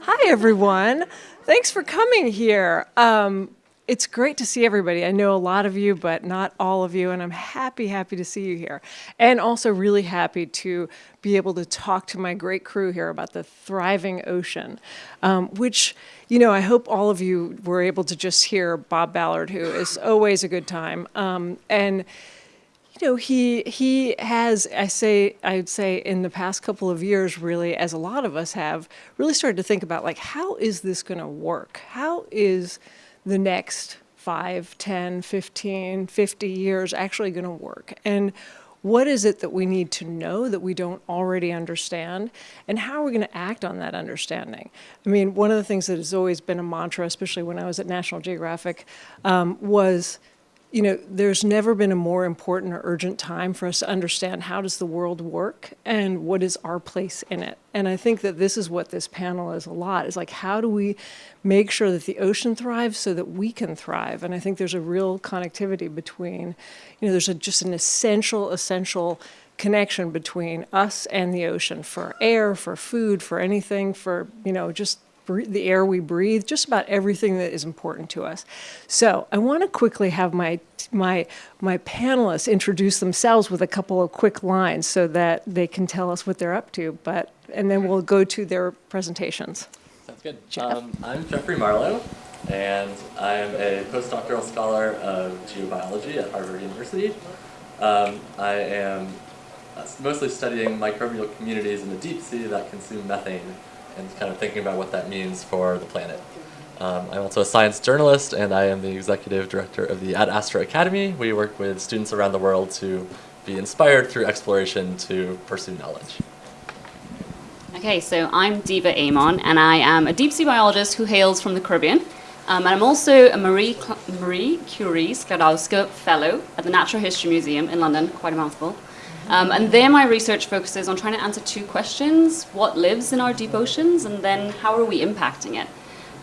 Hi, everyone. Thanks for coming here. Um, it's great to see everybody. I know a lot of you, but not all of you, and I'm happy, happy to see you here. And also really happy to be able to talk to my great crew here about the thriving ocean, um, which, you know, I hope all of you were able to just hear Bob Ballard, who is always a good time. Um, and you know, he he has, I say, I would say in the past couple of years, really, as a lot of us have, really started to think about like, how is this going to work? How is the next 5, 10, 15, 50 years actually going to work? And what is it that we need to know that we don't already understand? And how are we going to act on that understanding? I mean, one of the things that has always been a mantra, especially when I was at National Geographic, um, was you know, there's never been a more important or urgent time for us to understand how does the world work and what is our place in it. And I think that this is what this panel is a lot, is like how do we make sure that the ocean thrives so that we can thrive? And I think there's a real connectivity between, you know, there's a, just an essential, essential connection between us and the ocean for air, for food, for anything, for, you know, just the air we breathe, just about everything that is important to us. So I want to quickly have my, my, my panelists introduce themselves with a couple of quick lines so that they can tell us what they're up to, but, and then we'll go to their presentations. Sounds good. Um, I'm Jeffrey Marlow, and I'm a postdoctoral scholar of geobiology at Harvard University. Um, I am mostly studying microbial communities in the deep sea that consume methane and kind of thinking about what that means for the planet. Um, I'm also a science journalist and I am the executive director of the Ad Astra Academy. We work with students around the world to be inspired through exploration to pursue knowledge. Okay, so I'm Diva Amon and I am a deep sea biologist who hails from the Caribbean. Um, and I'm also a Marie, Marie Curie Sklodowska Fellow at the Natural History Museum in London, quite a mouthful. Um, and there my research focuses on trying to answer two questions. What lives in our deep oceans and then how are we impacting it?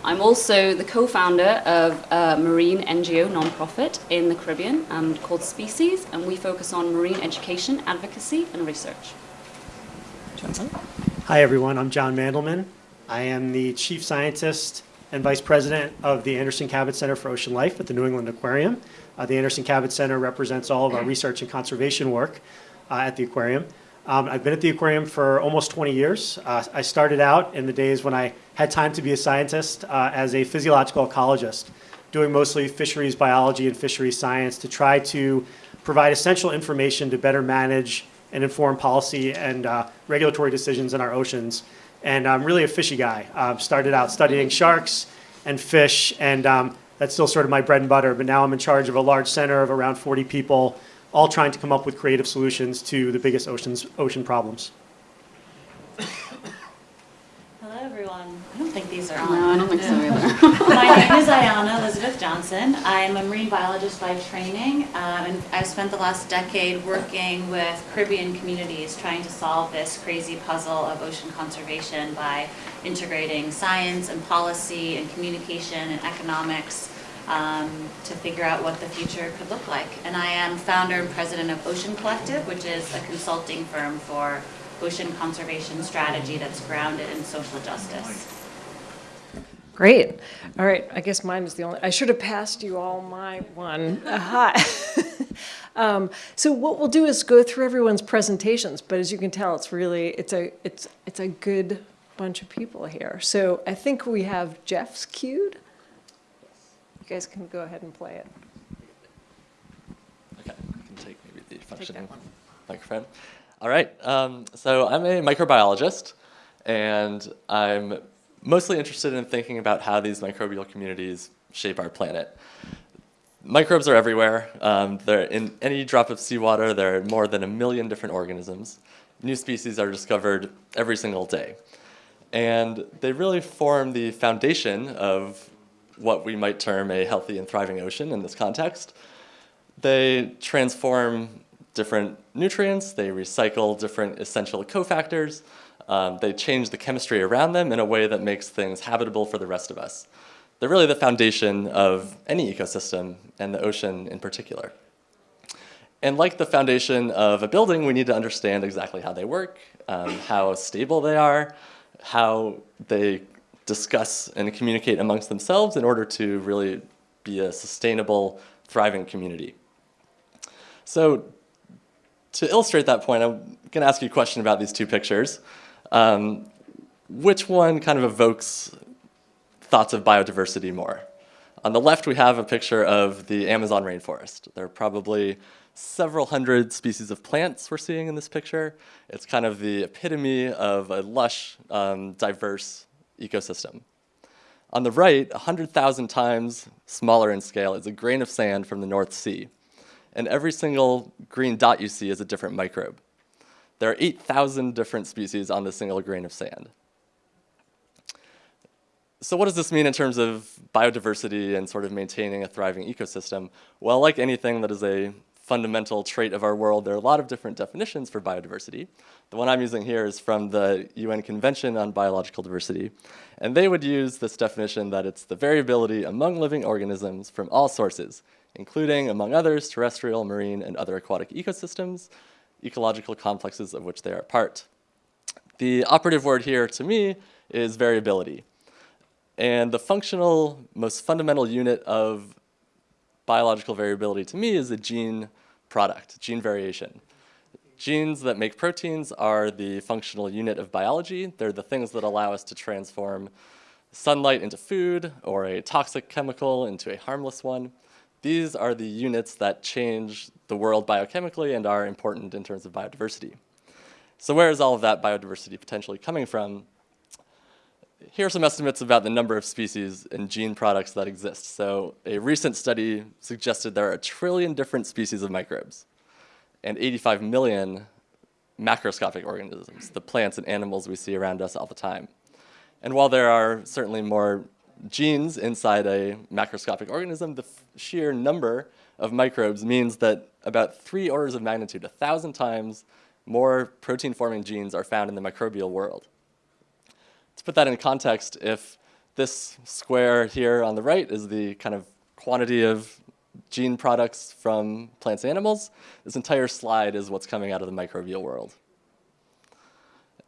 I'm also the co-founder of a marine NGO nonprofit in the Caribbean um, called SpeSeas and we focus on marine education, advocacy and research. Jonathan? Hi everyone, I'm John Mandelman. I am the chief scientist and vice president of the Anderson Cabot Center for Ocean Life at the New England Aquarium. Uh, the Anderson Cabot Center represents all of our research and conservation work at the aquarium. Um, I've been at the aquarium for almost 20 years. Uh, I started out in the days when I had time to be a scientist uh, as a physiological ecologist, doing mostly fisheries biology and fisheries science to try to provide essential information to better manage and inform policy and uh, regulatory decisions in our oceans. And I'm really a fishy guy. Uh, started out studying sharks and fish, and um, that's still sort of my bread and butter, but now I'm in charge of a large center of around 40 people all trying to come up with creative solutions to the biggest oceans, ocean problems. Hello, everyone. I don't think these are on. No, I don't think so either. My name is Ayana Elizabeth Johnson. I'm a marine biologist by training, um, and I've spent the last decade working with Caribbean communities trying to solve this crazy puzzle of ocean conservation by integrating science and policy and communication and economics um, to figure out what the future could look like. And I am founder and president of Ocean Collectiv, which is a consulting firm for ocean conservation strategy that's grounded in social justice. Great. All right, I guess mine is the only, I should have passed you all my one. Aha. um, so what we'll do is go through everyone's presentations, but as you can tell, it's really, it's a, it's, it's a good bunch of people here. So I think we have Jeff's queued. You guys can go ahead and play it. Okay, I can take maybe the functioning microphone. All right, um, so I'm a microbiologist, and I'm mostly interested in thinking about how these microbial communities shape our planet. Microbes are everywhere. Um, they're in any drop of seawater, there are more than a million different organisms. New species are discovered every single day. And they really form the foundation of what we might term a healthy and thriving ocean in this context. They transform different nutrients, they recycle different essential cofactors, um, they change the chemistry around them in a way that makes things habitable for the rest of us. They're really the foundation of any ecosystem, and the ocean in particular. And like the foundation of a building, we need to understand exactly how they work, um, how stable they are, how they discuss and communicate amongst themselves in order to really be a sustainable, thriving community. So to illustrate that point, I'm going to ask you a question about these two pictures. Um, which one kind of evokes thoughts of biodiversity more? On the left, we have a picture of the Amazon rainforest. There are probably several hundred species of plants we're seeing in this picture. It's kind of the epitome of a lush, um, diverse ecosystem. On the right, 100,000 times smaller in scale is a grain of sand from the North Sea. And every single green dot you see is a different microbe. There are 8,000 different species on this single grain of sand. So what does this mean in terms of biodiversity and sort of maintaining a thriving ecosystem? Well, like anything that is a fundamental trait of our world, there are a lot of different definitions for biodiversity. The one I'm using here is from the UN Convention on Biological Diversity. And they would use this definition that it's the variability among living organisms from all sources, including, among others, terrestrial, marine, and other aquatic ecosystems, ecological complexes of which they are part. The operative word here, to me, is variability. And the functional, most fundamental unit of biological variability to me is a gene product, gene variation. Genes that make proteins are the functional unit of biology. They're the things that allow us to transform sunlight into food or a toxic chemical into a harmless one. These are the units that change the world biochemically and are important in terms of biodiversity. So where is all of that biodiversity potentially coming from? Here are some estimates about the number of species and gene products that exist. So a recent study suggested there are a trillion different species of microbes and 85 million macroscopic organisms, the plants and animals we see around us all the time. And while there are certainly more genes inside a macroscopic organism, the sheer number of microbes means that about three orders of magnitude, a thousand times more protein-forming genes are found in the microbial world. To put that in context, if this square here on the right is the kind of quantity of gene products from plants and animals, this entire slide is what's coming out of the microbial world.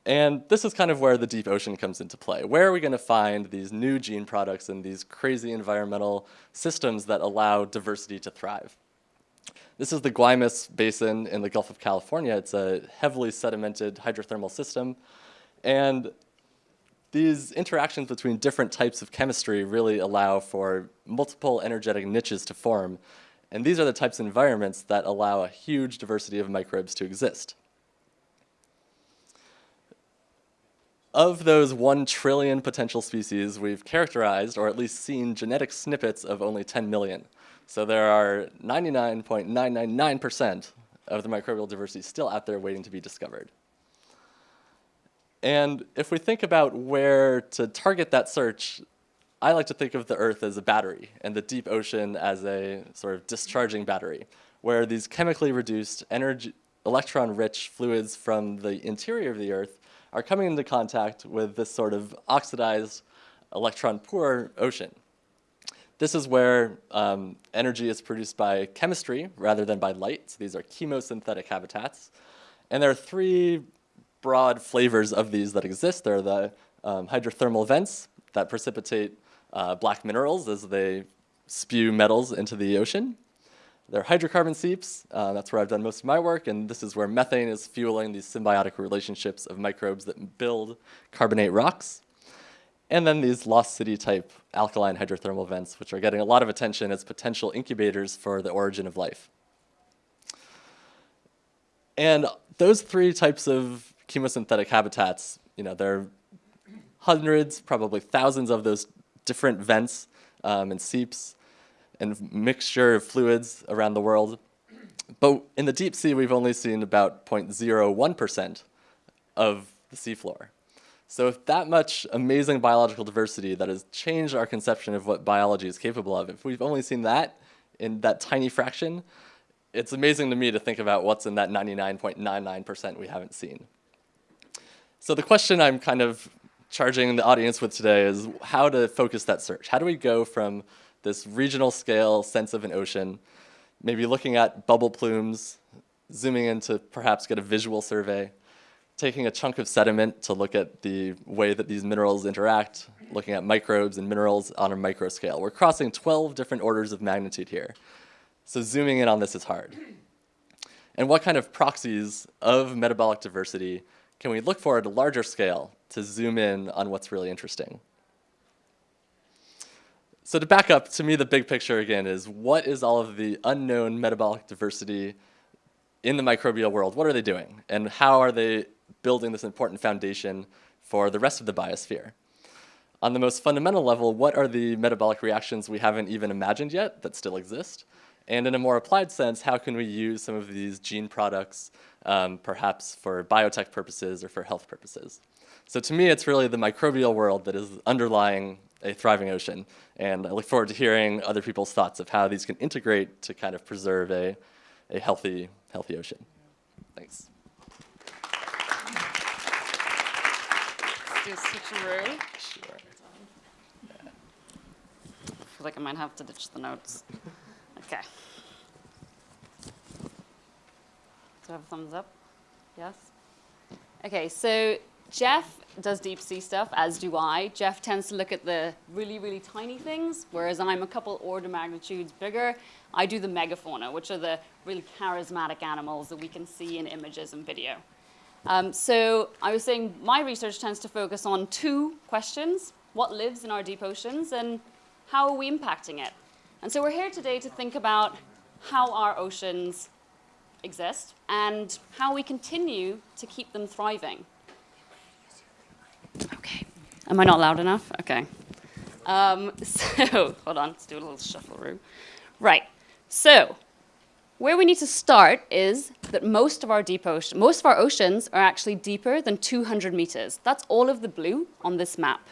And this is kind of where the deep ocean comes into play. Where are we going to find these new gene products and these crazy environmental systems that allow diversity to thrive? This is the Guaymas Basin in the Gulf of California. It's a heavily sedimented hydrothermal system. And these interactions between different types of chemistry really allow for multiple energetic niches to form. And these are the types of environments that allow a huge diversity of microbes to exist. Of those 1 trillion potential species, we've characterized, or at least seen, genetic snippets of only 10 million. So there are 99.999% of the microbial diversity still out there waiting to be discovered. And if we think about where to target that search, I like to think of the Earth as a battery and the deep ocean as a sort of discharging battery, where these chemically reduced energy, electron-rich fluids from the interior of the Earth are coming into contact with this sort of oxidized electron-poor ocean. This is where um, energy is produced by chemistry rather than by light. So these are chemosynthetic habitats. And there are three broad flavors of these that exist. There are the um, hydrothermal vents that precipitate uh, black minerals as they spew metals into the ocean. There are hydrocarbon seeps. Uh, that's where I've done most of my work, and this is where methane is fueling these symbiotic relationships of microbes that build carbonate rocks. And then these lost city type alkaline hydrothermal vents, which are getting a lot of attention as potential incubators for the origin of life. And those three types of chemosynthetic habitats, you know, there are hundreds, probably thousands of those different vents um, and seeps and mixture of fluids around the world. But in the deep sea, we've only seen about 0.01% of the seafloor. So if that much amazing biological diversity that has changed our conception of what biology is capable of, if we've only seen that in that tiny fraction, it's amazing to me to think about what's in that 99.99% we haven't seen. So the question I'm kind of charging the audience with today is how to focus that search. How do we go from this regional scale sense of an ocean, maybe looking at bubble plumes, zooming in to perhaps get a visual survey, taking a chunk of sediment to look at the way that these minerals interact, looking at microbes and minerals on a micro scale. We're crossing 12 different orders of magnitude here. So zooming in on this is hard. And what kind of proxies of metabolic diversity can we look for at a larger scale to zoom in on what's really interesting? So to back up, to me the big picture again is what is all of the unknown metabolic diversity in the microbial world? What are they doing? And how are they building this important foundation for the rest of the biosphere? On the most fundamental level, what are the metabolic reactions we haven't even imagined yet that still exist? And in a more applied sense, how can we use some of these gene products um, perhaps for biotech purposes or for health purposes? So to me, it's really the microbial world that is underlying a thriving ocean. And I look forward to hearing other people's thoughts of how these can integrate to kind of preserve a, a healthy, healthy ocean. Thanks. Let's do a switcheroo. Sure. I feel like I might have to ditch the notes. Okay. Do I have a thumbs up? Yes? Okay, so Jeff does deep sea stuff, as do I. Jeff tends to look at the really, really tiny things, whereas I'm a couple order magnitudes bigger. I do the megafauna, which are the really charismatic animals that we can see in images and video. Um, so I was saying my research tends to focus on two questions. What lives in our deep oceans and how are we impacting it? And so we're here today to think about how our oceans exist and how we continue to keep them thriving. Okay. Am I not loud enough? Okay. Um, so, hold on, let's do a little shuffle room. Right. So, where we need to start is that most of our deep ocean, most of our oceans are actually deeper than 200 meters. That's all of the blue on this map.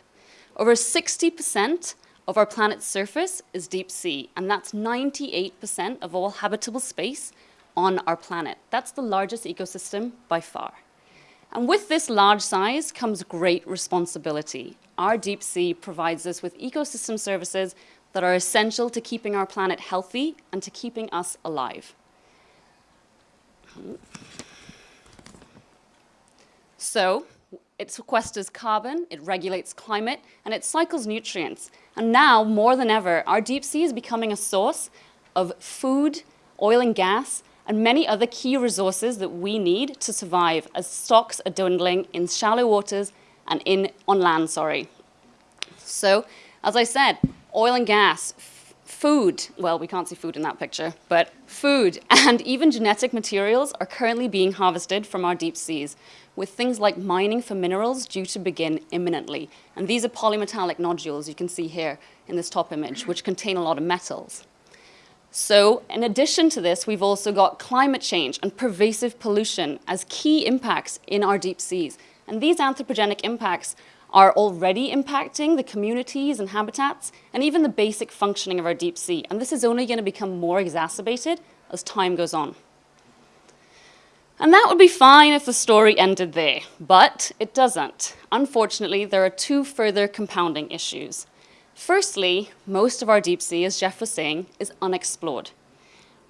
Over 60% of our planet's surface is deep sea, and that's 98% of all habitable space on our planet. That's the largest ecosystem by far. And with this large size comes great responsibility. Our deep sea provides us with ecosystem services that are essential to keeping our planet healthy and to keeping us alive. So, it sequesters carbon, it regulates climate, and it cycles nutrients. And now, more than ever, our deep sea is becoming a source of food, oil and gas, and many other key resources that we need to survive as stocks are dwindling in shallow waters and in, on land, sorry. So, as I said, oil and gas, food, well, we can't see food in that picture, but food and even genetic materials are currently being harvested from our deep seas, with things like mining for minerals due to begin imminently. And these are polymetallic nodules you can see here in this top image, which contain a lot of metals. So in addition to this, we've also got climate change and pervasive pollution as key impacts in our deep seas. And these anthropogenic impacts are already impacting the communities and habitats and even the basic functioning of our deep sea. And this is only going to become more exacerbated as time goes on. And that would be fine if the story ended there, but it doesn't. Unfortunately, there are two further compounding issues. Firstly, most of our deep sea, as Jeff was saying, is unexplored.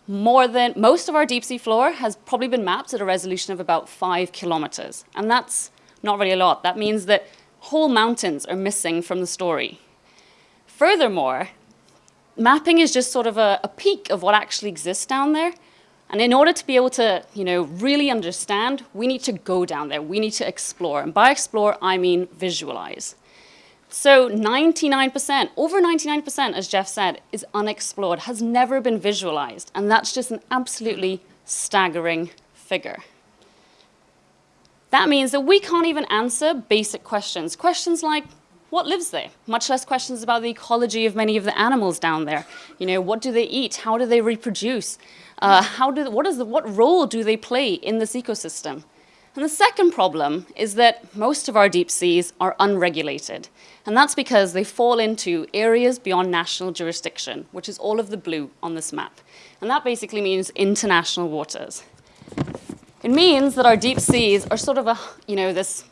More than, most of our deep sea floor has probably been mapped at a resolution of about five kilometers. And that's not really a lot. That means that whole mountains are missing from the story. Furthermore, mapping is just sort of a, a peek of what actually exists down there. And in order to be able to, you know, really understand, we need to go down there. We need to explore. And by explore, I mean visualize. So 99%, over 99%, as Jeff said, is unexplored, has never been visualized. And that's just an absolutely staggering figure. That means that we can't even answer basic questions. Questions like, what lives there? Much less questions about the ecology of many of the animals down there. You know, what do they eat? How do they reproduce? Uh, how do, what, is the, what role do they play in this ecosystem? And the second problem is that most of our deep seas are unregulated. And that's because they fall into areas beyond national jurisdiction, which is all of the blue on this map. And that basically means international waters. It means that our deep seas are sort of a, you know, this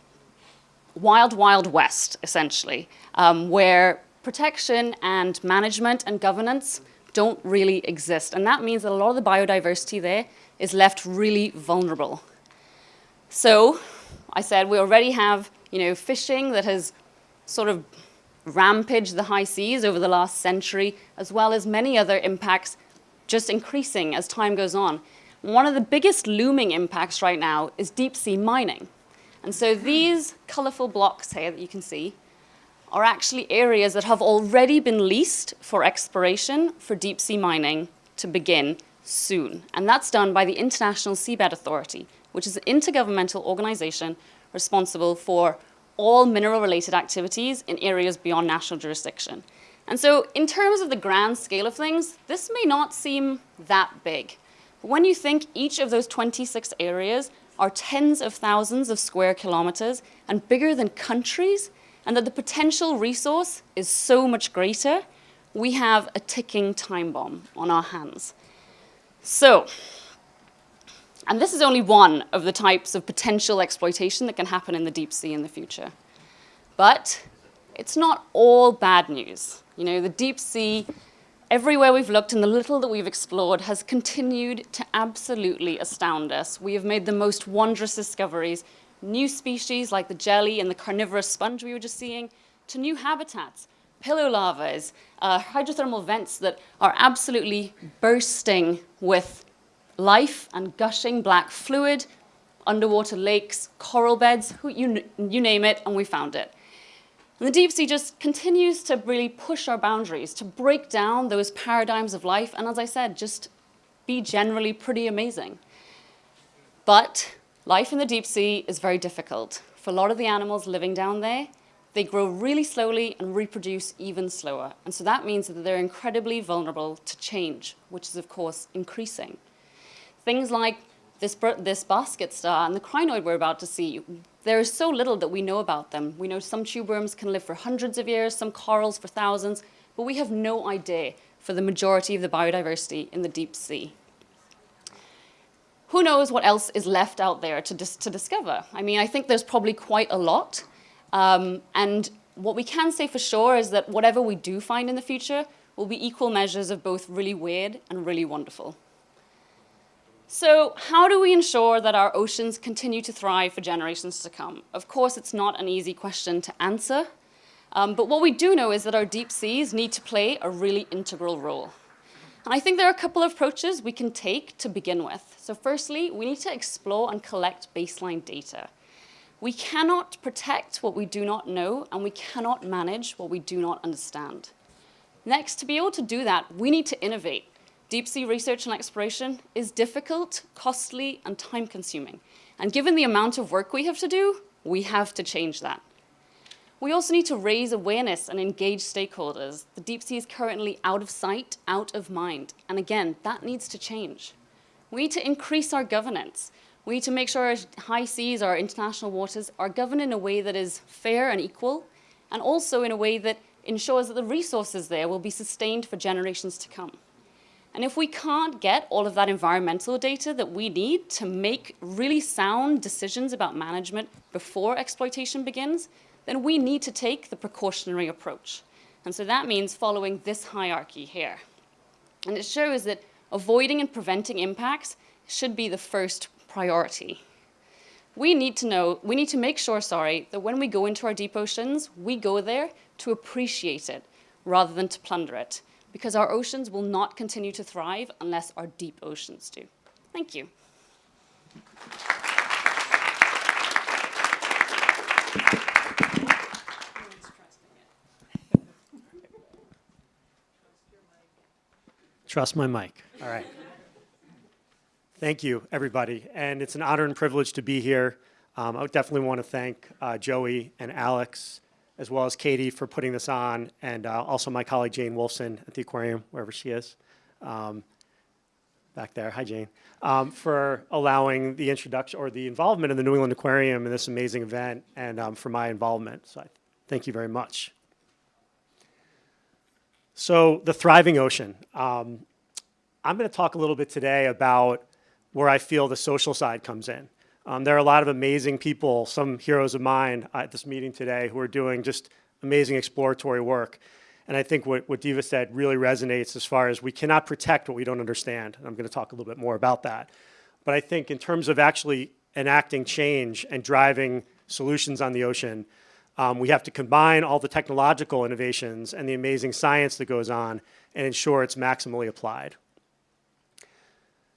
wild, wild west, essentially, um, where protection and management and governance don't really exist. And that means that a lot of the biodiversity there is left really vulnerable. So I said we already have, you know, fishing that has sort of rampaged the high seas over the last century, as well as many other impacts just increasing as time goes on. One of the biggest looming impacts right now is deep sea mining. And so these colorful blocks here that you can see are actually areas that have already been leased for exploration for deep sea mining to begin soon. And that's done by the International Seabed Authority, which is an intergovernmental organization responsible for all mineral-related activities in areas beyond national jurisdiction. And so in terms of the grand scale of things, this may not seem that big. When you think each of those 26 areas are tens of thousands of square kilometers and bigger than countries, and that the potential resource is so much greater, we have a ticking time bomb on our hands. So, and this is only one of the types of potential exploitation that can happen in the deep sea in the future. But it's not all bad news. You know, the deep sea, everywhere we've looked and the little that we've explored has continued to absolutely astound us. We have made the most wondrous discoveries, new species like the jelly and the carnivorous sponge we were just seeing, to new habitats, pillow lavas, uh, hydrothermal vents that are absolutely bursting with life and gushing black fluid, underwater lakes, coral beds, you, you name it, and we found it. And the deep sea just continues to really push our boundaries, to break down those paradigms of life, and as I said, just be generally pretty amazing. But life in the deep sea is very difficult. For a lot of the animals living down there, they grow really slowly and reproduce even slower. And so that means that they're incredibly vulnerable to change, which is, of course, increasing. Things like this, this basket star and the crinoid we're about to see, there is so little that we know about them. We know some tube worms can live for hundreds of years, some corals for thousands, but we have no idea for the majority of the biodiversity in the deep sea. Who knows what else is left out there to, dis to discover? I mean, I think there's probably quite a lot. Um, and what we can say for sure is that whatever we do find in the future will be equal measures of both really weird and really wonderful. So how do we ensure that our oceans continue to thrive for generations to come? Of course, it's not an easy question to answer, um, but what we do know is that our deep seas need to play a really integral role. And I think there are a couple of approaches we can take to begin with. So firstly, we need to explore and collect baseline data. We cannot protect what we do not know, and we cannot manage what we do not understand. Next, to be able to do that, we need to innovate. Deep sea research and exploration is difficult, costly, and time-consuming. And given the amount of work we have to do, we have to change that. We also need to raise awareness and engage stakeholders. The deep sea is currently out of sight, out of mind. And again, that needs to change. We need to increase our governance. We need to make sure our high seas, our international waters, are governed in a way that is fair and equal, and also in a way that ensures that the resources there will be sustained for generations to come. And if we can't get all of that environmental data that we need to make really sound decisions about management before exploitation begins, then we need to take the precautionary approach. And so that means following this hierarchy here. And it shows that avoiding and preventing impacts should be the first priority. We need to know, we need to make sure, sorry, that when we go into our deep oceans, we go there to appreciate it rather than to plunder it because our oceans will not continue to thrive unless our deep oceans do. Thank you. Trust my mic. All right. Thank you, everybody. And it's an honor and privilege to be here. Um, I definitely want to thank uh, Joey and Alex as well as Katie for putting this on, and uh, also my colleague Jane Wolfson at the aquarium, wherever she is, um, back there. Hi, Jane. Um, for allowing the introduction or the involvement in the New England Aquarium in this amazing event, and um, for my involvement. So I thank you very much. So the thriving ocean. Um, I'm going to talk a little bit today about where I feel the social side comes in. Um, there are a lot of amazing people, some heroes of mine at this meeting today who are doing just amazing exploratory work. And I think what, what Diva said really resonates as far as we cannot protect what we don't understand. And I'm going to talk a little bit more about that. But I think in terms of actually enacting change and driving solutions on the ocean, Um, we have to combine all the technological innovations and the amazing science that goes on and ensure it's maximally applied.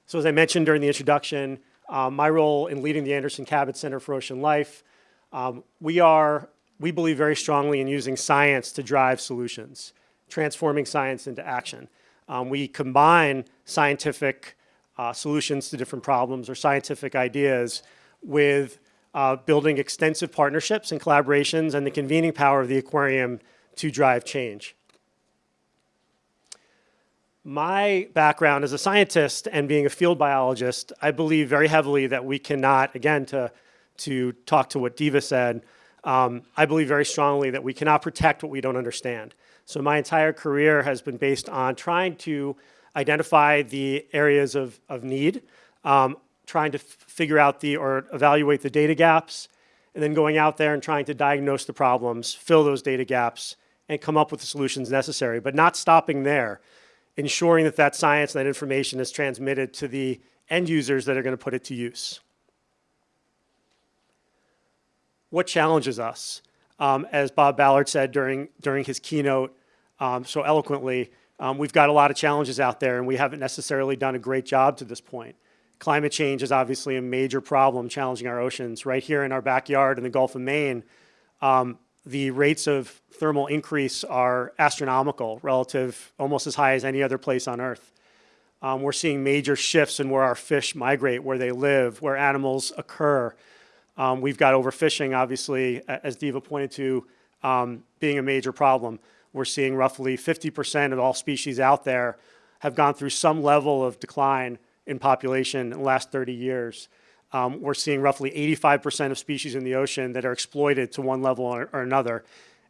So as I mentioned during the introduction, um, my role in leading the Anderson Cabot Center for Ocean Life, um, we are, we believe very strongly in using science to drive solutions, transforming science into action. Um, we combine scientific uh, solutions to different problems or scientific ideas with uh, building extensive partnerships and collaborations and the convening power of the aquarium to drive change. My background as a scientist and being a field biologist, I believe very heavily that we cannot, again, to, to talk to what Diva said, um, I believe very strongly that we cannot protect what we don't understand. So my entire career has been based on trying to identify the areas of, of need, um, trying to figure out the, or evaluate the data gaps, and then going out there and trying to diagnose the problems, fill those data gaps, and come up with the solutions necessary, but not stopping there ensuring that that science and that information is transmitted to the end users that are going to put it to use. What challenges us? Um, as Bob Ballard said during, during his keynote um, so eloquently, um, we've got a lot of challenges out there and we haven't necessarily done a great job to this point. Climate change is obviously a major problem challenging our oceans. Right here in our backyard in the Gulf of Maine, um, the rates of thermal increase are astronomical relative, almost as high as any other place on Earth. Um, we're seeing major shifts in where our fish migrate, where they live, where animals occur. Um, we've got overfishing, obviously, as Diva pointed to, um, being a major problem. We're seeing roughly 50% of all species out there have gone through some level of decline in population in the last 30 years um, we're seeing roughly 85% of species in the ocean that are exploited to one level or, or another.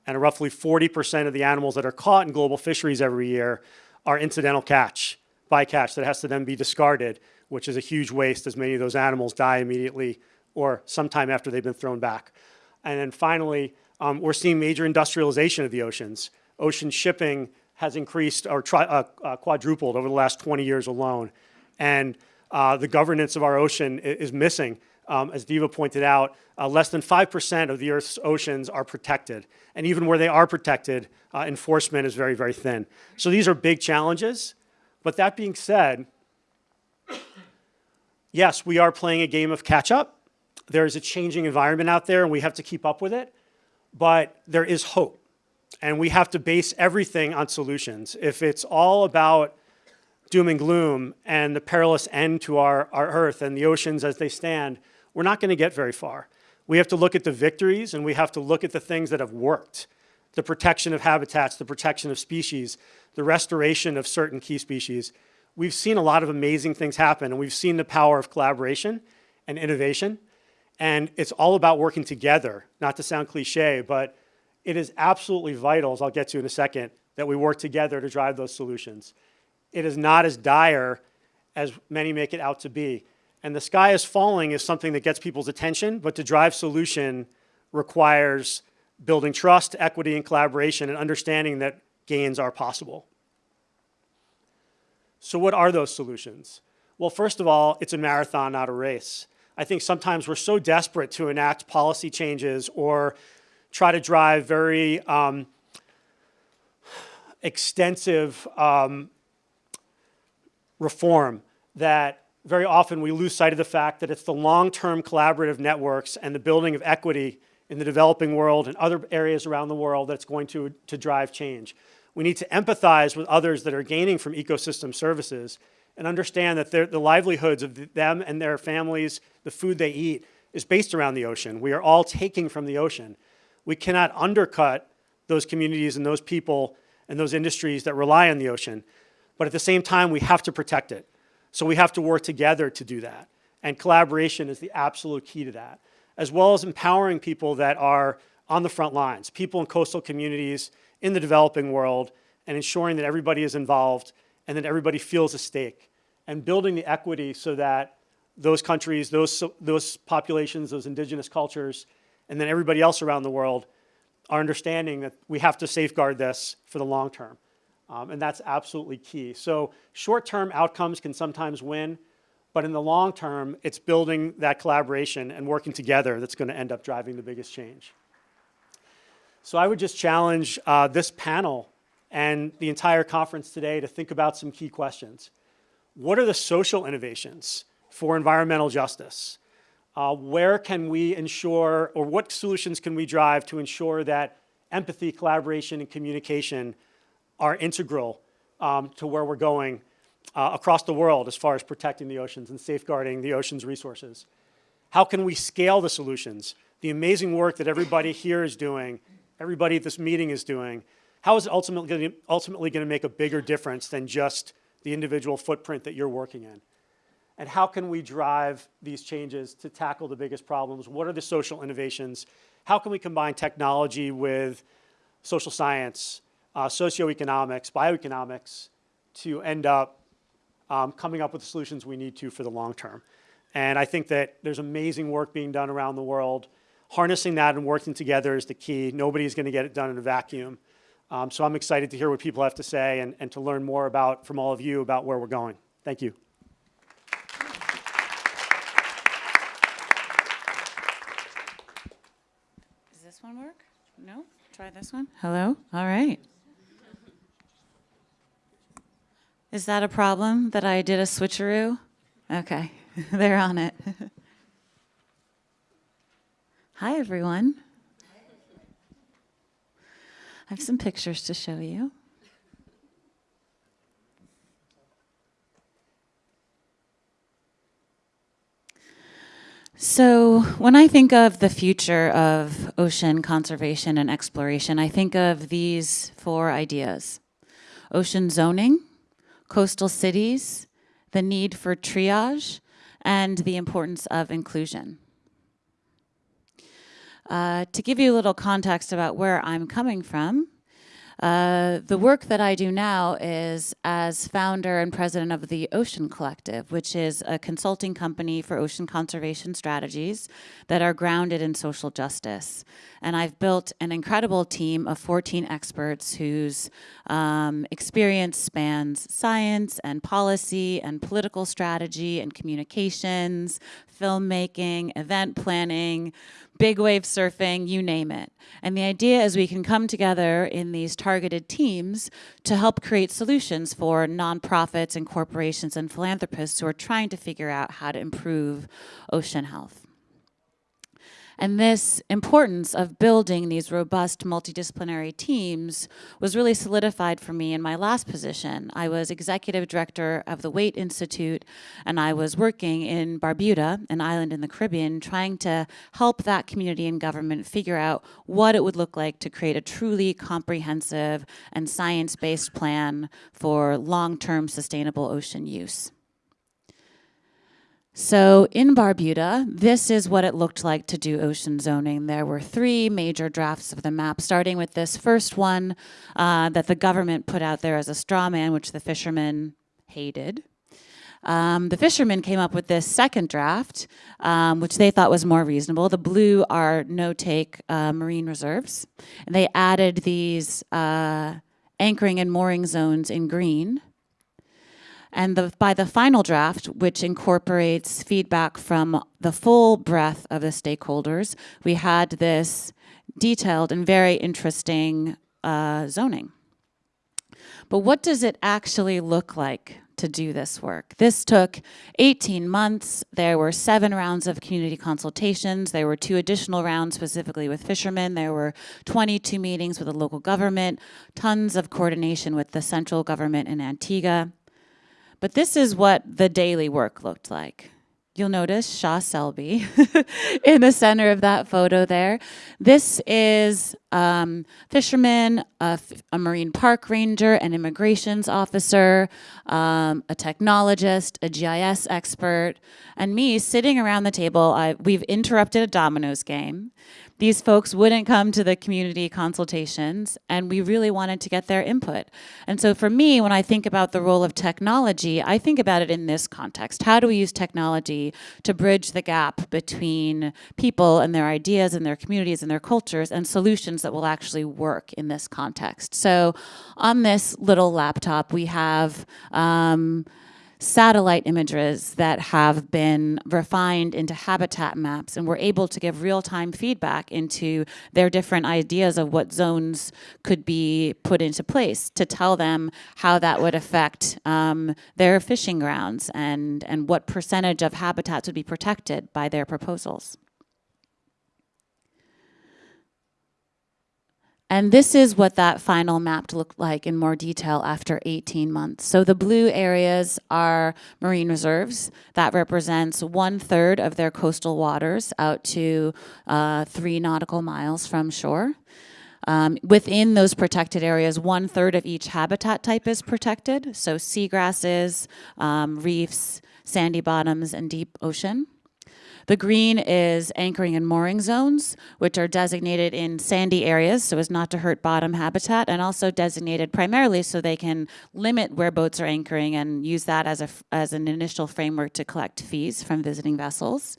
And roughly 40% of the animals that are caught in global fisheries every year are incidental catch, bycatch that has to then be discarded, which is a huge waste as many of those animals die immediately or sometime after they've been thrown back. And then finally, um, we're seeing major industrialization of the oceans. Ocean shipping has increased or uh, uh, quadrupled over the last 20 years alone. And uh, the governance of our ocean is missing. Um, as Diva pointed out, uh, less than 5% of the Earth's oceans are protected. And even where they are protected, uh, enforcement is very, very thin. So these are big challenges. But that being said, yes, we are playing a game of catch up. There's a changing environment out there and we have to keep up with it. But there is hope. And we have to base everything on solutions. If it's all about doom and gloom and the perilous end to our, our earth and the oceans as they stand, we're not going to get very far. We have to look at the victories and we have to look at the things that have worked. The protection of habitats, the protection of species, the restoration of certain key species. We've seen a lot of amazing things happen and we've seen the power of collaboration and innovation. And it's all about working together, not to sound cliche, but it is absolutely vital, as I'll get to in a second, that we work together to drive those solutions it is not as dire as many make it out to be. And the sky is falling is something that gets people's attention, but to drive solution requires building trust, equity, and collaboration and understanding that gains are possible. So what are those solutions? Well, first of all, it's a marathon, not a race. I think sometimes we're so desperate to enact policy changes or try to drive very um, extensive um, reform that very often we lose sight of the fact that it's the long-term collaborative networks and the building of equity in the developing world and other areas around the world that's going to, to drive change. We need to empathize with others that are gaining from ecosystem services and understand that the livelihoods of them and their families, the food they eat, is based around the ocean. We are all taking from the ocean. We cannot undercut those communities and those people and those industries that rely on the ocean. But at the same time, we have to protect it. So we have to work together to do that. And collaboration is the absolute key to that, as well as empowering people that are on the front lines, people in coastal communities, in the developing world, and ensuring that everybody is involved and that everybody feels a stake, and building the equity so that those countries, those, those populations, those indigenous cultures, and then everybody else around the world are understanding that we have to safeguard this for the long term. Um, and that's absolutely key. So short-term outcomes can sometimes win, but in the long term, it's building that collaboration and working together that's going to end up driving the biggest change. So I would just challenge uh, this panel and the entire conference today to think about some key questions. What are the social innovations for environmental justice? Uh, where can we ensure, or what solutions can we drive to ensure that empathy, collaboration, and communication are integral um, to where we're going uh, across the world as far as protecting the oceans and safeguarding the ocean's resources? How can we scale the solutions? The amazing work that everybody here is doing, everybody at this meeting is doing, how is it ultimately going ultimately going to make a bigger difference than just the individual footprint that you're working in? And how can we drive these changes to tackle the biggest problems? What are the social innovations? How can we combine technology with social science, uh, socioeconomics, bioeconomics to end up um, coming up with the solutions we need to for the long term? And I think that there's amazing work being done around the world. Harnessing that and working together is the key. Nobody's going to get it done in a vacuum. Um, so I'm excited to hear what people have to say and, and to learn more about from all of you about where we're going. Thank you. Does this one work? No? Try this one. Hello? All right. Is that a problem that I did a switcheroo? Okay, they're on it. Hi, everyone. I have some pictures to show you. So, when I think of the future of ocean conservation and exploration, I think of these four ideas ocean zoning, coastal cities, the need for triage, and the importance of inclusion. Uh, to give you a little context about where I'm coming from, uh, the work that I do now is as founder and president of the Ocean Collectiv, which is a consulting company for ocean conservation strategies that are grounded in social justice. And I've built an incredible team of 14 experts whose um, experience spans science and policy and political strategy and communications, filmmaking, event planning, big wave surfing, you name it. And the idea is we can come together in these targeted teams to help create solutions for nonprofits and corporations and philanthropists who are trying to figure out how to improve ocean health. And this importance of building these robust multidisciplinary teams was really solidified for me in my last position. I was executive director of the Waitt Institute, and I was working in Barbuda, an island in the Caribbean, trying to help that community and government figure out what it would look like to create a truly comprehensive and science-based plan for long-term sustainable ocean use. So in Barbuda, this is what it looked like to do ocean zoning. There were three major drafts of the map, starting with this first one uh, that the government put out there as a straw man, which the fishermen hated. Um, the fishermen came up with this second draft, um, which they thought was more reasonable. The blue are no-take uh, marine reserves. And they added these uh, anchoring and mooring zones in green. And the, by the final draft, which incorporates feedback from the full breadth of the stakeholders, we had this detailed and very interesting uh, zoning. But what does it actually look like to do this work? This took 18 months. There were seven rounds of community consultations. There were two additional rounds specifically with fishermen. There were 22 meetings with the local government, tons of coordination with the central government in Antigua. But this is what the daily work looked like. You'll notice Shaw Selby in the center of that photo there. This is um, fisherman, a, a, marine park ranger, an immigrations officer, um, a technologist, a GIS expert, and me sitting around the table. I, we've interrupted a dominoes game these folks wouldn't come to the community consultations and we really wanted to get their input. And so for me, when I think about the role of technology, I think about it in this context. How do we use technology to bridge the gap between people and their ideas and their communities and their cultures and solutions that will actually work in this context? So on this little laptop, we have um, satellite images that have been refined into habitat maps and we're able to give real-time feedback into their different ideas of what zones could be put into place to tell them how that would affect um, their fishing grounds and, and what percentage of habitats would be protected by their proposals. And this is what that final map looked like in more detail after 18 months. So the blue areas are marine reserves. That represents one third of their coastal waters out to uh, three nautical miles from shore. Um, within those protected areas, one third of each habitat type is protected. So seagrasses, um, reefs, sandy bottoms, and deep ocean. The green is anchoring and mooring zones, which are designated in sandy areas so as not to hurt bottom habitat, and also designated primarily so they can limit where boats are anchoring and use that as, a, as an initial framework to collect fees from visiting vessels.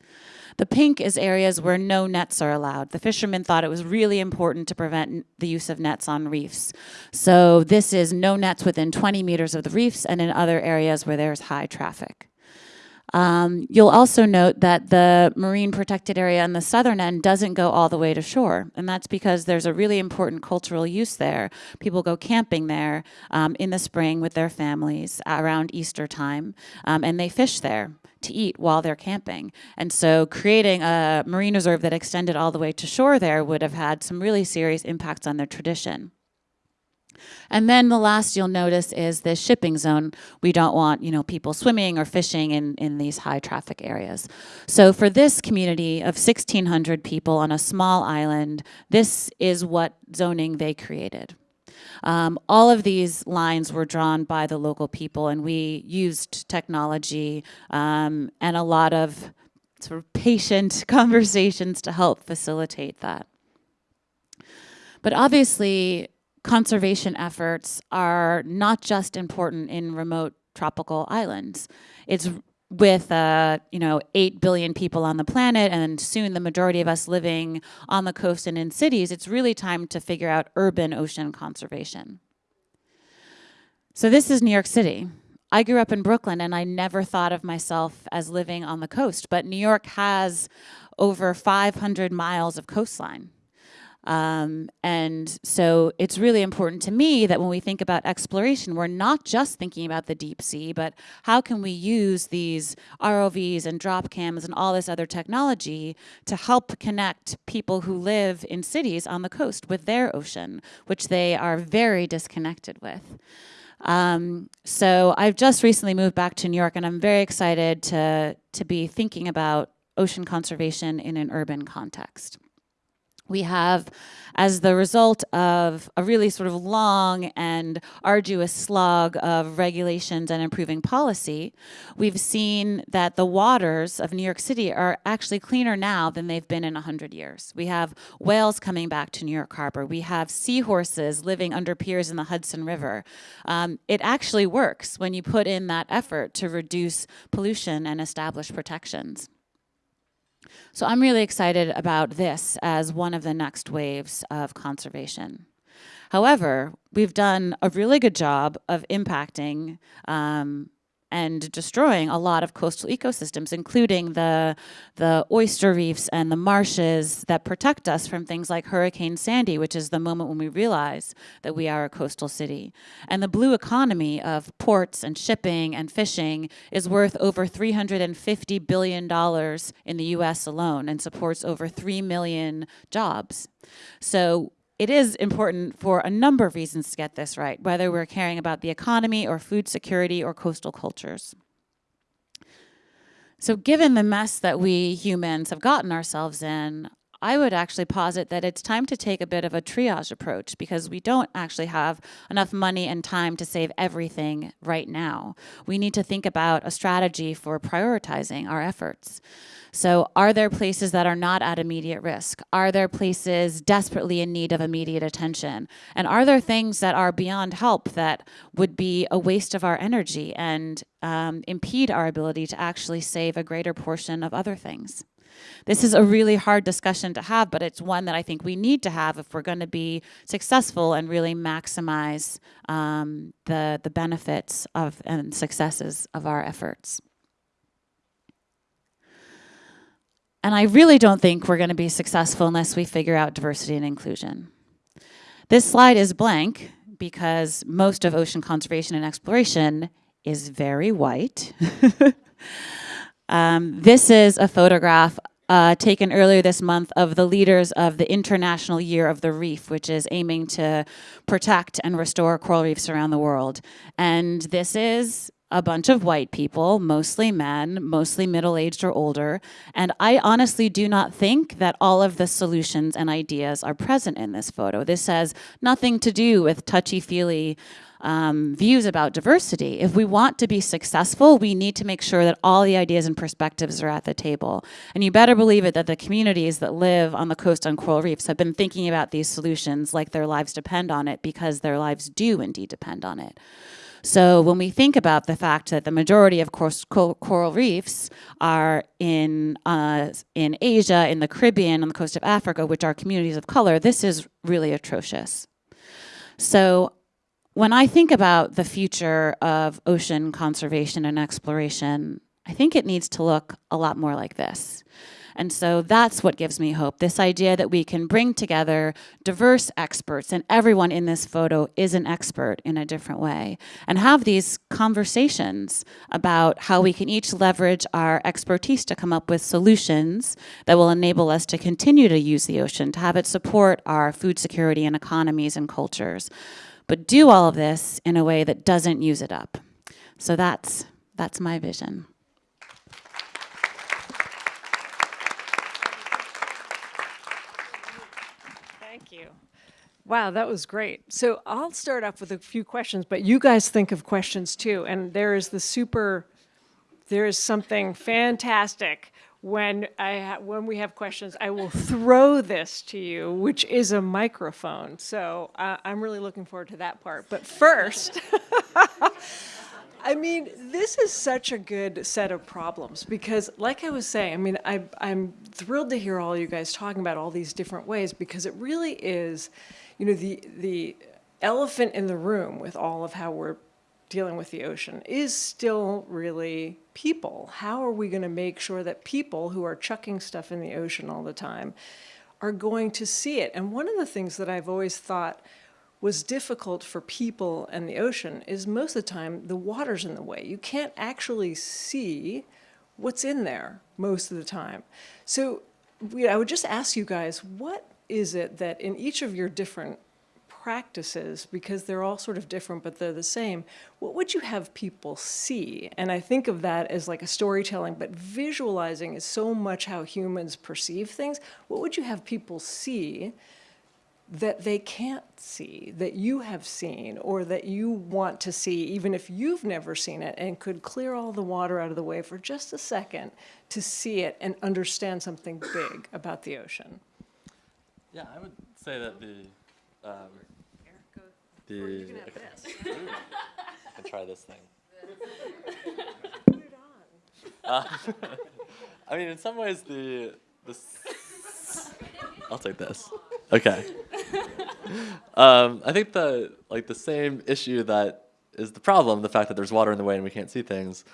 The pink is areas where no nets are allowed. The fishermen thought it was really important to prevent the use of nets on reefs. So this is no nets within 20 meters of the reefs and in other areas where there's high traffic. Um, you'll also note that the marine protected area on the southern end doesn't go all the way to shore, and that's because there's a really important cultural use there. People go camping there um, in the spring with their families around Easter time, um, and they fish there to eat while they're camping. And so creating a marine reserve that extended all the way to shore there would have had some really serious impacts on their tradition. And then the last you'll notice is this shipping zone. We don't want, you know, people swimming or fishing in, in these high traffic areas. So for this community of 1,600 people on a small island, this is what zoning they created. Um, all of these lines were drawn by the local people and we used technology um, and a lot of sort of patient conversations to help facilitate that. But obviously, conservation efforts are not just important in remote tropical islands. It's with uh, you know 8 billion people on the planet and soon the majority of us living on the coast and in cities, it's really time to figure out urban ocean conservation. So this is New York City. I grew up in Brooklyn and I never thought of myself as living on the coast, but New York has over 500 miles of coastline. Um, and so it's really important to me that when we think about exploration, we're not just thinking about the deep sea, but how can we use these ROVs and drop cams and all this other technology to help connect people who live in cities on the coast with their ocean, which they are very disconnected with. Um, so I've just recently moved back to New York and I'm very excited to, to be thinking about ocean conservation in an urban context we have, as the result of a really sort of long and arduous slog of regulations and improving policy, we've seen that the waters of New York City are actually cleaner now than they've been in 100 years. We have whales coming back to New York Harbor. We have seahorses living under piers in the Hudson River. Um, it actually works when you put in that effort to reduce pollution and establish protections. So I'm really excited about this as one of the next waves of conservation. However, we've done a really good job of impacting um, and destroying a lot of coastal ecosystems, including the, the oyster reefs and the marshes that protect us from things like Hurricane Sandy, which is the moment when we realize that we are a coastal city. And the blue economy of ports and shipping and fishing is worth over $350 billion in the US alone and supports over 3 million jobs. So it is important for a number of reasons to get this right, whether we're caring about the economy or food security or coastal cultures. So given the mess that we humans have gotten ourselves in, I would actually posit that it's time to take a bit of a triage approach because we don't actually have enough money and time to save everything right now. We need to think about a strategy for prioritizing our efforts. So are there places that are not at immediate risk? Are there places desperately in need of immediate attention? And are there things that are beyond help that would be a waste of our energy and um, impede our ability to actually save a greater portion of other things? This is a really hard discussion to have, but it's one that I think we need to have if we're going to be successful and really maximize um, the, the benefits of and successes of our efforts. And I really don't think we're going to be successful unless we figure out diversity and inclusion. This slide is blank because most of ocean conservation and exploration is very white. um, this is a photograph uh, taken earlier this month of the leaders of the International Year of the Reef, which is aiming to protect and restore coral reefs around the world. And this is a bunch of white people, mostly men, mostly middle aged or older. And I honestly do not think that all of the solutions and ideas are present in this photo. This has nothing to do with touchy feely um, views about diversity. If we want to be successful, we need to make sure that all the ideas and perspectives are at the table. And you better believe it that the communities that live on the coast on coral reefs have been thinking about these solutions like their lives depend on it because their lives do indeed depend on it. So when we think about the fact that the majority of course, coral reefs are in uh, in Asia, in the Caribbean, on the coast of Africa, which are communities of color, this is really atrocious. So when I think about the future of ocean conservation and exploration, I think it needs to look a lot more like this. And so that's what gives me hope. This idea that we can bring together diverse experts, and everyone in this photo is an expert in a different way, and have these conversations about how we can each leverage our expertise to come up with solutions that will enable us to continue to use the ocean, to have it support our food security and economies and cultures, but do all of this in a way that doesn't use it up. So that's, that's my vision. Thank you. Wow, that was great. So I'll start off with a few questions, but you guys think of questions too. And there is the super, there is something fantastic when I when we have questions. I will throw this to you, which is a microphone. So uh, I'm really looking forward to that part. But first. I mean, this is such a good set of problems because, like I was saying, I mean, I, I'm thrilled to hear all you guys talking about all these different ways because it really is, you know, the the elephant in the room with all of how we're dealing with the ocean is still really people. How are we going to make sure that people who are chucking stuff in the ocean all the time are going to see it? And one of the things that I've always thought was difficult for people and the ocean is most of the time the water's in the way. You can't actually see what's in there most of the time. So I would just ask you guys, what is it that in each of your different practices, because they're all sort of different but they're the same, what would you have people see? And I think of that as like a storytelling, but visualizing is so much how humans perceive things. What would you have people see that they can't see, that you have seen, or that you want to see, even if you've never seen it, and could clear all the water out of the way for just a second to see it and understand something big about the ocean? Yeah, I would say that the um, the you can have okay. I can try this thing. Put it on. Uh, I mean, in some ways, the the. s- I'll take this. Okay. Um, I think the like the same issue that is the problem, the fact that there's water in the way and we can't see things,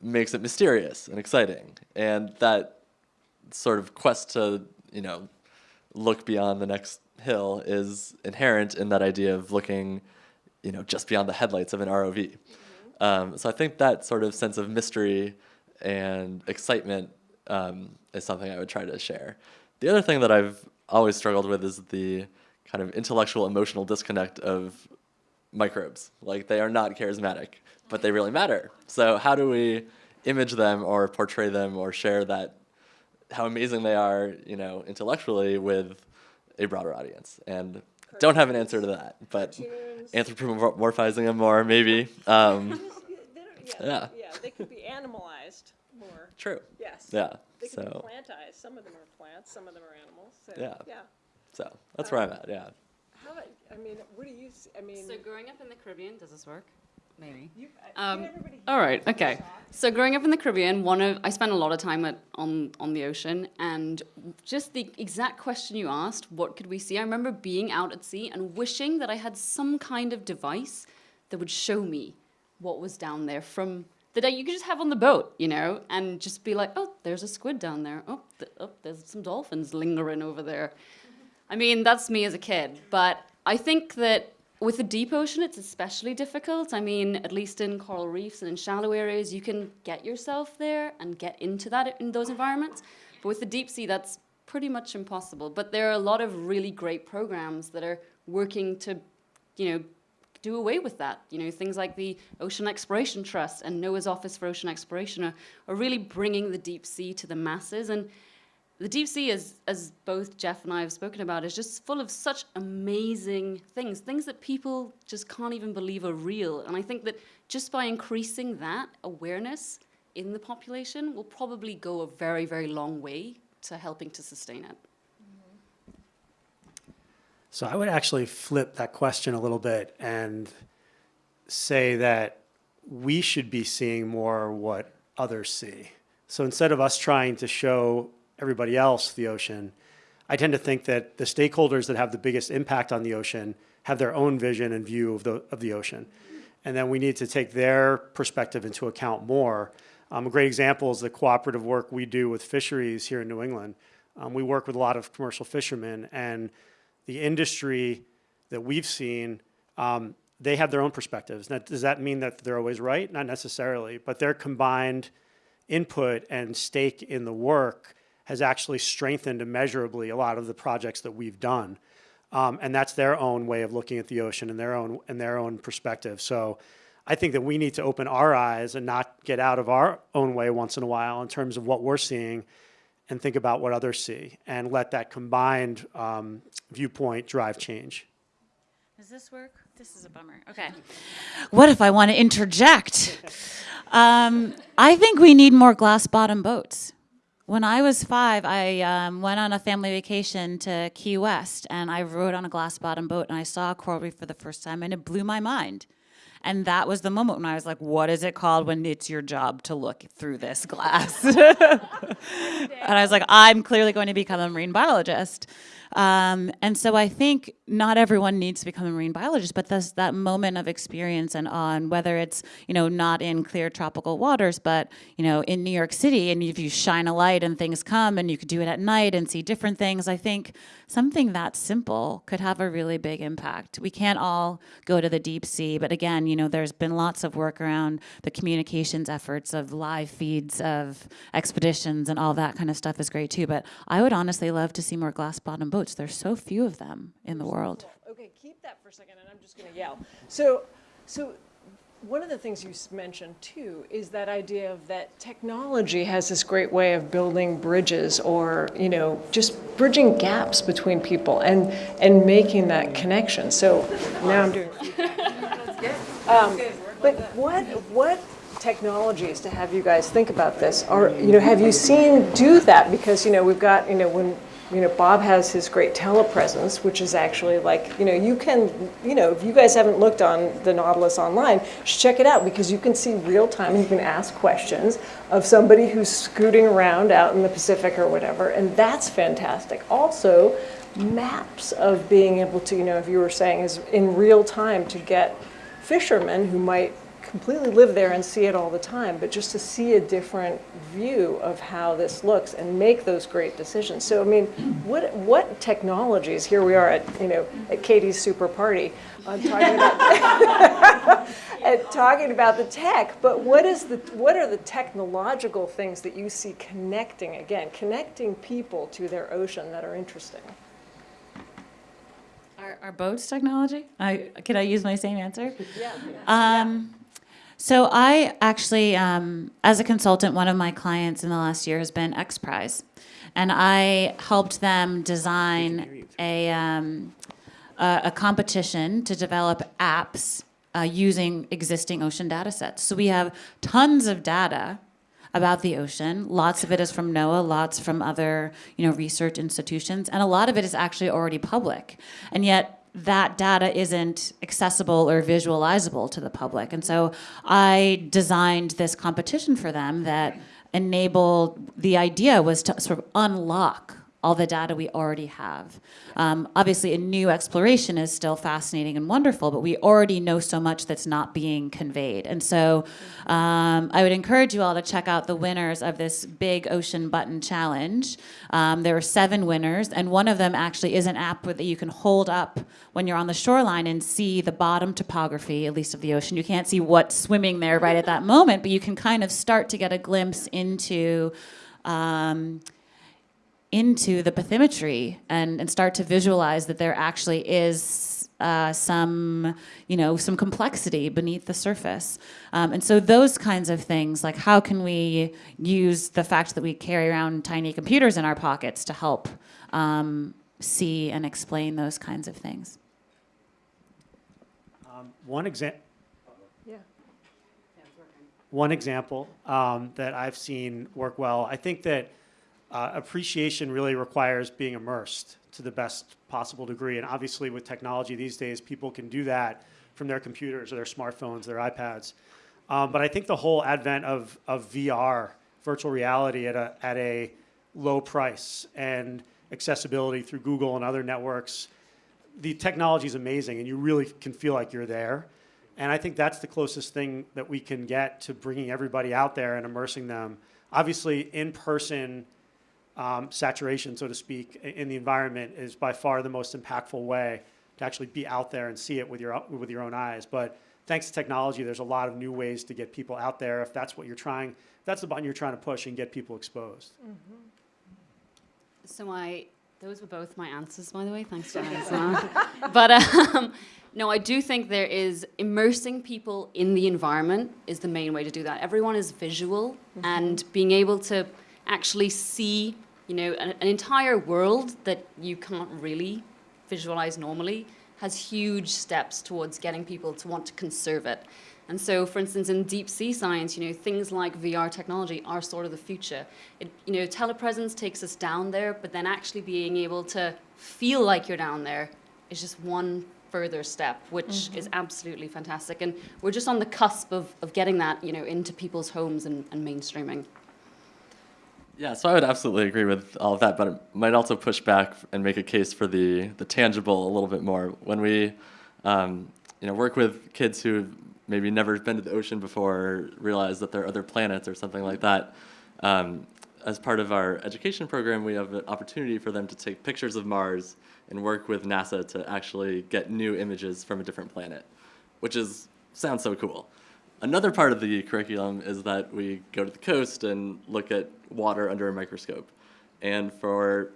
makes it mysterious and exciting, and that sort of quest to you know look beyond the next hill is inherent in that idea of looking, you know, just beyond the headlights of an ROV. Um, so I think that sort of sense of mystery and excitement um, is something I would try to share. The other thing that I've always struggled with is the kind of intellectual emotional disconnect of microbes. Like they are not charismatic, but they really matter. So how do we image them or portray them or share that how amazing they are, you know, intellectually with a broader audience? And don't have an answer to that, but anthropomorphizing them more, maybe. Um, Yeah. Yeah, they could be animalized more. true. Yes. Yeah. They could be So, plantized. Some of them are plants, some of them are animals. So, Yeah. Yeah. so that's where I'm at. Yeah. How about, I mean, what do you, I mean, So growing up in the Caribbean, does this work? Maybe. Um, all right. Okay. So growing up in the Caribbean, one of I spent a lot of time at, on on the ocean, and just the exact question you asked, what could we see? I remember being out at sea and wishing that I had some kind of device that would show me what was down there from that you could just have on the boat, you know, and just be like, oh, there's a squid down there. Oh, th- oh there's some dolphins lingering over there. I mean, that's me as a kid, but I think that with the deep ocean, it's especially difficult. I mean, at least in coral reefs and in shallow areas, you can get yourself there and get into that in those environments. But with the deep sea, that's pretty much impossible. But there are a lot of really great programs that are working to, you know, do away with that. You know, things like the Ocean Exploration Trust and NOAA's Office for Ocean Exploration are, are really bringing the deep sea to the masses. And the deep sea, as, as both Jeff and I have spoken about, is just full of such amazing things, things that people just can't even believe are real. And I think that just by increasing that awareness in the population will probably go a very, very long way to helping to sustain it. So I would actually flip that question a little bit and say that we should be seeing more what others see. So instead of us trying to show everybody else the ocean, I tend to think that the stakeholders that have the biggest impact on the ocean have their own vision and view of the, of the ocean. And then we need to take their perspective into account more. Um, a great example is the cooperative work we do with fisheries here in New England. Um, we work with a lot of commercial fishermen and the industry that we've seen, um, they have their own perspectives. Now, does that mean that they're always right? Not necessarily, but their combined input and stake in the work has actually strengthened immeasurably a lot of the projects that we've done. Um, and that's their own way of looking at the ocean and their own and their own perspective. So I think that we need to open our eyes and not get out of our own way once in a while in terms of what we're seeing and think about what others see and let that combined um, viewpoint drive change. Does this work? This is a bummer. Okay. What if I want to interject? Um, I think we need more glass bottom boats. When I was five, I um, went on a family vacation to Key West and I rode on a glass bottom boat and I saw a coral reef for the first time and it blew my mind. And that was the moment when I was like, what is it called when it's your job to look through this glass? and I was like, I'm clearly going to become a marine biologist. Um, and so I think not everyone needs to become a marine biologist, but this, that moment of experience and on whether it's, you know, not in clear tropical waters, but, you know, in New York City, and if you shine a light and things come and you could do it at night and see different things, I think something that simple could have a really big impact. We can't all go to the deep sea, but again, you know, there's been lots of work around the communications efforts of live feeds of expeditions and all that kind of stuff is great too. But I would honestly love to see more glass bottom boats. There's so few of them in the world. Okay, keep that for a second, and I'm just going to yell. So, so one of the things you mentioned too is that idea of that technology has this great way of building bridges, or you know, just bridging gaps between people and and making that connection. So now I'm doing. Um, but what what technologies to have you guys think about this? Or you know, have you seen do that? Because you know, we've got you know when you know Bob has his great telepresence, which is actually like you know you can you know if you guys haven't looked on the Nautilus online, check it out because you can see real time and you can ask questions of somebody who's scooting around out in the Pacific or whatever, and that's fantastic. Also. Maps of being able to, you know, if you were saying, is in real time to get fishermen who might completely live there and see it all the time, but just to see a different view of how this looks and make those great decisions. So, I mean, what what technologies? Here we are at you know at Katie's super party, uh, talking about at talking about the tech. But what is the what are the technological things that you see connecting again, connecting people to their ocean that are interesting? Our, our boats technology? I, could I use my same answer? Yeah. Um, so I actually, um, as a consultant, one of my clients in the last year has been X Prize, and I helped them design a um, a, a competition to develop apps uh, using existing ocean data sets. So we have tons of data about the ocean. Lots of it is from NOAA, lots from other, you know, research institutions, and a lot of it is actually already public. And yet that data isn't accessible or visualizable to the public. And so I designed this competition for them that enabled, the idea was to sort of unlock all the data we already have. Um, obviously, a new exploration is still fascinating and wonderful, but we already know so much that's not being conveyed. And so um, I would encourage you all to check out the winners of this big ocean button challenge. Um, there were seven winners, and one of them actually is an app that you can hold up when you're on the shoreline and see the bottom topography, at least of the ocean. You can't see what's swimming there right at that moment, but you can kind of start to get a glimpse into. Um, into the bathymetry and, and start to visualize that there actually is uh, some, you know, some complexity beneath the surface. Um, and so those kinds of things, like how can we use the fact that we carry around tiny computers in our pockets to help um, see and explain those kinds of things? One example. Yeah. One example um, that I've seen work well, I think that uh, appreciation really requires being immersed to the best possible degree. And obviously, with technology these days, people can do that from their computers or their smartphones, their iPads. Um, but I think the whole advent of, of VR, virtual reality, at a, at a low price and accessibility through Google and other networks, the technology is amazing and you really can feel like you're there. And I think that's the closest thing that we can get to bringing everybody out there and immersing them. Obviously, in person um, saturation, so to speak, in the environment is by far the most impactful way to actually be out there and see it with your, with your own eyes. But thanks to technology, there's a lot of new ways to get people out there if that's what you're trying, if that's the button you're trying to push and get people exposed. So I, those were both my answers, by the way. Thanks, Diana. but um, no, I do think there is immersing people in the environment is the main way to do that. Everyone is visual, and being able to actually see, you know, an, an entire world that you can't really visualize normally has huge steps towards getting people to want to conserve it. And so, for instance, in deep sea science, you know, things like VR technology are sort of the future. It, you know, telepresence takes us down there, but then actually being able to feel like you're down there is just one further step, which mm-hmm. is absolutely fantastic. And we're just on the cusp of, of getting that, you know, into people's homes and, and mainstreaming. Yeah, so I would absolutely agree with all of that, but it might also push back and make a case for the, the tangible a little bit more. When we, um, you know, work with kids who've maybe never been to the ocean before, or realize that there are other planets or something like that, um, as part of our education program, we have an opportunity for them to take pictures of Mars and work with NASA to actually get new images from a different planet, which is sounds so cool. Another part of the curriculum is that we go to the coast and look at water under a microscope. And for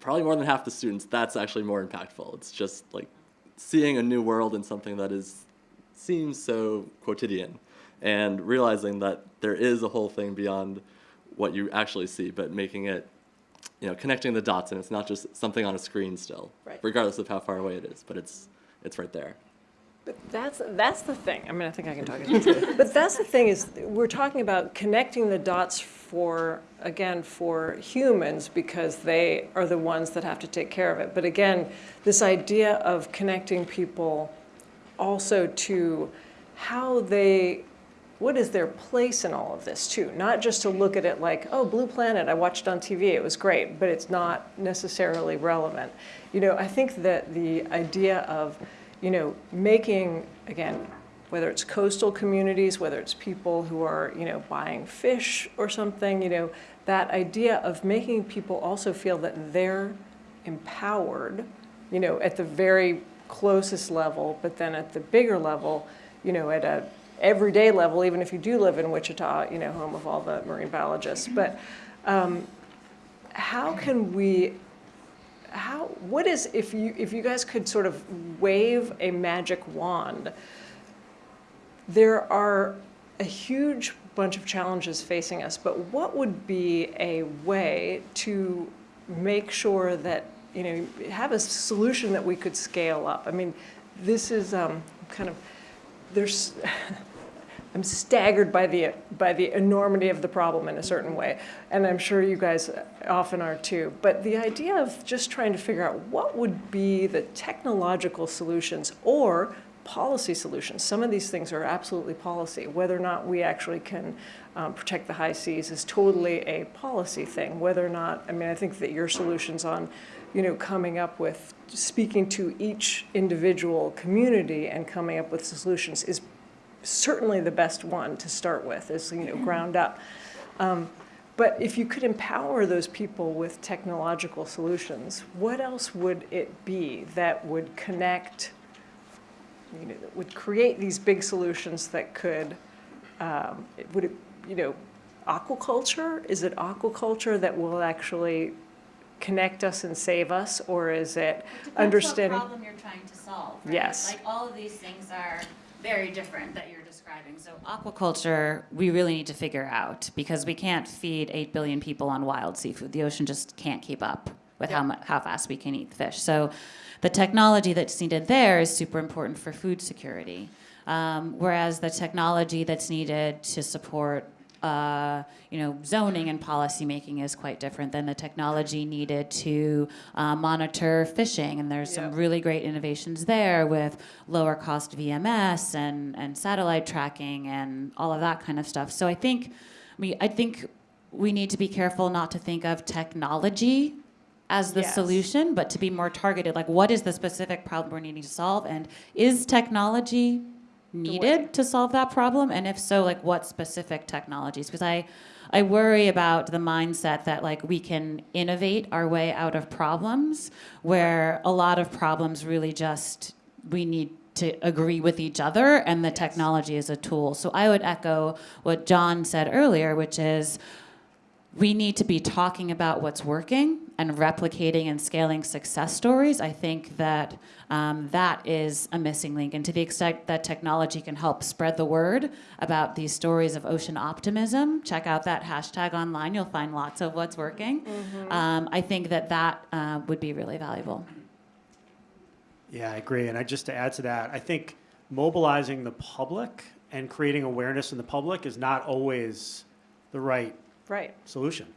probably more than half the students, that's actually more impactful. It's just like seeing a new world in something that is seems so quotidian and realizing that there is a whole thing beyond what you actually see, but making it, you know, connecting the dots and it's not just something on a screen still, Right. regardless of how far away it is, but it's, it's right there. That's, that's the thing. I mean, I think I can talk. But that's the thing is, we're talking about connecting the dots for, again, for humans because they are the ones that have to take care of it. But again, this idea of connecting people also to how they, what is their place in all of this too? Not just to look at it like, oh, Blue Planet, I watched on TV, it was great, but it's not necessarily relevant. You know, I think that the idea of, you know, making, again, whether it's coastal communities, whether it's people who are, you know, buying fish or something, you know, that idea of making people also feel that they're empowered, you know, at the very closest level, but then at the bigger level, you know, at a everyday level, even if you do live in Wichita, you know, home of all the marine biologists. But um, how can we how what is if you if you guys could sort of wave a magic wand there are a huge bunch of challenges facing us but what would be a way to make sure that you know have a solution that we could scale up? I mean this is um, kind of there's I'm staggered by the, by the enormity of the problem in a certain way. And I'm sure you guys often are too. But the idea of just trying to figure out what would be the technological solutions or policy solutions. Some of these things are absolutely policy. Whether or not we actually can um, protect the high seas is totally a policy thing. Whether or not, I mean, I think that your solutions on, you know, coming up with, speaking to each individual community and coming up with solutions is certainly the best one to start with, is, you know, ground up. Um, but if you could empower those people with technological solutions, what else would it be that would connect you know, that would create these big solutions that could, um, it- would it, you know, aquaculture? Is it aquaculture that will actually connect us and save us, or is it understanding? Depends what problem you're trying to solve, right? Yes. Like, all of these things are very different that you're describing, so. Aquaculture, we really need to figure out because we can't feed 8 billion people on wild seafood. The ocean just can't keep up with how, how fast we can eat fish. So the technology that's needed there is super important for food security. Um, whereas the technology that's needed to support uh, you know, zoning and policy making is quite different than the technology needed to uh, monitor fishing. And there's some really great innovations there with lower cost VMS and, and satellite tracking and all of that kind of stuff. So I think, I mean, I think we need to be careful not to think of technology as the Yes. solution, but to be more targeted. Like, what is the specific problem we're needing to solve? And is technology needed to solve that problem? And if so, like, what specific technologies? Because I, I worry about the mindset that like we can innovate our way out of problems, where a lot of problems really just we need to agree with each other, and the technology is a tool. So I would echo what John said earlier, which is we need to be talking about what's working and replicating and scaling success stories. I think that um, that is a missing link. And to the extent that technology can help spread the word about these stories of ocean optimism, check out that hashtag online. You'll find lots of what's working. Um, I think that that uh, would be really valuable. Yeah, I agree. And I, just to add to that, I think mobilizing the public and creating awareness in the public is not always the right Right, solution.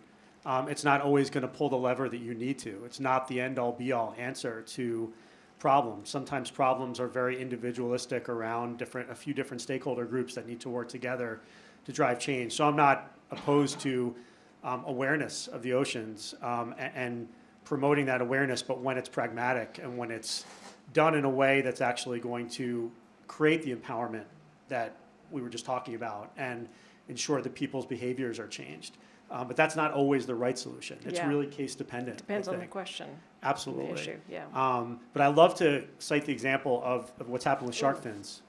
Um, it's not always going to pull the lever that you need to. It's not the end all be all answer to problems. Sometimes problems are very individualistic around different, a few different stakeholder groups that need to work together to drive change. So I'm not opposed to um, awareness of the oceans um, a- and promoting that awareness, but when it's pragmatic and when it's done in a way that's actually going to create the empowerment that we were just talking about and ensure that people's behaviors are changed. Um, but that's not always the right solution. It's Yeah. really case dependent. Depends on the question, Absolutely. the issue, yeah. Um, but I love to cite the example of, of what's happened with shark fins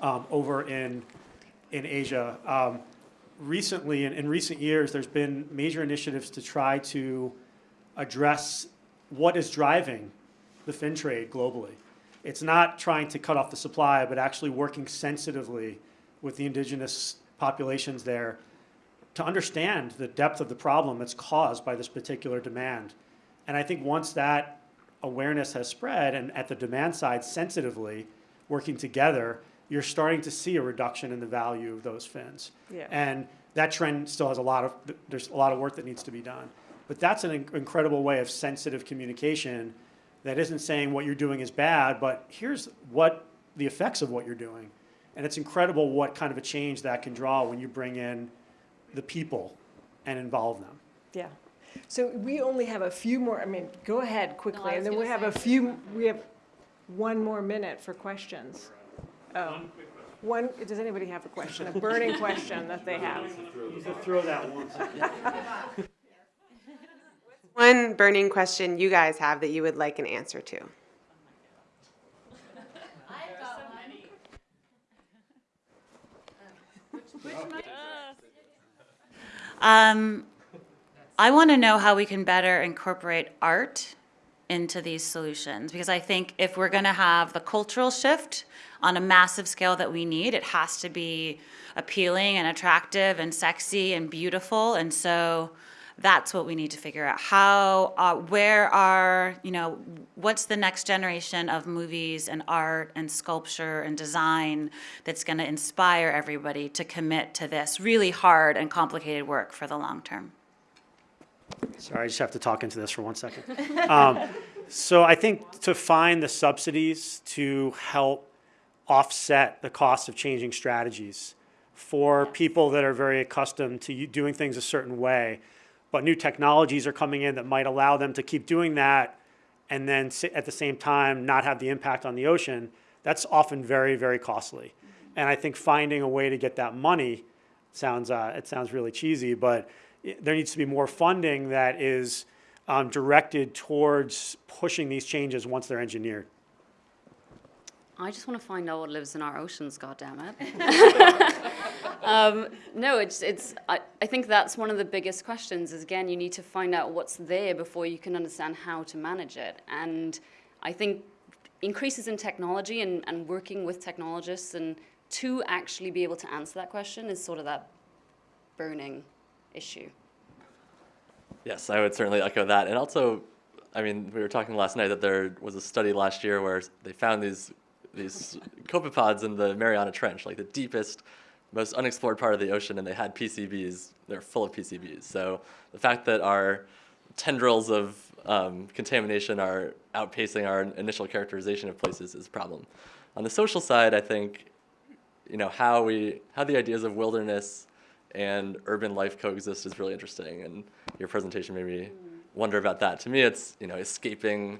um, over in in Asia. Um, recently, in, in recent years, there's been major initiatives to try to address what is driving the fin trade globally. It's not trying to cut off the supply, but actually working sensitively with the indigenous populations there to understand the depth of the problem that's caused by this particular demand. And I think once that awareness has spread and at the demand side sensitively working together, you're starting to see a reduction in the value of those fins. Yeah. And that trend still has a lot of, there's a lot of work that needs to be done. But that's an incredible way of sensitive communication that isn't saying what you're doing is bad, but here's what the effects of what you're doing. And it's incredible what kind of a change that can draw when you bring in the people and involve them. Yeah. So we only have a few more, I mean, go ahead No, quickly, I and was then we gonna have a say- few, we have one more minute for questions. Oh. One, does anybody have a question, a burning question that they have? You can throw that once. One burning question you guys have that you would like an answer to. Um, I want to know how we can better incorporate art into these solutions because I think if we're going to have the cultural shift on a massive scale that we need, it has to be appealing and attractive and sexy and beautiful. And so That's what we need to figure out. How, uh, where are, you know, what's the next generation of movies and art and sculpture and design that's going to inspire everybody to commit to this really hard and complicated work for the long term? Sorry, I just have to talk into this for one second. Um, So I think to find the subsidies to help offset the cost of changing strategies for people that are very accustomed to doing things a certain way, but new technologies are coming in that might allow them to keep doing that and then at the same time not have the impact on the ocean, that's often very, very costly. And I think finding a way to get that money sounds, uh, it sounds really cheesy, but there needs to be more funding that is um, directed towards pushing these changes once they're engineered. I just want to find out what lives in our oceans, goddammit. um, no, it's, it's, I, I think that's one of the biggest questions is, again, you need to find out what's there before you can understand how to manage it. And I think increases in technology and, and working with technologists and to actually be able to answer that question is sort of that burning issue. Yes, I would certainly echo that. And also, I mean, we were talking last night that there was a study last year where they found these these copepods in the Mariana Trench, like the deepest, most unexplored part of the ocean, and they had PCBs. They're full of PCBs. So the fact that our tendrils of um, contamination are outpacing our initial characterization of places is a problem. On the social side, I think, you know, how we how the ideas of wilderness and urban life coexist is really interesting, and your presentation made me wonder about that. To me, it's you know escaping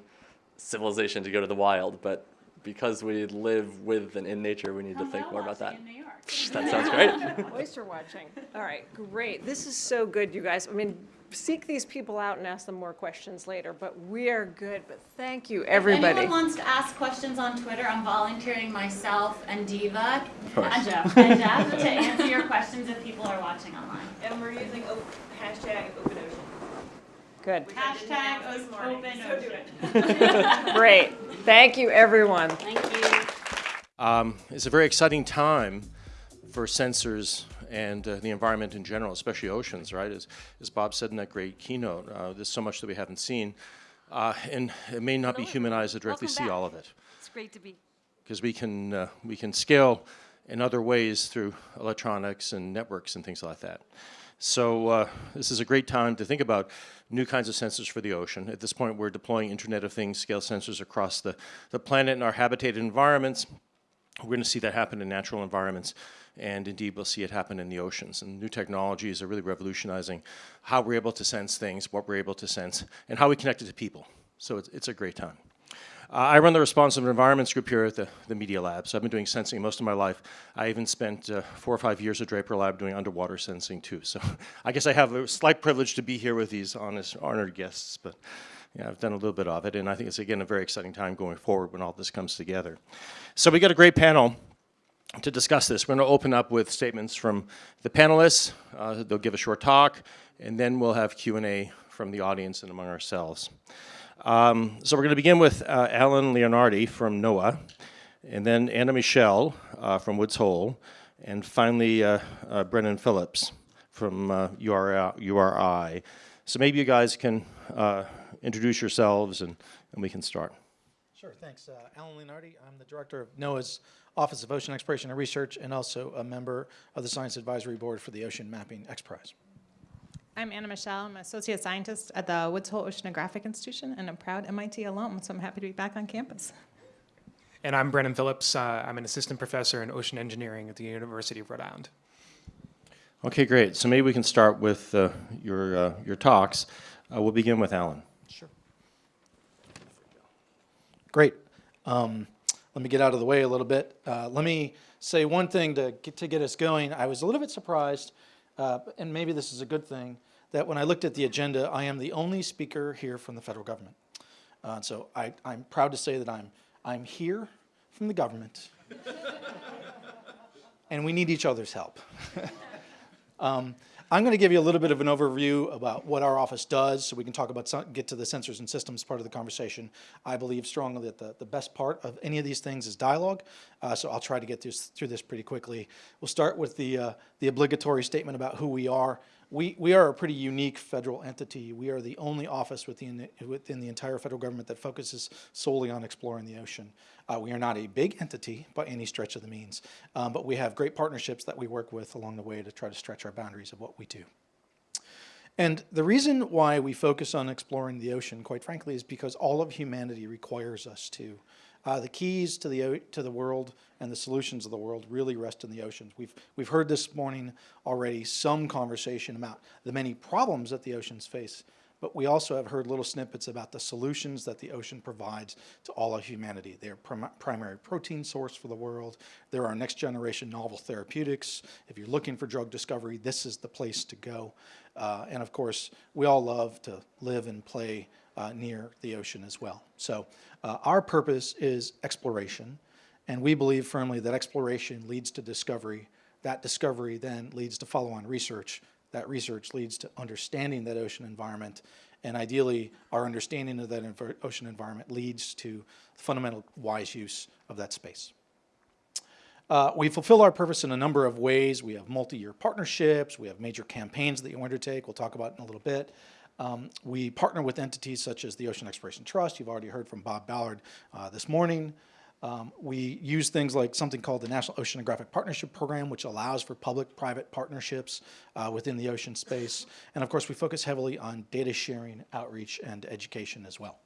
civilization to go to the wild, but because we live with and in nature, we need to think more about that. That sounds great. Oyster watching. All right, great. This is so good, you guys. I mean, seek these people out and ask them more questions later, but we are good. But thank you, If everybody. anyone wants to ask questions on Twitter, I'm volunteering myself and Diva and Jeff, and Jeff to answer your questions if people are watching online. And we're using op- hashtag open ocean. Good. Hashtag This o- morning, open so ocean. Great. Thank you, everyone. Thank you. Um, it's a very exciting time for sensors and uh, the environment in general, especially oceans, right? As, as Bob said in that great keynote, uh, there's so much that we haven't seen. Uh, and it may not be human eyes that directly see all of it. It's great to be Because we can, uh, we can scale in other ways through electronics and networks and things like that. So uh, this is a great time to think about new kinds of sensors for the ocean. At this point, we're deploying Internet of Things scale sensors across the, the planet in our habitated environments. We're going to see that happen in natural environments, and indeed, we'll see it happen in the oceans. And new technologies are really revolutionizing how we're able to sense things, what we're able to sense, and how we connect it to people. So it's, it's a great time. Uh, I run the responsive environments group here at the, the Media Lab. So I've been doing sensing most of my life. I even spent uh, four or five years at Draper Lab doing underwater sensing too. So I guess I have a slight privilege to be here with these honest, honored guests, but yeah, I've done a little bit of it. And I think it's, again, a very exciting time going forward when all this comes together. So we got a great panel to discuss this. We're going to open up with statements from the panelists. Uh, they'll give a short talk, and then we'll have Q&A from the audience and among ourselves. Um, so we're going to begin with uh, Alan Leonardi from NOAA, and then Anna Michel uh, from Woods Hole, and finally uh, uh, Brennan Phillips from uh, URI, URI. So maybe you guys can uh, introduce yourselves and, and we can start. Sure, thanks. Uh, Alan Leonardi, I'm the director of NOAA's Office of Ocean Exploration and Research and also a member of the Science Advisory Board for the Ocean Mapping X Prize. I'm Anna Michel. I'm associate scientist at the Woods Hole Oceanographic Institution and a proud MIT alum, so I'm happy to be back on campus. And I'm Brennan Phillips. Uh, I'm an assistant professor in ocean engineering at the University of Rhode Island. Okay, great. So maybe we can start with uh, your, uh, your talks. Uh, we'll begin with Alan. Sure. Great. Um, let me get out of the way a little bit. Uh, let me say one thing to get, to get us going. I was a little bit surprised, uh, and maybe this is a good thing, that when I looked at the agenda, I am the only speaker here from the federal government. Uh, so I, I'm proud to say that I'm, I'm here from the government, and we need each other's help. Um, I'm going to give you a little bit of an overview about what our office does so we can talk about, some- get to the sensors and systems part of the conversation. I believe strongly that the, the best part of any of these things is dialogue, uh, so I'll try to get this, through this pretty quickly. We'll start with the, uh, the obligatory statement about who we are. We, we are a pretty unique federal entity. We are the only office within, within the entire federal government that focuses solely on exploring the ocean. Uh, we are not a big entity by any stretch of the means, um, but we have great partnerships that we work with along the way to try to stretch our boundaries of what we do. And the reason why we focus on exploring the ocean, quite frankly, is because all of humanity requires us to. Uh, the keys to the, to the world and the solutions of the world really rest in the oceans. We've, we've heard this morning already some conversation about the many problems that the oceans face, but we also have heard little snippets about the solutions that the ocean provides to all of humanity. They're prim primary protein source for the world. They're our next generation novel therapeutics. If you're looking for drug discovery, this is the place to go. Uh, and of course, we all love to live and play uh, near the ocean as well. So uh, our purpose is exploration, and we believe firmly that exploration leads to discovery. That discovery then leads to follow-on research. That research leads to understanding that ocean environment, and ideally, our understanding of that ocean environment leads to fundamental wise use of that space. Uh, we fulfill our purpose in a number of ways. We have multi-year partnerships. We have major campaigns that you undertake. We'll talk about in a little bit. Um, we partner with entities such as the Ocean Exploration Trust. You've already heard from Bob Ballard uh, this morning. Um, we use things like something called the National Oceanographic Partnership Program, which allows for public-private partnerships uh, within the ocean space. And of course, we focus heavily on data sharing, outreach, and education as well.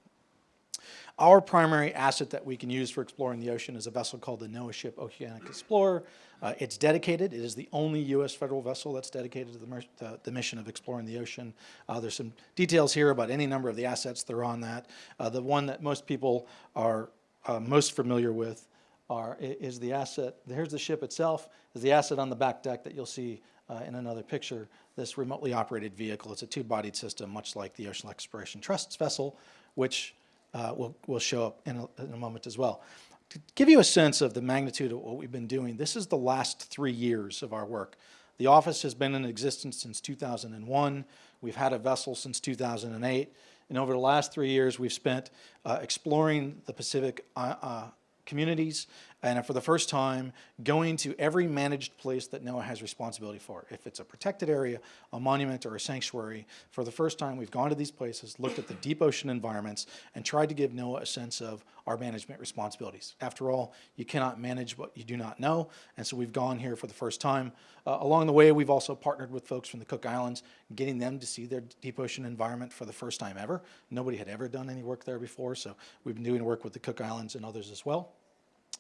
Our primary asset that we can use for exploring the ocean is a vessel called the NOAA ship Okeanos Explorer. Uh, it's dedicated. It is the only U.S. federal vessel that's dedicated to the, the, the mission of exploring the ocean. Uh, there's some details here about any number of the assets that are on that. Uh, the one that most people are uh, most familiar with are, is the asset, here's the ship itself, is the asset on the back deck that you'll see uh, in another picture, this remotely operated vehicle. It's a two-bodied system, much like the Ocean Exploration Trust's vessel, which uh, will, will show up in a, in a moment as well. To give you a sense of the magnitude of what we've been doing, this is the last three years of our work. The office has been in existence since 2001. We've had a vessel since 2008. And over the last three years, we've spent uh, exploring the Pacific uh, uh communities and for the first time going to every managed place that NOAA has responsibility for. If it's a protected area, a monument, or a sanctuary, for the first time we've gone to these places, looked at the deep ocean environments, and tried to give NOAA a sense of our management responsibilities. After all, you cannot manage what you do not know, and so we've gone here for the first time. Uh, along the way, we've also partnered with folks from the Cook Islands, getting them to see their deep ocean environment for the first time ever. Nobody had ever done any work there before, so we've been doing work with the Cook Islands and others as well.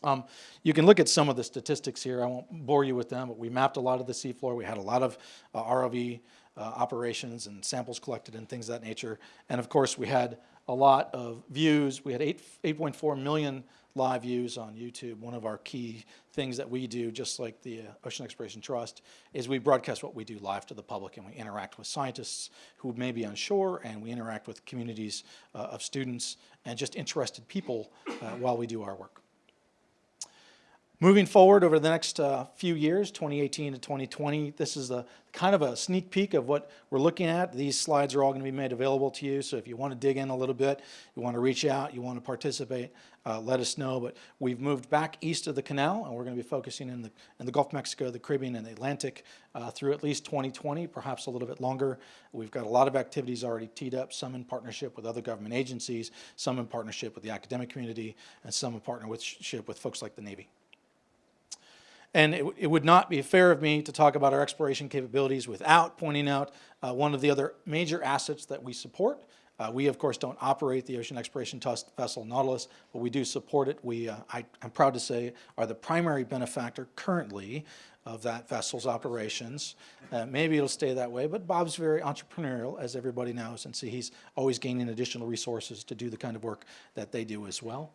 Um, you can look at some of the statistics here. I won't bore you with them, but we mapped a lot of the seafloor. We had a lot of uh, ROV uh, operations and samples collected and things of that nature. And of course, we had a lot of views. We had 8.4 million live views on YouTube. One of our key things that we do, just like the uh, Ocean Exploration Trust, is we broadcast what we do live to the public and we interact with scientists who may be on shore and we interact with communities uh, of students and just interested people uh, while we do our work. Moving forward over the next uh, few years, 2018 to 2020, this is a kind of a sneak peek of what we're looking at. These slides are all going to be made available to you, so if you want to dig in a little bit, you want to reach out, you want to participate, uh, let us know. But we've moved back east of the canal, and we're going to be focusing in the, in the Gulf of Mexico, the Caribbean, and the Atlantic uh, through at least 2020, perhaps a little bit longer. We've got a lot of activities already teed up, some in partnership with other government agencies, some in partnership with the academic community, and some in partnership with folks like the Navy. And it, it, would not be fair of me to talk about our exploration capabilities without pointing out uh, one of the other major assets that we support. Uh, we, of course, don't operate the Ocean Exploration vessel Nautilus, but we do support it. We, uh, I, am proud to say, are the primary benefactor currently of that vessel's operations. Uh, maybe it'll stay that way, but Bob's very entrepreneurial, as everybody knows, and so he's always gaining additional resources to do the kind of work that they do as well.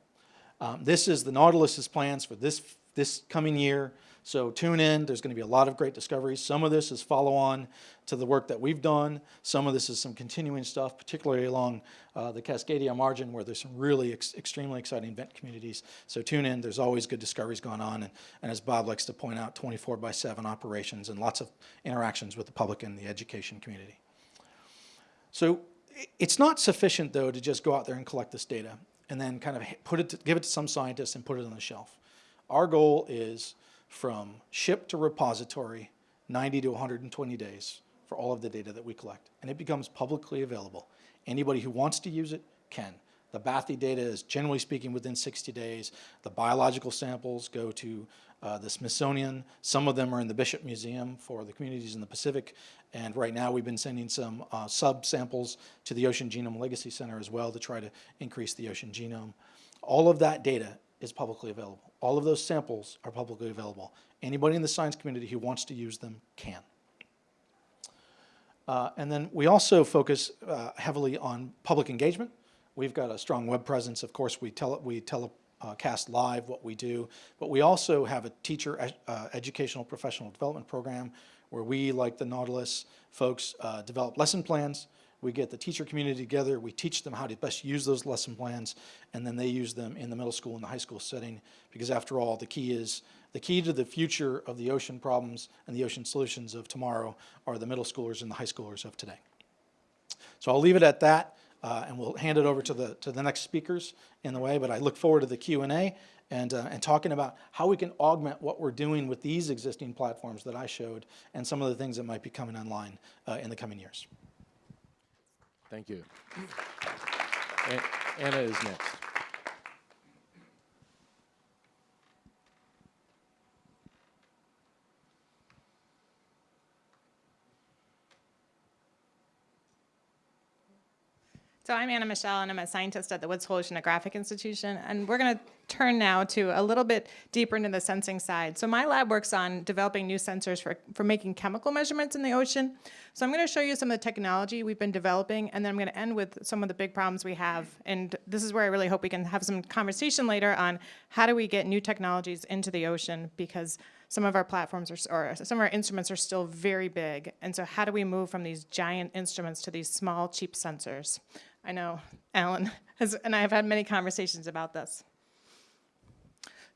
Um, this is the Nautilus's plans for this this coming year. So tune in. There's going to be a lot of great discoveries. Some of this is follow on to the work that we've done. Some of this is some continuing stuff, particularly along uh, the Cascadia margin where there's some really ex extremely exciting vent communities. So tune in. There's always good discoveries going on. And, and as Bob likes to point out, 24 by 7 operations and lots of interactions with the public and the education community. So it's not sufficient, though, to just go out there and collect this data and then kind of put it to, give it to some scientists and put it on the shelf. Our goal is from ship to repository, 90 to 120 days, for all of the data that we collect. And it becomes publicly available. Anybody who wants to use it can. The Bathy data is generally speaking within 60 days. The biological samples go to uh, the Smithsonian. Some of them are in the Bishop Museum for the communities in the Pacific. And right now we've been sending some uh, sub-samples to the Ocean Genome Legacy Center as well to try to increase the ocean genome. All of that data is publicly available. All of those samples are publicly available. Anybody in the science community who wants to use them can. Uh, and then we also focus uh, heavily on public engagement. We've got a strong web presence. Of course, we, tele we telecast live what we do, but we also have a teacher uh, educational professional development program where we, like the Nautilus folks, uh, develop lesson plans. We get the teacher community together, we teach them how to best use those lesson plans, and then they use them in the middle school and the high school setting, because after all, the key is the key to the future of the ocean problems and the ocean solutions of tomorrow are the middle schoolers and the high schoolers of today. So I'll leave it at that, uh, and we'll hand it over to the, to the next speakers in the way, but I look forward to the Q&A and, uh, and talking about how we can augment what we're doing with these existing platforms that I showed and some of the things that might be coming online uh, in the coming years. Thank you. Anna is next. So I'm Anna Michel, and I'm a scientist at the Woods Hole Oceanographic Institution, and we're going to turn now to a little bit deeper into the sensing side. So my lab works on developing new sensors for, for making chemical measurements in the ocean. So I'm going to show you some of the technology we've been developing, and then I'm going to end with some of the big problems we have. And this is where I really hope we can have some conversation later on how do we get new technologies into the ocean, because some of our platforms are, or some of our instruments are still very big. And so how do we move from these giant instruments to these small, cheap sensors? I know Alan has, and I have had many conversations about this.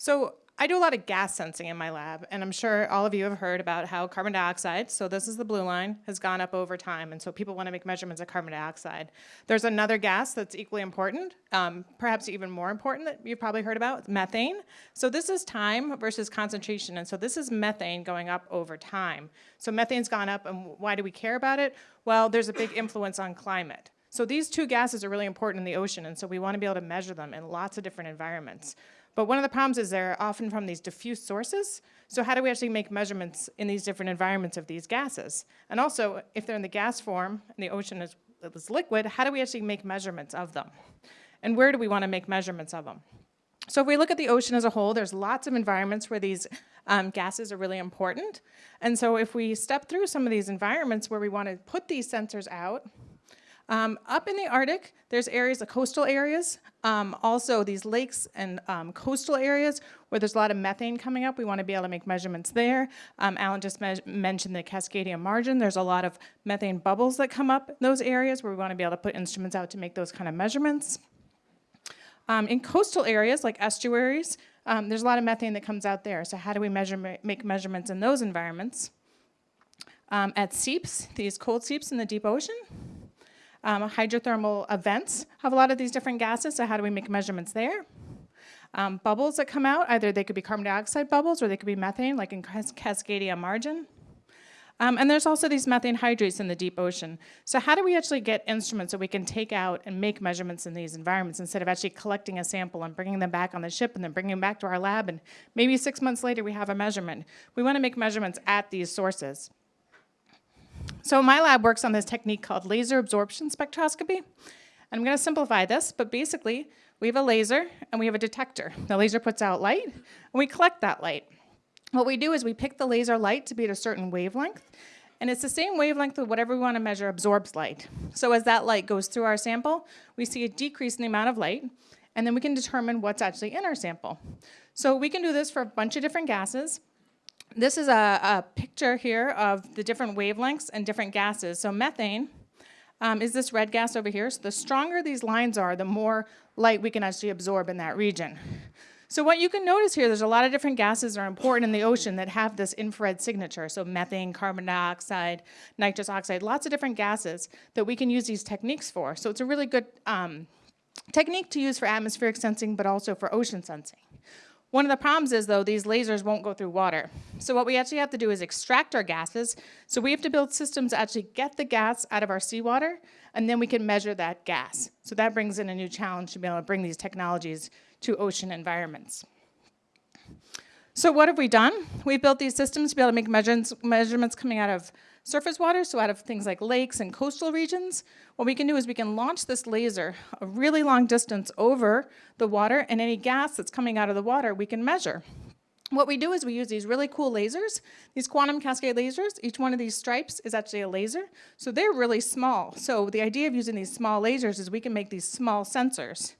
So I do a lot of gas sensing in my lab, and I'm sure all of you have heard about how carbon dioxide, so this is the blue line, has gone up over time, and so people want to make measurements of carbon dioxide. There's another gas that's equally important, um, perhaps even more important that you've probably heard about, methane. So this is time versus concentration, and so this is methane going up over time. So methane's gone up, and why do we care about it? Well, there's a big influence on climate. So these two gases are really important in the ocean, and so we want to be able to measure them in lots of different environments. But one of the problems is they're often from these diffuse sources. So how do we actually make measurements in these different environments of these gases? And also, if they're in the gas form and the ocean is, is liquid, how do we actually make measurements of them? And where do we want to make measurements of them? So if we look at the ocean as a whole, there's lots of environments where these um, gases are really important. And so if we step through some of these environments where we want to put these sensors out, um, up in the Arctic, there's areas, the coastal areas, um, also these lakes and um, coastal areas where there's a lot of methane coming up. We want to be able to make measurements there. Um, Alan just me mentioned the Cascadia margin. There's a lot of methane bubbles that come up in those areas where we want to be able to put instruments out to make those kind of measurements. Um, in coastal areas like estuaries, um, there's a lot of methane that comes out there. So how do we measure, make measurements in those environments? at seeps, these cold seeps in the deep ocean, um, hydrothermal events have a lot of these different gases, so how do we make measurements there? Um, bubbles that come out, either they could be carbon dioxide bubbles or they could be methane, like in Cas Cascadia margin. Um, and there's also these methane hydrates in the deep ocean. So how do we actually get instruments that we can take out and make measurements in these environments instead of actually collecting a sample and bringing them back on the ship and then bringing them back to our lab and maybe six months later we have a measurement. We want to make measurements at these sources. So my lab works on this technique called laser absorption spectroscopy. I'm going to simplify this, but basically we have a laser and we have a detector. The laser puts out light and we collect that light. What we do is we pick the laser light to be at a certain wavelength and it's the same wavelength of whatever we want to measure absorbs light. So as that light goes through our sample, we see a decrease in the amount of light and then we can determine what's actually in our sample. So we can do this for a bunch of different gases this is a, a, picture here of the different wavelengths and different gases. So methane um, is this red gas over here. So the stronger these lines are, the more light we can actually absorb in that region. So what you can notice here, there's a lot of different gases that are important in the ocean that have this infrared signature. So methane, carbon dioxide, nitrous oxide, lots of different gases that we can use these techniques for. So it's a really good um, technique to use for atmospheric sensing, but also for ocean sensing. One of the problems is though, these lasers won't go through water. So what we actually have to do is extract our gases. So we have to build systems to actually get the gas out of our seawater, and then we can measure that gas. So that brings in a new challenge to be able to bring these technologies to ocean environments. So what have we done? We've built these systems to be able to make measurements, measurements coming out of surface water, so out of things like lakes and coastal regions. What we can do is we can launch this laser a really long distance over the water, and any gas that's coming out of the water we can measure. What we do is we use these really cool lasers, these quantum cascade lasers. Each one of these stripes is actually a laser, so they're really small. So the idea of using these small lasers is we can make these small sensors.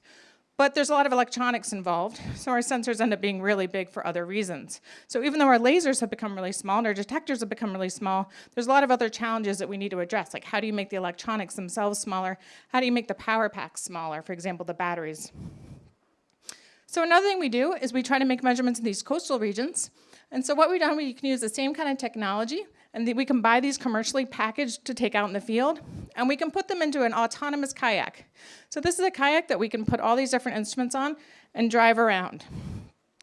But there's a lot of electronics involved, so our sensors end up being really big for other reasons. So even though our lasers have become really small and our detectors have become really small, there's a lot of other challenges that we need to address, like how do you make the electronics themselves smaller? How do you make the power packs smaller, for example, the batteries? So another thing we do is we try to make measurements in these coastal regions. And so what we've done, we can use the same kind of technology, and we can buy these commercially packaged to take out in the field, and we can put them into an autonomous kayak. So this is a kayak that we can put all these different instruments on and drive around.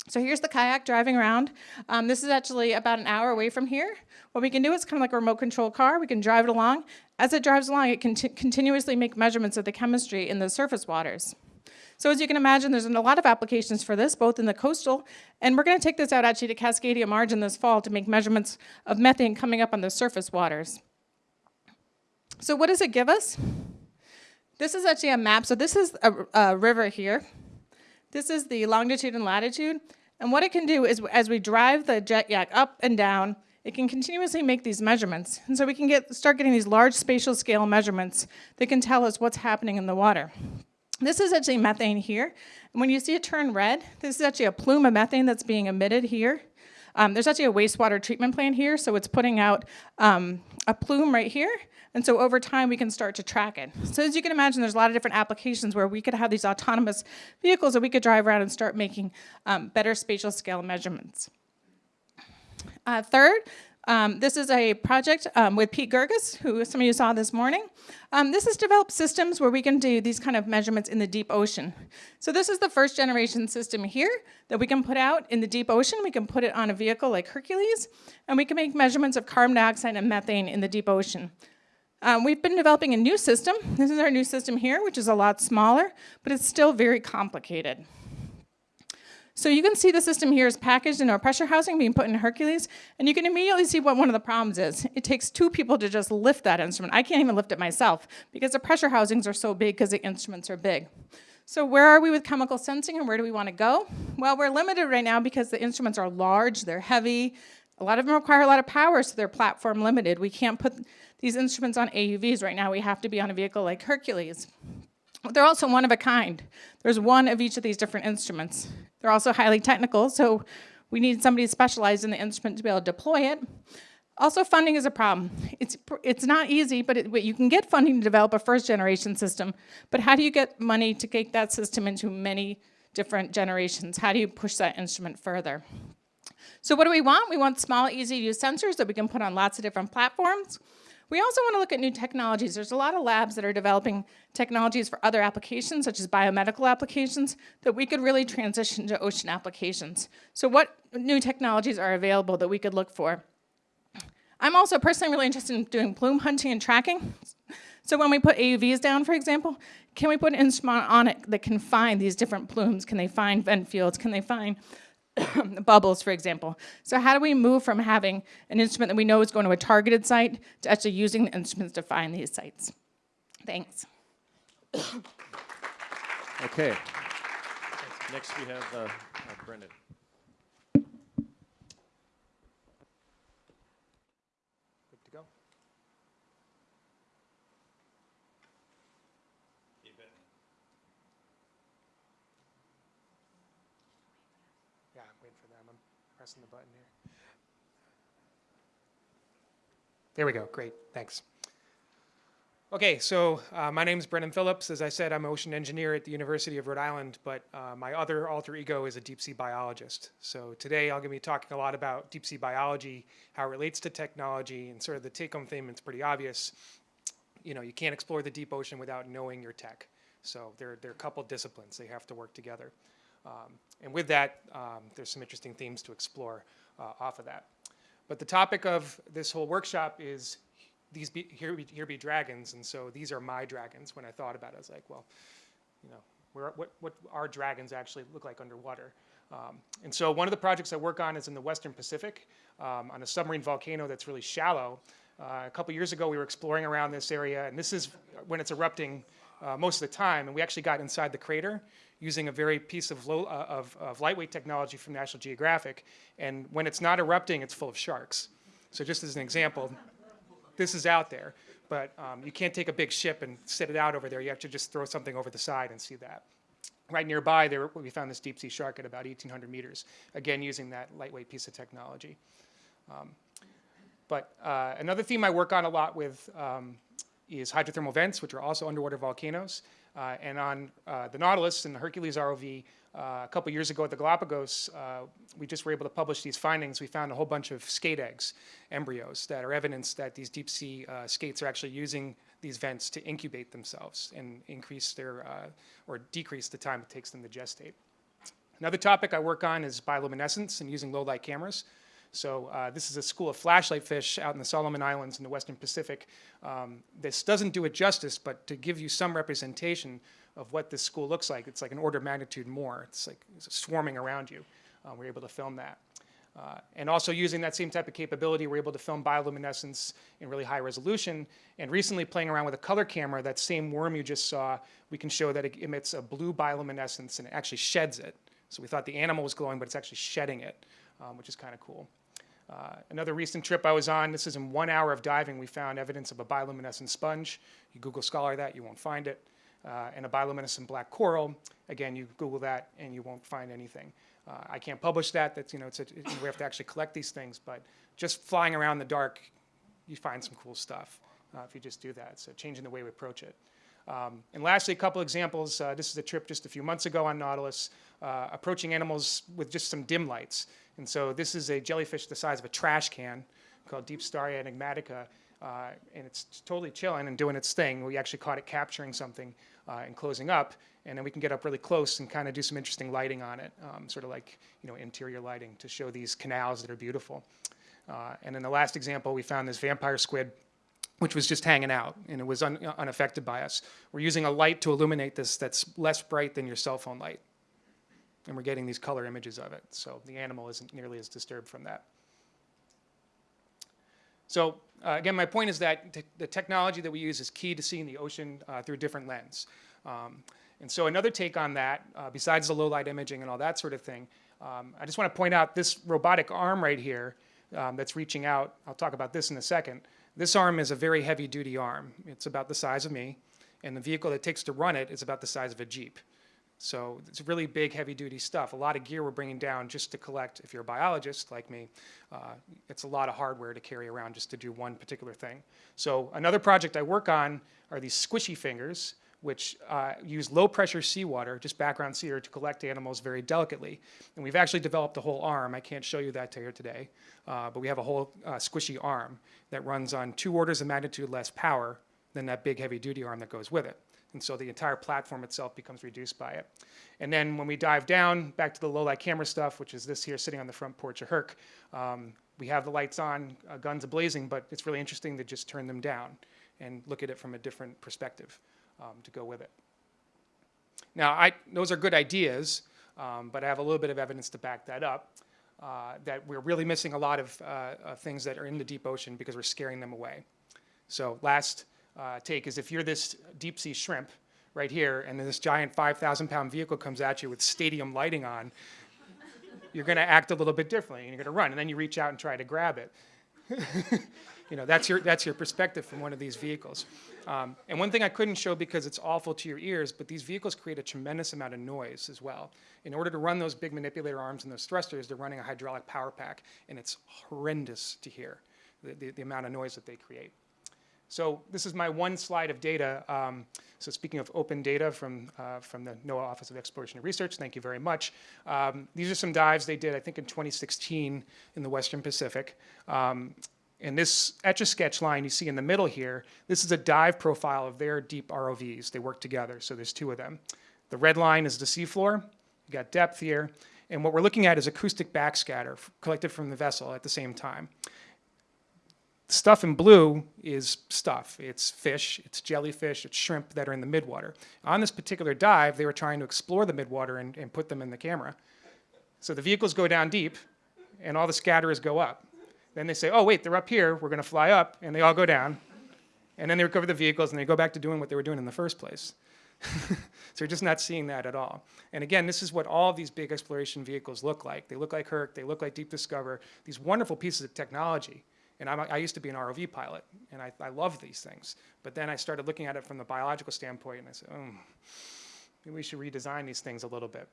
So here's the kayak driving around. Um, this is actually about an hour away from here. What we can do is kind of like a remote control car. We can drive it along. As it drives along, it can continuously make measurements of the chemistry in the surface waters. So as you can imagine, there's a lot of applications for this, both in the coastal, and we're gonna take this out actually to Cascadia Margin this fall to make measurements of methane coming up on the surface waters. So what does it give us? This is actually a map. So this is a, a river here. This is the longitude and latitude. And what it can do is as we drive the JetYak up and down, it can continuously make these measurements. And so we can get, start getting these large spatial scale measurements that can tell us what's happening in the water. This is actually methane here. And when you see it turn red, this is actually a plume of methane that's being emitted here. Um, there's actually a wastewater treatment plant here, so it's putting out um, a plume right here. And so over time, we can start to track it. So as you can imagine, there's a lot of different applications where we could have these autonomous vehicles that we could drive around and start making um, better spatial scale measurements. Uh, third, um, this is a project um, with Pete Girguis, who some of you saw this morning. Um, this has developed systems where we can do these kind of measurements in the deep ocean. So this is the first generation system here that we can put out in the deep ocean. We can put it on a vehicle like Hercules, and we can make measurements of carbon dioxide and methane in the deep ocean. Um, we've been developing a new system. This is our new system here, which is a lot smaller, but it's still very complicated. So you can see the system here is packaged in a pressure housing being put in Hercules, and you can immediately see what one of the problems is. It takes two people to just lift that instrument. I can't even lift it myself because the pressure housings are so big because the instruments are big. So where are we with chemical sensing and where do we want to go? Well, we're limited right now because the instruments are large, they're heavy, a lot of them require a lot of power, so they're platform limited. We can't put these instruments on AUVs right now. We have to be on a vehicle like Hercules. They're also one of a kind. There's one of each of these different instruments. They're also highly technical, so we need somebody specialized in the instrument to be able to deploy it. Also, funding is a problem. It's, it's not easy, but, it, you can get funding to develop a first generation system, but how do you get money to take that system into many different generations? How do you push that instrument further? So what do we want? We want small, easy to use sensors that we can put on lots of different platforms. We also want to look at new technologies. There's a lot of labs that are developing technologies for other applications, such as biomedical applications, that we could really transition to ocean applications. So what new technologies are available that we could look for? I'm also personally really interested in doing plume hunting and tracking. So when we put AUVs down, for example, can we put an instrument on it that can find these different plumes? Can they find vent fields? Can they find bubbles, for example. So how do we move from having an instrument that we know is going to a targeted site to actually using the instruments to find these sites? Thanks. okay. Next we have uh, uh, Brendan. Good to go. Yeah, I'm waiting for them. I'm pressing the button here. There we go. Great. Thanks. Okay, so uh, my name is Brennan Phillips. As I said, I'm an ocean engineer at the University of Rhode Island, but uh, my other alter ego is a deep sea biologist. So today I'm to be talking a lot about deep sea biology, how it relates to technology, and sort of the take-home theme, it's pretty obvious. You know, you can't explore the deep ocean without knowing your tech. So they're, they're a couple disciplines. They have to work together. Um, and with that, um, there's some interesting themes to explore uh, off of that. But the topic of this whole workshop is these be, here, be, here be dragons, and so these are my dragons. When I thought about it, I was like, well, you know, what, what our dragons actually look like underwater. Um, and so one of the projects I work on is in the Western Pacific um, on a submarine volcano that's really shallow. Uh, a couple years ago, we were exploring around this area, and this is when it's erupting uh, most of the time. And we actually got inside the crater using a very piece of, low, uh, of, of lightweight technology from National Geographic. And when it's not erupting, it's full of sharks. So just as an example, this is out there, but um, you can't take a big ship and set it out over there. You have to just throw something over the side and see that. Right nearby, there, we found this deep sea shark at about 1,800 meters, again using that lightweight piece of technology. Um, but uh, another theme I work on a lot with um, is hydrothermal vents, which are also underwater volcanoes. Uh, and on uh, the Nautilus and the Hercules ROV, uh, a couple years ago at the Galapagos, we just were able to publish these findings. We found a whole bunch of skate eggs, embryos, that are evidence that these deep sea skates are actually using these vents to incubate themselves and increase their, or decrease the time it takes them to gestate. Another topic I work on is bioluminescence and using low light cameras. So uh, this is a school of flashlight fish out in the Solomon Islands in the Western Pacific. Um, this doesn't do it justice, but to give you some representation of what this school looks like, it's like an order of magnitude more. It's like swarming around you. Uh, we're able to film that. Uh, and also using that same type of capability, we're able to film bioluminescence in really high resolution. And recently playing around with a color camera, that same worm you just saw, we can show that it emits a blue bioluminescence and it actually sheds it. So we thought the animal was glowing, but it's actually shedding it, um, which is kind of cool. Uh, another recent trip I was on, this is in one hour of diving, we found evidence of a bioluminescent sponge. You Google Scholar that, you won't find it. Uh, and a bioluminescent black coral, again, you Google that and you won't find anything. Uh, I can't publish that, that's, you know, it's a, we have to actually collect these things, but just flying around in the dark, you find some cool stuff uh, if you just do that. So changing the way we approach it. Um, and lastly, a couple examples. Uh, this is a trip just a few months ago on Nautilus, uh, approaching animals with just some dim lights. And so this is a jellyfish the size of a trash can called Deepstaria enigmatica. Uh, and it's totally chilling and doing its thing. We actually caught it capturing something uh, and closing up. And then we can get up really close and kind of do some interesting lighting on it, um, sort of like you know interior lighting to show these canals that are beautiful. Uh, and in the last example, we found this vampire squid which was just hanging out and it was un unaffected by us. We're using a light to illuminate this that's less bright than your cell phone light. And we're getting these color images of it. So the animal isn't nearly as disturbed from that. So uh, again, my point is that the technology that we use is key to seeing the ocean uh, through a different lens. Um, and so another take on that, uh, besides the low light imaging and all that sort of thing, um, I just want to point out this robotic arm right here um, that's reaching out. I'll talk about this in a second. This arm is a very heavy duty arm. It's about the size of me, and the vehicle that takes to run it is about the size of a Jeep. So it's really big, heavy duty stuff. A lot of gear we're bringing down just to collect, if you're a biologist like me, uh, it's a lot of hardware to carry around just to do one particular thing. So another project I work on are these squishy fingers, which uh, use low pressure seawater, just background seawater, to collect animals very delicately. And we've actually developed a whole arm. I can't show you that here today, uh, but we have a whole uh, squishy arm that runs on two orders of magnitude less power than that big heavy duty arm that goes with it. And so the entire platform itself becomes reduced by it. And then when we dive down, back to the low light camera stuff, which is this here sitting on the front porch of Herc, um, we have the lights on, uh, guns ablazing, but it's really interesting to just turn them down and look at it from a different perspective um, to go with it. Now, I, those are good ideas, um, but I have a little bit of evidence to back that up, uh, that we're really missing a lot of uh, things that are in the deep ocean because we're scaring them away. So last uh, take is if you're this deep sea shrimp right here and then this giant 5,000 pound vehicle comes at you with stadium lighting on, you're going to act a little bit differently and you're going to run and then you reach out and try to grab it. you know, that's your, that's your perspective from one of these vehicles. Um, and one thing I couldn't show because it's awful to your ears, but these vehicles create a tremendous amount of noise as well. In order to run those big manipulator arms and those thrusters, they're running a hydraulic power pack, and it's horrendous to hear, the, the, the amount of noise that they create. So this is my one slide of data. Um, so speaking of open data from, uh, from the NOAA Office of Exploration and Research, thank you very much. Um, these are some dives they did, I think, in 2016 in the Western Pacific. Um, and this Etch-a-Sketch line you see in the middle here, this is a dive profile of their deep ROVs. They work together, so there's two of them. The red line is the seafloor, you got depth here, and what we're looking at is acoustic backscatter collected from the vessel at the same time. Stuff in blue is stuff. It's fish, it's jellyfish, it's shrimp that are in the midwater. On this particular dive, they were trying to explore the midwater and, and put them in the camera. So the vehicles go down deep, and all the scatterers go up. Then they say, oh, wait, they're up here, we're going to fly up, and they all go down. And then they recover the vehicles, and they go back to doing what they were doing in the first place. so you're just not seeing that at all. And again, this is what all these big exploration vehicles look like. They look like Herc, they look like Deep Discover, these wonderful pieces of technology. And I'm, I used to be an ROV pilot, and I, I love these things. But then I started looking at it from the biological standpoint, and I said, oh, maybe we should redesign these things a little bit.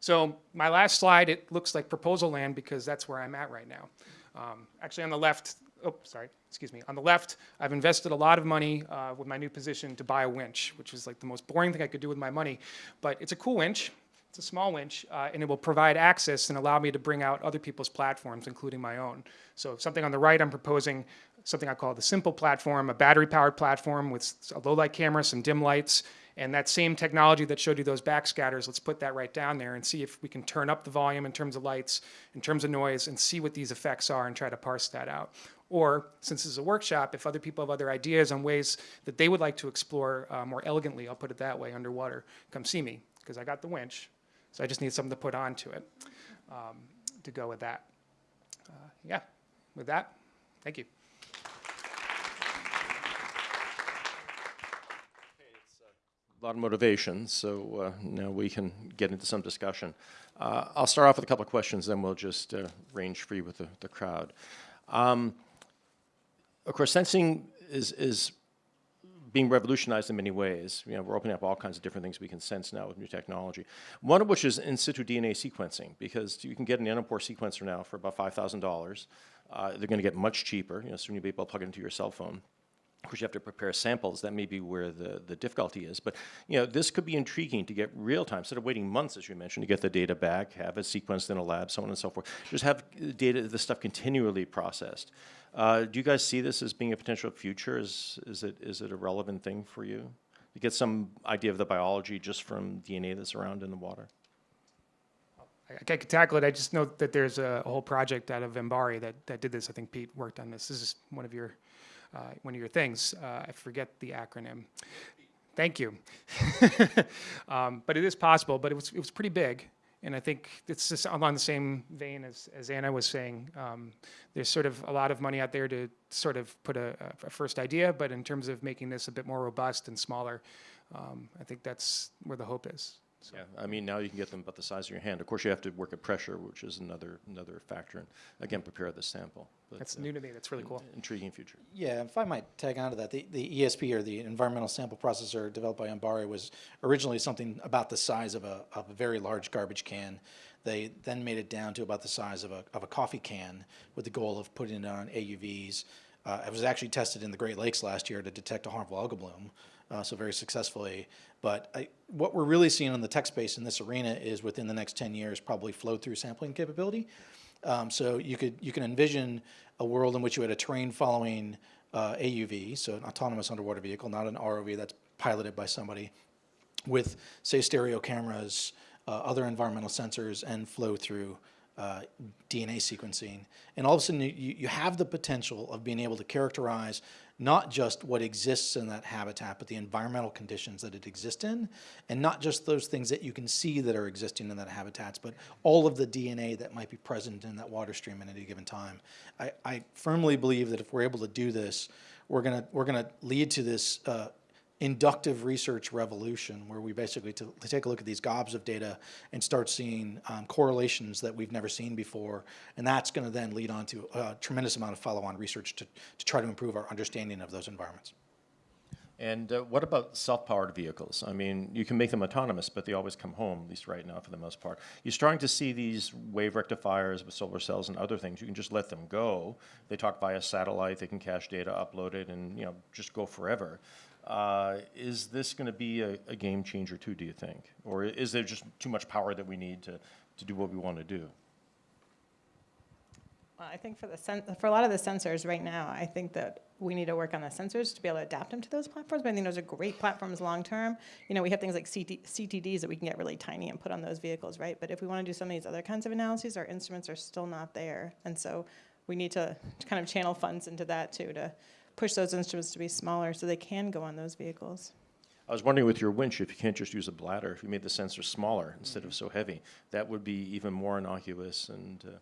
So my last slide, it looks like proposal land because that's where I'm at right now. Um, actually, on the left, oh, sorry, excuse me. On the left, I've invested a lot of money uh, with my new position to buy a winch, which is like the most boring thing I could do with my money. But it's a cool winch. It's a small winch, uh, and it will provide access and allow me to bring out other people's platforms, including my own. So something on the right, I'm proposing something I call the simple platform, a battery-powered platform with a low-light camera, some dim lights, and that same technology that showed you those backscatters, let's put that right down there and see if we can turn up the volume in terms of lights, in terms of noise, and see what these effects are and try to parse that out. Or, since this is a workshop, if other people have other ideas on ways that they would like to explore uh, more elegantly, I'll put it that way, underwater, come see me, because I got the winch. So I just need something to put onto it um, to go with that. Uh, yeah, with that, thank you. a lot of motivation, so uh, now we can get into some discussion. Uh, I'll start off with a couple of questions, then we'll just uh, range free with the, the crowd. Um, of course, sensing is, is being revolutionized in many ways. You know, we're opening up all kinds of different things we can sense now with new technology. One of which is in situ DNA sequencing, because you can get an nanopore sequencer now for about $5,000. Uh, they're going to get much cheaper. You know, soon you'll be able to plug it into your cell phone. Of course, you have to prepare samples. That may be where the, the difficulty is. But you know, this could be intriguing to get real time instead of waiting months, as you mentioned, to get the data back, have it sequenced in a lab, so on and so forth. Just have data, the stuff continually processed. Uh, do you guys see this as being a potential future? Is, is, it, is it a relevant thing for you? To get some idea of the biology just from DNA that's around in the water? I, I could tackle it. I just know that there's a, a whole project out of MBARI that, that did this. I think Pete worked on this. This is one of your one of your things. Uh, I forget the acronym. Thank you. um, but it is possible. But it was it was pretty big, and I think it's just along the same vein as, as Anna was saying. Um, there's sort of a lot of money out there to sort of put a, a first idea, but in terms of making this a bit more robust and smaller, um, I think that's where the hope is. So. Yeah, I mean, now you can get them about the size of your hand. Of course, you have to work at pressure, which is another another factor, and again, prepare the sample. But, That's uh, new to me. That's really cool. Intriguing future. Yeah, if I might tag on to that, the, the ESP or the Environmental Sample Processor developed by MBARI was originally something about the size of a, of a very large garbage can. They then made it down to about the size of a, of a coffee can with the goal of putting it on AUVs. Uh, it was actually tested in the Great Lakes last year to detect a harmful algal bloom, uh, so very successfully. But I, what we're really seeing in the tech space in this arena is within the next 10 years, probably flow through sampling capability. Um, so you could you can envision a world in which you had a terrain following uh, AUV, so an autonomous underwater vehicle, not an ROV that's piloted by somebody, with say stereo cameras, uh, other environmental sensors, and flow through uh, DNA sequencing. And all of a sudden, you, you have the potential of being able to characterize not just what exists in that habitat, but the environmental conditions that it exists in, and not just those things that you can see that are existing in that habitats, but all of the DNA that might be present in that water stream at any given time. I, I firmly believe that if we're able to do this, we're gonna we're gonna lead to this uh, inductive research revolution where we basically take a look at these gobs of data and start seeing um, correlations that we've never seen before. And that's going to then lead on to a tremendous amount of follow-on research to, to try to improve our understanding of those environments. And uh, what about self-powered vehicles? I mean, you can make them autonomous, but they always come home, at least right now for the most part. You're starting to see these wave rectifiers with solar cells and other things. You can just let them go. They talk via satellite. They can cache data, upload it, and you know just go forever. Uh, is this going to be a, a, game changer too, do you think? Or is there just too much power that we need to, to do what we want to do? Well, I think for the for a lot of the sensors right now, I think that we need to work on the sensors to be able to adapt them to those platforms. But I think those are great platforms long term. You know, we have things like CT- CTDs that we can get really tiny and put on those vehicles, right? But if we want to do some of these other kinds of analyses, our instruments are still not there, and so we need to, to kind of channel funds into that too to push those instruments to be smaller so they can go on those vehicles. I was wondering with your winch, if you can't just use a bladder, if you made the sensor smaller instead of so heavy, that would be even more innocuous and, uh,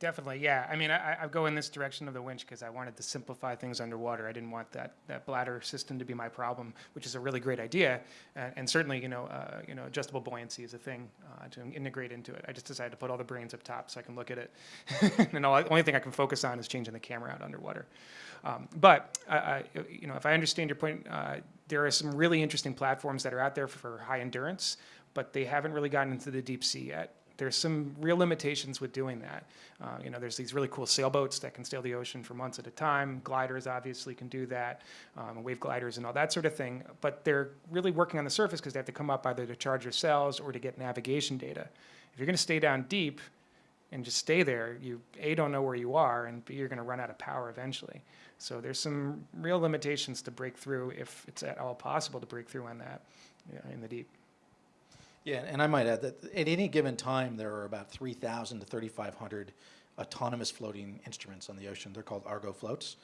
Definitely, yeah. I mean, I, I go in this direction of the winch because I wanted to simplify things underwater. I didn't want that, that bladder system to be my problem, which is a really great idea. And, and certainly, you know, uh, you know, adjustable buoyancy is a thing uh, to integrate into it. I just decided to put all the brains up top so I can look at it. and the only thing I can focus on is changing the camera out underwater. Um, but, you know, if I understand your point, uh, there are some really interesting platforms that are out there for high endurance, but they haven't really gotten into the deep sea yet there's some real limitations with doing that. Uh, you know, there's these really cool sailboats that can sail the ocean for months at a time. Gliders obviously can do that, um, wave gliders and all that sort of thing. But they're really working on the surface because they have to come up either to charge their cells or to get navigation data. If you're going to stay down deep and just stay there, you a don't know where you are, and b you're going to run out of power eventually. So there's some real limitations to break through if it's at all possible to break through on that in the deep. Yeah, and I might add that at any given time, there are about 3,000 to 3,500 autonomous floating instruments on the ocean. They're called Argo floats.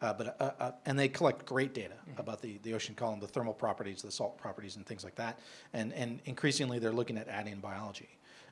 Uh, but, uh, uh, and they collect great data about the, the ocean column, the thermal properties, the salt properties, and things like that. And, and increasingly, they're looking at adding biology.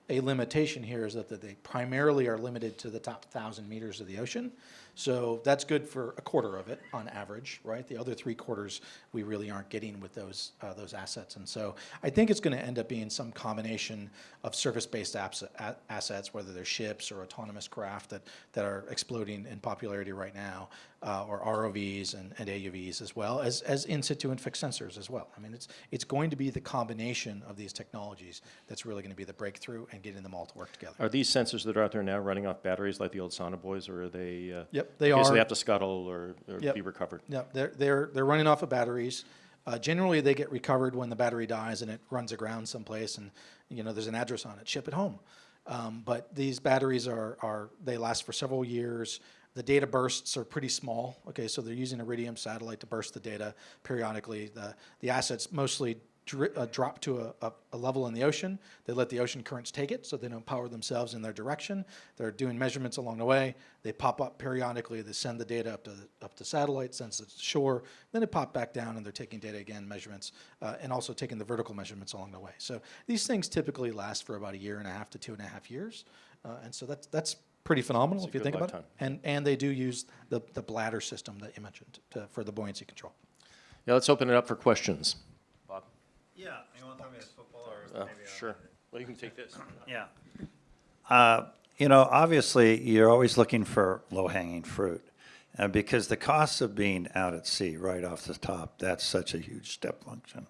A limitation here is that, that they primarily are limited to the top 1,000 meters of the ocean. So that's good for a quarter of it on average, right? The other three quarters we really aren't getting with those uh, those assets, and so I think it's going to end up being some combination of surface-based assets, whether they're ships or autonomous craft that that are exploding in popularity right now, uh, or ROVs and, and AUVs as well as as in situ and fixed sensors as well. I mean, it's it's going to be the combination of these technologies that's really going to be the breakthrough and getting them all to work together. are these sensors that are out there now running off batteries like the old Sonobuoys, or are they? Uh, Yep, they okay, So are. they have to scuttle or, or Yep. be recovered? Yep, they're, they're, they're running off of batteries. Uh, generally, they get recovered when the battery dies and it runs aground someplace and, you know, there's an address on it, ship it home. Um, but these batteries are, are, they last for several years. The data bursts are pretty small. Okay, so they're using Iridium satellite to burst the data periodically. The, the assets mostly uh, drop to a, a, a level in the ocean. They let the ocean currents take it, so they don't power themselves in their direction. They're doing measurements along the way. They pop up periodically. They send the data up to the, up to satellite, sends it to shore. Then they pop back down, and they're taking data again, measurements, uh, and also taking the vertical measurements along the way. So these things typically last for about a year and a half to two and a half years, uh, and so that's that's pretty phenomenal That's if you think about it. And and they do use the the bladder system that you mentioned to, for the buoyancy control. Yeah, let's open it up for questions. Yeah, you want to talk about football or Uh, maybe? I'll- Sure. Well, you can take this. Yeah. Uh, You know, obviously, you're always looking for low-hanging fruit. uh, Because the costs of being out at sea right off the top, that's such a huge step function.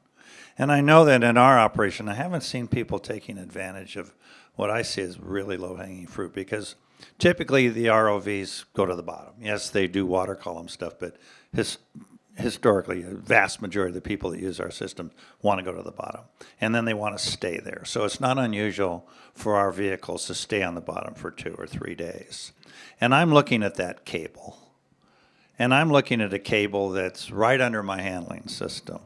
And I know that in our operation, I haven't seen people taking advantage of what I see as really low-hanging fruit because typically the ROVs go to the bottom. Yes, they do water column stuff, but his, historically, a vast majority of the people that use our system want to go to the bottom. And then they want to stay there. So it's not unusual for our vehicles to stay on the bottom for two or three days. And I'm looking at that cable. And I'm looking at a cable that's right under my handling system.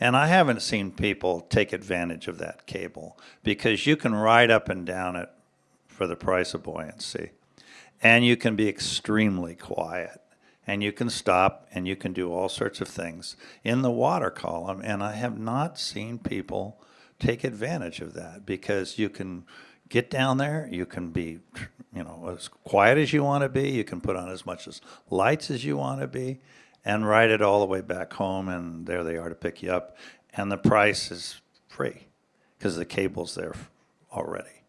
And I haven't seen people take advantage of that cable because you can ride up and down it for the price of buoyancy. And you can be extremely quiet. And you can stop and you can do all sorts of things in the water column. And I have not seen people take advantage of that because you can get down there, you can be, you know, as quiet as you want to be, you can put on as much as lights as you want to be, and ride it all the way back home, and there they are to pick you up. And the price is free because the cable's there already.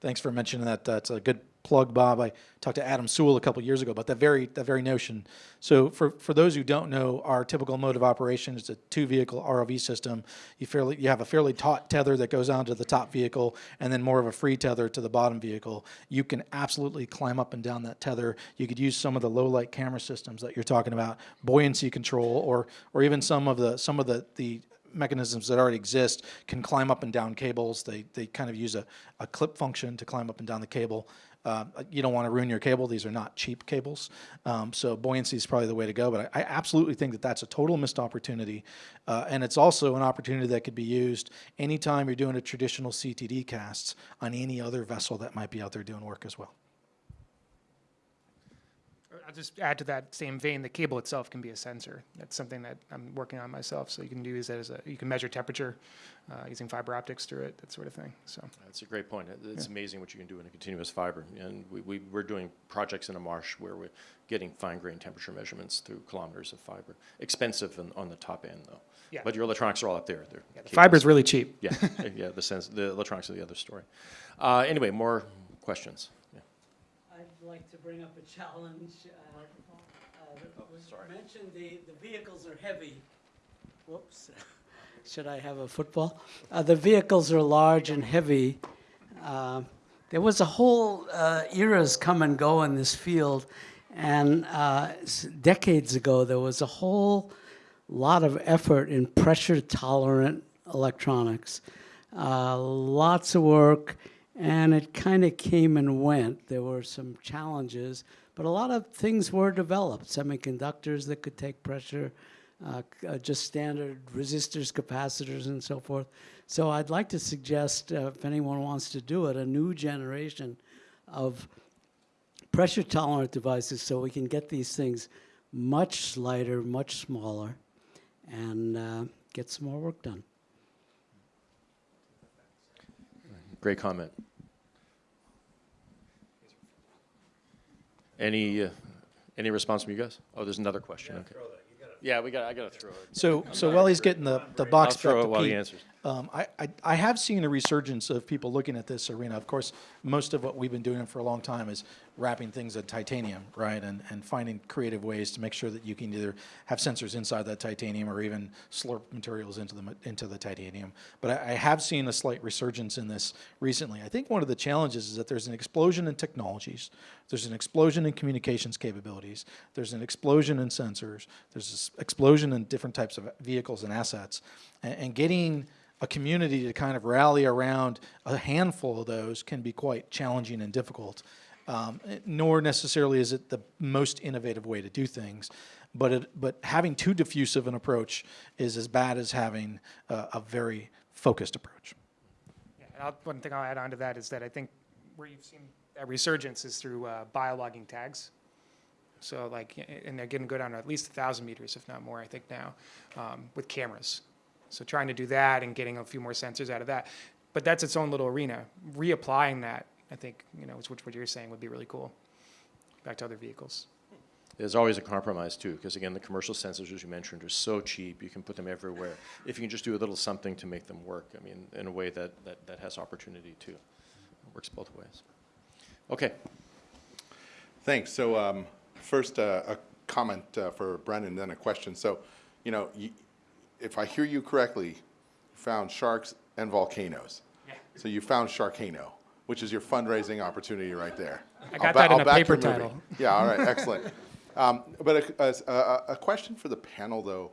Thanks for mentioning that. That's a good plug, Bob. I talked to Adam Soule a couple years ago about that very that very notion. So for, for those who don't know, our typical mode of operation is a two vehicle ROV system. You fairly you have a fairly taut tether that goes onto the top vehicle, and then more of a free tether to the bottom vehicle. You can absolutely climb up and down that tether. You could use some of the low light camera systems that you're talking about, buoyancy control, or or even some of the some of the the mechanisms that already exist can climb up and down cables. They, they kind of use a, a clip function to climb up and down the cable. Uh, you don't want to ruin your cable. These are not cheap cables. Um, so buoyancy is probably the way to go. But I, I absolutely think that that's a total missed opportunity. Uh, and it's also an opportunity that could be used anytime you're doing a traditional CTD casts on any other vessel that might be out there doing work as well. Just add to that same vein, the cable itself can be a sensor. That's something that I'm working on myself. So you can use it as a, you can measure temperature uh, using fiber optics through it, that sort of thing. So That's a great point. It's Yeah. amazing what you can do in a continuous fiber. And we, we, we're doing projects in a marsh where we're getting fine grain temperature measurements through kilometers of fiber. Expensive on, on the top end though. Yeah. But your electronics are all up there. They're the fiber's really cheap. Yeah, yeah, the sense, the electronics are the other story. Uh, anyway, more questions. Yeah. I'd like to bring up a challenge. uh, uh, was Mentioned the, the vehicles are heavy. Whoops. Should I have a football? Uh, The vehicles are large and heavy. Uh, There was a whole uh, eras come and go in this field, and uh, decades ago, there was a whole lot of effort in pressure-tolerant electronics. Uh, Lots of work, and it kind of came and went. There were some challenges, but a lot of things were developed. Semiconductors that could take pressure, uh, uh, just standard resistors, capacitors, and so forth. So I'd like to suggest, uh, if anyone wants to do it, a new generation of pressure tolerant devices so we can get these things much lighter, much smaller, and uh, get some more work done. Great comment. Any, uh, any response from you guys? Oh, there's another question, okay. Yeah, we got, I gotta throw it. So, so while he's getting the, the box I'll throw back it to while he Pete, answers. Um, I, I, I have seen a resurgence of people looking at this arena. Of course, most of what we've been doing for a long time is wrapping things in titanium, right? And, and finding creative ways to make sure that you can either have sensors inside that titanium or even slurp materials into the, into the titanium. But I, I have seen a slight resurgence in this recently. I think one of the challenges is that there's an explosion in technologies. There's an explosion in communications capabilities. There's an explosion in sensors. There's an explosion in different types of vehicles and assets. And, and getting a community to kind of rally around a handful of those can be quite challenging and difficult. Um, eh, nor necessarily is it the most innovative way to do things, but it, but having too diffusive an approach is as bad as having a, very focused approach. Yeah, one thing I'll add on to that is that I think where you've seen that resurgence is through uh, biologging tags. So like, and they're going to go down at least a thousand meters, if not more, I think now, um, with cameras. So trying to do that and getting a few more sensors out of that, but that's its own little arena. Reapplying that, I think, you know, is what what you're saying would be really cool. Back to other vehicles. There's always a compromise too, because again, the commercial sensors, as you mentioned, are so cheap, you can put them everywhere. If you can just do a little something to make them work, I mean, in a way that, that, that has opportunity too. It works both ways. Okay, Thanks. So um, first, uh, a comment uh, for Brennan, then a question. So, you know, you, if I hear you correctly, you found sharks and volcanoes. Yeah. So you found Sharkcano, which is your fundraising opportunity right there. I I'll got ba- that in I'll a paper your movie. title. Yeah, all right, excellent. Um, But a, a- a- a question for the panel, though,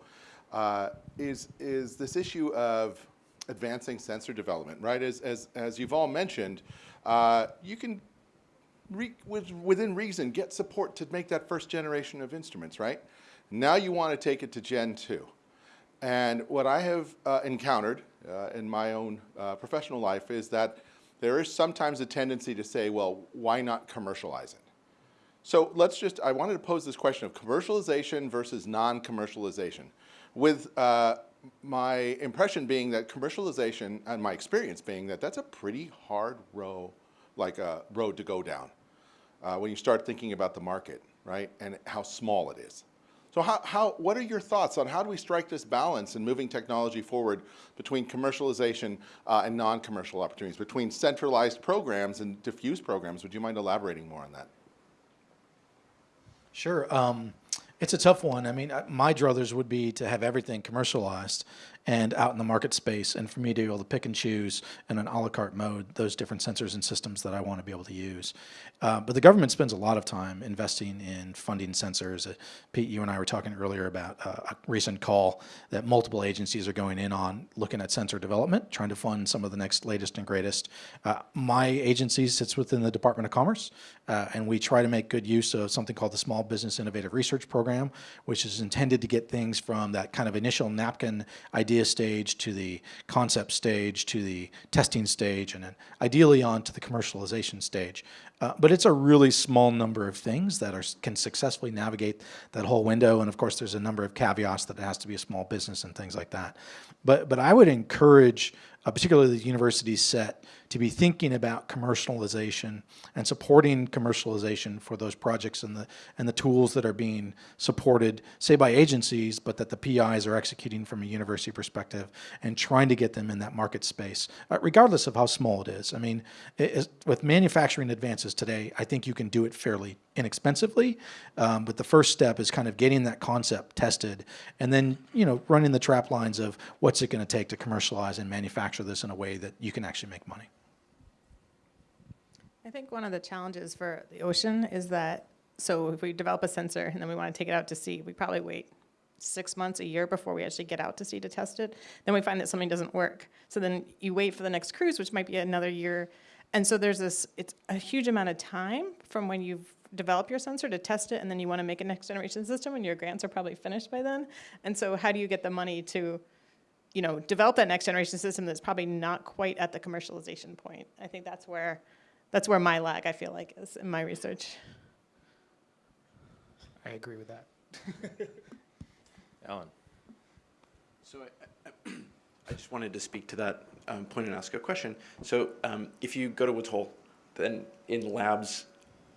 uh, is, is this issue of advancing sensor development, right? As, as, as you've all mentioned, uh, you can re- with, within reason, get support to make that first generation of instruments, right? Now you want to take it to Gen 2. And what I have uh, encountered uh, in my own uh, professional life is that there is sometimes a tendency to say, well, why not commercialize it? So let's just, I wanted to pose this question of commercialization versus non-commercialization. With uh, my impression being that commercialization, and my experience being that that's a pretty hard row, like a road to go down uh, when you start thinking about the market, right, and how small it is. So how, how, what are your thoughts on how do we strike this balance in moving technology forward between commercialization uh, and non-commercial opportunities, between centralized programs and diffuse programs? Would you mind elaborating more on that? Sure. Um, it's a tough one. I mean, my druthers would be to have everything commercialized and out in the market space, and for me to be able to pick and choose in an a la carte mode those different sensors and systems that I want to be able to use. Uh, but the government spends a lot of time investing in funding sensors. Uh, Pete, you and I were talking earlier about uh, a recent call that multiple agencies are going in on looking at sensor development, trying to fund some of the next latest and greatest. Uh, my agency sits within the Department of Commerce, uh, and we try to make good use of something called the Small Business Innovative Research Program, which is intended to get things from that kind of initial napkin idea stage to the concept stage to the testing stage, and then ideally on to the commercialization stage. Uh, but it's a really small number of things that are, can successfully navigate that whole window. And of course, there's a number of caveats that it has to be a small business and things like that. But, but I would encourage, uh, particularly the university set, to be thinking about commercialization and supporting commercialization for those projects and the, and the tools that are being supported, say by agencies, but that the PIs are executing from a university perspective and trying to get them in that market space, uh, regardless of how small it is. I mean, it is, with manufacturing advances today, I think you can do it fairly inexpensively, um, but the first step is kind of getting that concept tested and then, you know, running the trap lines of what's it going to take to commercialize and manufacture this in a way that you can actually make money. I think one of the challenges for the ocean is that, so if we develop a sensor and then we want to take it out to sea, we probably wait six months, a year before we actually get out to sea to test it. Then we find that something doesn't work. So then you wait for the next cruise, which might be another year. And so there's this, it's a huge amount of time from when you've developed your sensor to test it and then you want to make a next generation system and your grants are probably finished by then. And so how do you get the money to, you know, develop that next generation system that's probably not quite at the commercialization point? I think that's where that's where my lag, I feel like, is in my research. I agree with that. Alan. So I, I, I just wanted to speak to that um, point and ask a question. So um, if you go to Woods Hole, then in labs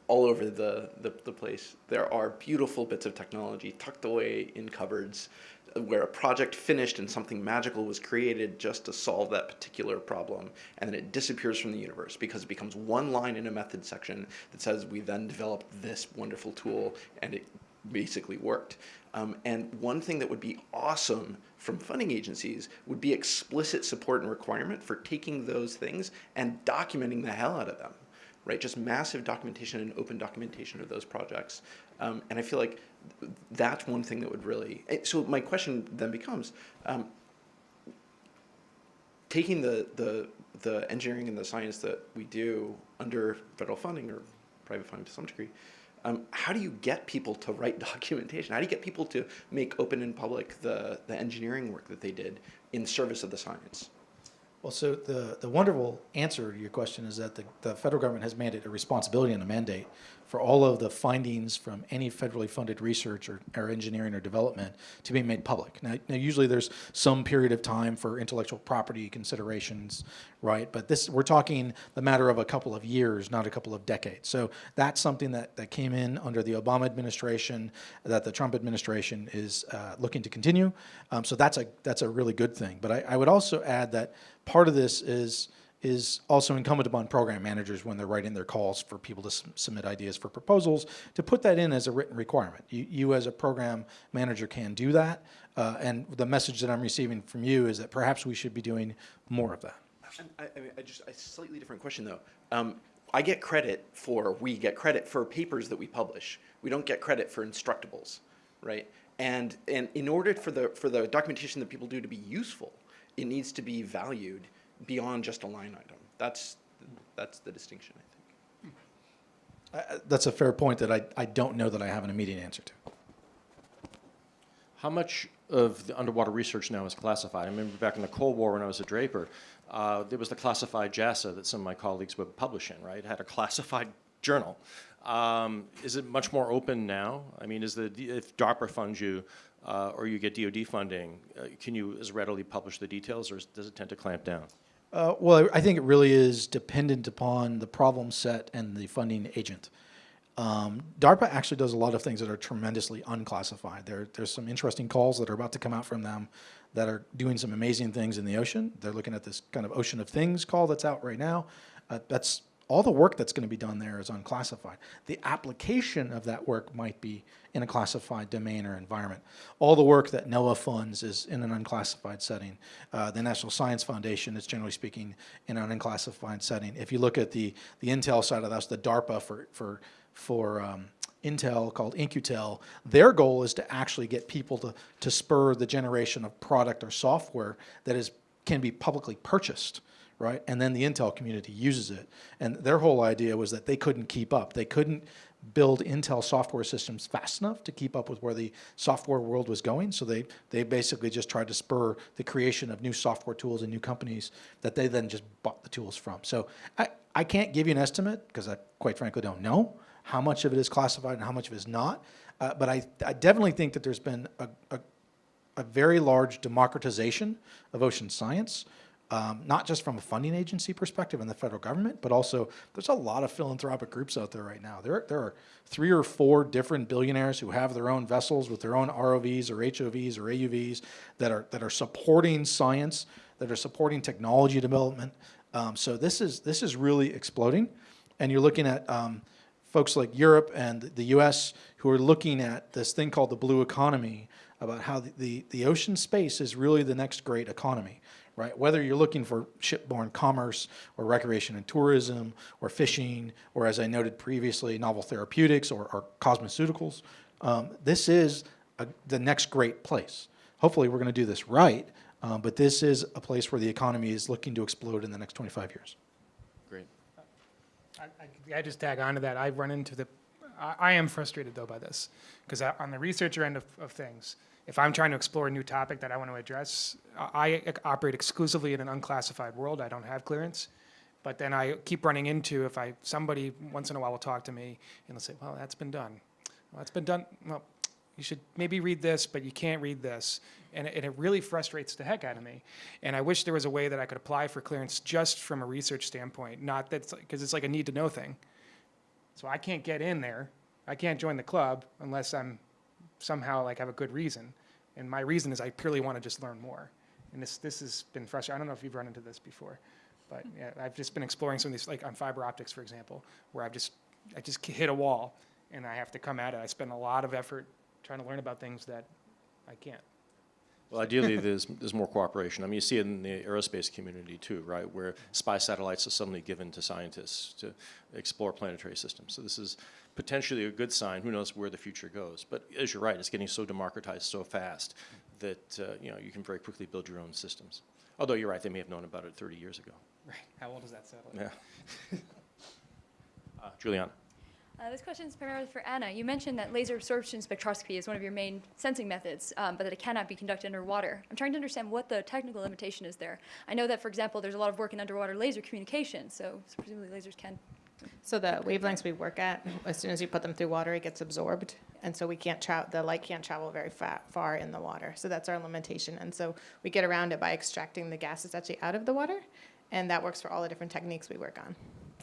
all over the, the, the place, there are beautiful bits of technology tucked away in cupboards where a project finished and something magical was created just to solve that particular problem, and then it disappears from the universe because it becomes one line in a method section that says we then developed this wonderful tool and it basically worked. Um, and one thing that would be awesome from funding agencies would be explicit support and requirement for taking those things and documenting the hell out of them, right? Just massive documentation and open documentation of those projects. Um, and I feel like that's one thing that would really, eh, so my question then becomes, um, taking the, the, the engineering and the science that we do under federal funding or private funding to some degree, um, how do you get people to write documentation? How do you get people to make open and public the, the engineering work that they did in service of the science? Well, so the, the wonderful answer to your question is that the, the federal government has mandated a responsibility and a mandate for all of the findings from any federally funded research or, or engineering or development to be made public. Now, now, usually there's some period of time for intellectual property considerations, right? But this, we're talking the matter of a couple of years, not a couple of decades. So that's something that, that came in under the Obama administration, that the Trump administration is uh, looking to continue. Um, so that's a, that's a really good thing. But I, I would also add that part of this is is also incumbent upon program managers when they're writing their calls for people to submit ideas for proposals to put that in as a written requirement. You, you as a program manager can do that, uh, and the message that I'm receiving from you is that perhaps we should be doing more of that. I, I, mean, I just a slightly different question though. Um, I get credit for we get credit for papers that we publish. We don't get credit for instructables, right? And and in order for the for the documentation that people do to be useful, it needs to be valued beyond just a line item. That's, that's the distinction, I think. Uh, that's a fair point that I, I don't know that I have an immediate answer to. How much of the underwater research now is classified? I remember back in the Cold War when I was at Draper, uh, there was the classified JASA that some of my colleagues would publish in, right? It had a classified journal. Um, is it much more open now? I mean, is the, if DARPA funds you, uh, or you get DoD funding, uh, can you as readily publish the details, or does it tend to clamp down? Uh, well, I think it really is dependent upon the problem set and the funding agent. Um, DARPA actually does a lot of things that are tremendously unclassified. There, there's some interesting calls that are about to come out from them that are doing some amazing things in the ocean. They're looking at this kind of ocean of things call that's out right now. Uh, that's all the work that's going to be done there is unclassified. The application of that work might be in a classified domain or environment. All the work that NOAA funds is in an unclassified setting. Uh, the National Science Foundation is generally speaking in an unclassified setting. If you look at the, the Intel side of that, the DARPA for, for, for um, Intel called In-Q-Tel, their goal is to actually get people to, to spur the generation of product or software that is, can be publicly purchased right? And then the Intel community uses it. And their whole idea was that they couldn't keep up. They couldn't build Intel software systems fast enough to keep up with where the software world was going. So they, they basically just tried to spur the creation of new software tools and new companies that they then just bought the tools from. So I, I can't give you an estimate because I quite frankly don't know how much of it is classified and how much of it is not. Uh, but I, I definitely think that there's been a, a, a very large democratization of ocean science um, not just from a funding agency perspective in the federal government, but also there's a lot of philanthropic groups out there right now. There, there are three or four different billionaires who have their own vessels with their own ROVs or HOVs or AUVs that are, that are supporting science, that are supporting technology development. Um, so this is, this is really exploding. And you're looking at um, folks like Europe and the US who are looking at this thing called the blue economy about how the, the, the ocean space is really the next great economy right? Whether you're looking for shipborne commerce or recreation and tourism or fishing, or as I noted previously, novel therapeutics or, or cosmeceuticals, um, this is a, the next great place. Hopefully we're going to do this right, um, but this is a place where the economy is looking to explode in the next 25 years. Great. I, I, I just tag on to that. I run into the, I, I am frustrated though by this, because on the researcher end of, of things, if I'm trying to explore a new topic that I want to address, I operate exclusively in an unclassified world. I don't have clearance. But then I keep running into if I somebody once in a while will talk to me and they'll say, "Well, that's been done. Well, that's been done. Well, you should maybe read this, but you can't read this." And it, and it really frustrates the heck out of me. And I wish there was a way that I could apply for clearance just from a research standpoint, not that because it's like a need to know thing. So I can't get in there. I can't join the club unless I'm somehow like have a good reason. And my reason is I purely want to just learn more. And this, this has been frustrating. I don't know if you've run into this before, but yeah, I've just been exploring some of these, like on fiber optics, for example, where I've just, I just hit a wall and I have to come at it. I spend a lot of effort trying to learn about things that I can't. Well, ideally, there's, there's more cooperation. I mean, you see it in the aerospace community too, right, where spy satellites are suddenly given to scientists to explore planetary systems. So this is potentially a good sign. Who knows where the future goes? But as you're right, it's getting so democratized so fast that uh, you know you can very quickly build your own systems. Although you're right, they may have known about it 30 years ago. Right. How old is that satellite? Yeah. uh, Juliana. Uh, this question is primarily for Anna. You mentioned that laser absorption spectroscopy is one of your main sensing methods, um, but that it cannot be conducted underwater. I'm trying to understand what the technical limitation is there. I know that, for example, there's a lot of work in underwater laser communication, so, so presumably lasers can. So the wavelengths we work at, as soon as you put them through water, it gets absorbed, and so we can't travel. The light can't travel very fa- far in the water, so that's our limitation. And so we get around it by extracting the gases actually out of the water, and that works for all the different techniques we work on.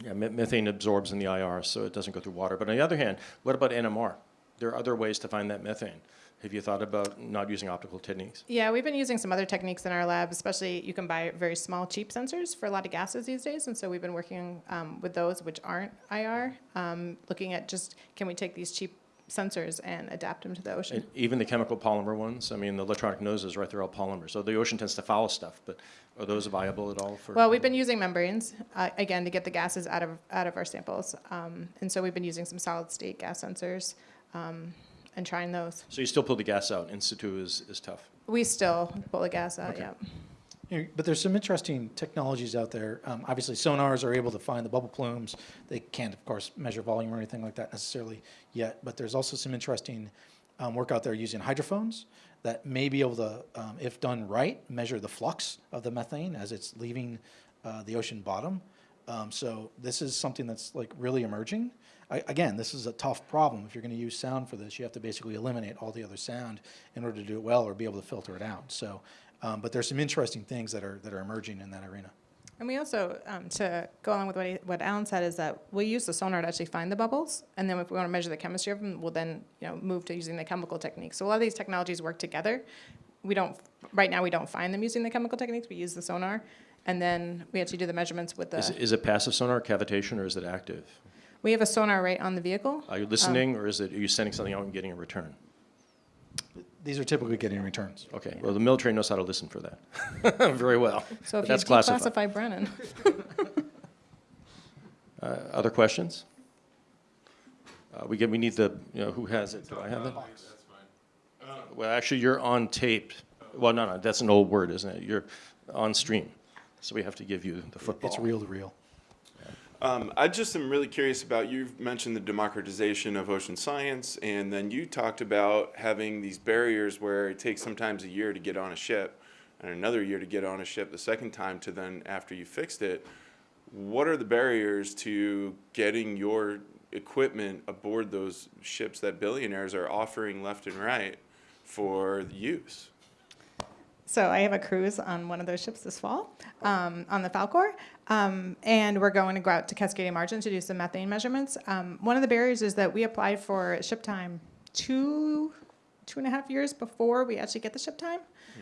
Yeah, methane absorbs in the IR, so it doesn't go through water. But on the other hand, what about NMR? There are other ways to find that methane. Have you thought about not using optical techniques? Yeah, we've been using some other techniques in our lab, especially you can buy very small, cheap sensors for a lot of gases these days. And so we've been working um, with those which aren't IR, um, looking at just can we take these cheap sensors and adapt them to the ocean. And even the chemical polymer ones, I mean, the electronic noses, right, they're all polymers. So the ocean tends to foul stuff, but are those viable at all for? Well, we've been using membranes, uh, again, to get the gases out of, out of our samples. Um, and so we've been using some solid state gas sensors um, and trying those. So you still pull the gas out, in situ is, is tough? We still pull the gas out, Okay. yeah. You know, But there's some interesting technologies out there. Um, obviously, sonars are able to find the bubble plumes. They can't, of course, measure volume or anything like that necessarily yet. But there's also some interesting um, work out there using hydrophones that may be able to, um, if done right, measure the flux of the methane as it's leaving uh, the ocean bottom. Um, so this is something that's like really emerging. I, again, this is a tough problem. If you're going to use sound for this, you have to basically eliminate all the other sound in order to do it well or be able to filter it out. So um, but there's some interesting things that are, that are emerging in that arena. And we also, um, to go along with what, he, what Alan said, is that we use the sonar to actually find the bubbles, and then if we want to measure the chemistry of them, we'll then you know move to using the chemical techniques. So a lot of these technologies work together. We don't right now we don't find them using the chemical techniques. We use the sonar, And then we actually do the measurements with the. Is, is it passive sonar, cavitation, or is it active? We have a sonar right on the vehicle. Are you Um, listening, or is it, are you sending something out and getting a return? These are typically getting returns. Okay, well, the military knows how to listen for that very well. So But if you that's classified. Brennan. Uh, Other questions? Uh, We get, we need the, you know, who has it? Do I have it? Well, actually, you're on tape. Well, no, no, that's an old word, isn't it? You're on stream, so we have to give you the football. It's real to reel. Um, I just am really curious about, you've mentioned the democratization of ocean science, and then you talked about having these barriers where it takes sometimes a year to get on a ship, and another year to get on a ship the second time to then, after you fixed it. What are the barriers to getting your equipment aboard those ships that billionaires are offering left and right for use? So I have a cruise on one of those ships this fall, um, on the Falcor, um, and we're going to go out to Cascadia Margin to do some methane measurements. Um, one of the barriers is that we applied for ship time two, two and a half years before we actually get the ship time,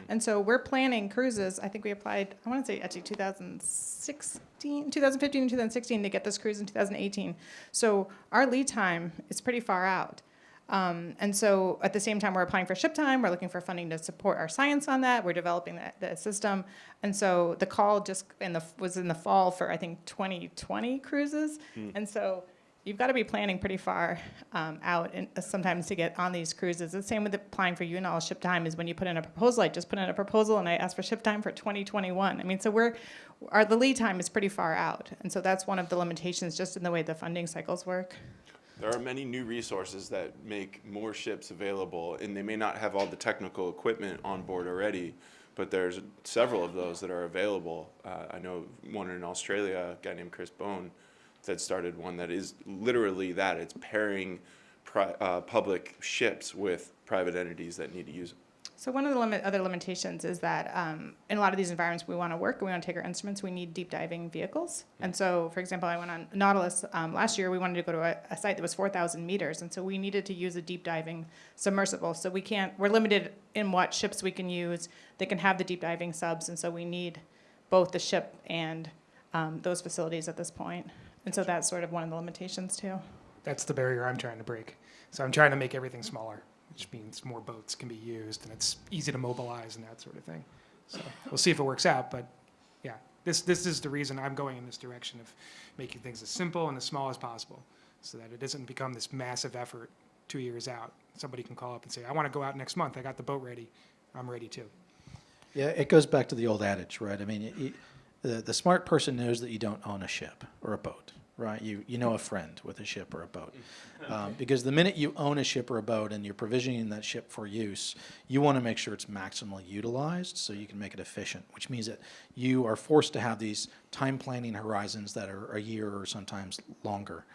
and so we're planning cruises. I think we applied, I want to say actually 2016, 2015, and 2016 to get this cruise in 2018. So our lead time is pretty far out. Um, and so at the same time, we're applying for ship time. We're looking for funding to support our science on that. We're developing the, the system. And so the call just in the, was in the fall for, I think, 2020 cruises. Hmm. And so you've got to be planning pretty far um, out and uh, sometimes to get on these cruises. The same with applying for UNOLS ship time is when you put in a proposal. I just put in a proposal and I asked for ship time for 2021. I mean, so we're, our, the lead time is pretty far out. And so that's one of the limitations just in the way the funding cycles work. There are many new resources that make more ships available, and they may not have all the technical equipment on board already, but there's several of those that are available. Uh, I know one in Australia, a guy named Chris Bone, that started one that is literally that. It's pairing uh, public ships with private entities that need to use. So one of the limit, other limitations is that um, in a lot of these environments we want to work and we want to take our instruments, we need deep diving vehicles. And so, for example, I went on Nautilus um, last year. We wanted to go to a, a site that was 4,000 meters, and so we needed to use a deep diving submersible. So we can't. We're limited in what ships we can use. They can have the deep diving subs, and so we need both the ship and um, those facilities at this point. And so that's sort of one of the limitations too. That's the barrier I'm trying to break. So I'm trying to make everything smaller, which means more boats can be used and it's easy to mobilize and that sort of thing. So we'll see if it works out, but yeah, this, this is the reason I'm going in this direction of making things as simple and as small as possible so that it doesn't become this massive effort two years out. Somebody can call up and say, I want to go out next month. I got the boat ready. I'm ready too. Yeah, it goes back to the old adage, right? I mean, it, it- the, the smart person knows that you don't own a ship or a boat, right? You, you know a friend with a ship or a boat. Um, because the minute you own a ship or a boat and you're provisioning that ship for use, you want to make sure it's maximally utilized so you can make it efficient, which means that you are forced to have these time planning horizons that are a year or sometimes longer.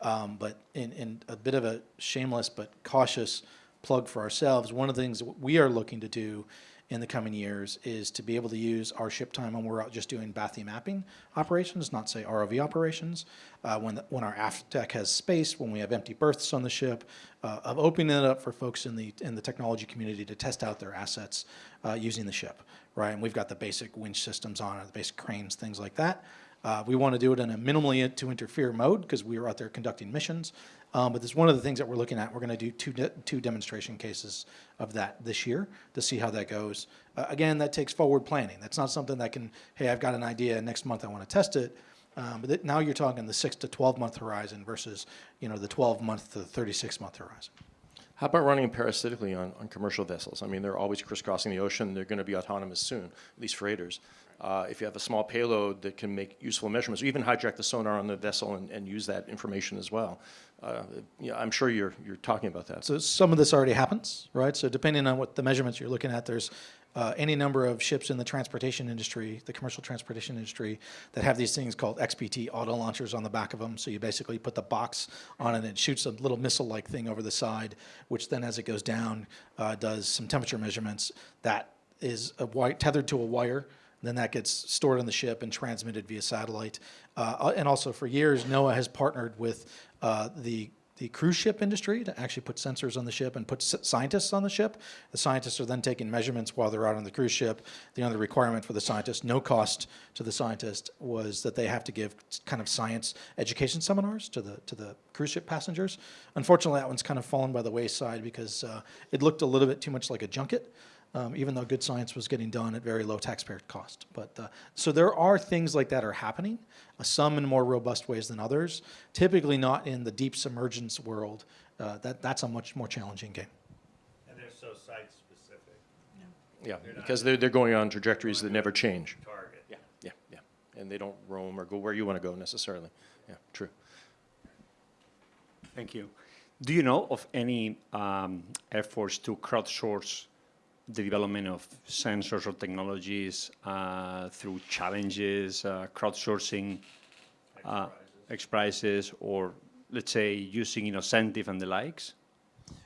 Um, but in, in a bit of a shameless but cautious plug for ourselves, one of the things we are looking to do in the coming years is to be able to use our ship time when we're out just doing bathy mapping operations, not say ROV operations, uh, when, the, when our aft deck has space, when we have empty berths on the ship, uh, of opening it up for folks in the, in the technology community to test out their assets uh, using the ship, right? And we've got the basic winch systems on it, the basic cranes, things like that. Uh, we want to do it in a minimally to interfere mode because we are out there conducting missions. Um, but it's one of the things that we're looking at. We're going to do two, de- two demonstration cases of that this year to see how that goes. Uh, again, that takes forward planning. That's not something that can, hey, I've got an idea, next month I want to test it. Um, but now you're talking the six to 12 month horizon versus, you know, the 12 month to 36 month horizon. How about running parasitically on, on commercial vessels? I mean, they're always crisscrossing the ocean. They're going to be autonomous soon, at least freighters. Uh, if you have a small payload that can make useful measurements, or even hijack the sonar on the vessel and, and use that information as well. Uh, I'm sure you're, you're talking about that. So some of this already happens, right? So depending on what the measurements you're looking at, there's uh, any number of ships in the transportation industry, the commercial transportation industry, that have these things called XBT auto launchers on the back of them. So you basically put the box on it and it shoots a little missile-like thing over the side, which then as it goes down, uh, does some temperature measurements. That is a tethered to a wire. Then that gets stored on the ship and transmitted via satellite. Uh, and also for years, NOAA has partnered with uh, the the cruise ship industry to actually put sensors on the ship and put scientists on the ship. The scientists are then taking measurements while they're out on the cruise ship. The other requirement for the scientist, no cost to the scientist, was that they have to give kind of science education seminars to the to the cruise ship passengers. Unfortunately, that one's kind of fallen by the wayside because uh, it looked a little bit too much like a junket um, even though good science was getting done at very low taxpayer cost. But uh, so there are things like that are happening, uh, some in more robust ways than others. Typically not in the deep submergence world. Uh, that that's a much more challenging game. And they're so site-specific. Yeah, because they're, they're going on trajectories that never change. Target. Yeah, yeah, yeah. And they don't roam or go where you want to go necessarily. Yeah, true. Thank you. Do you know of any um, efforts to crowdsource the development of sensors or technologies uh, through challenges, uh, crowdsourcing uh, X prizes, or let's say using Innocentive and the likes?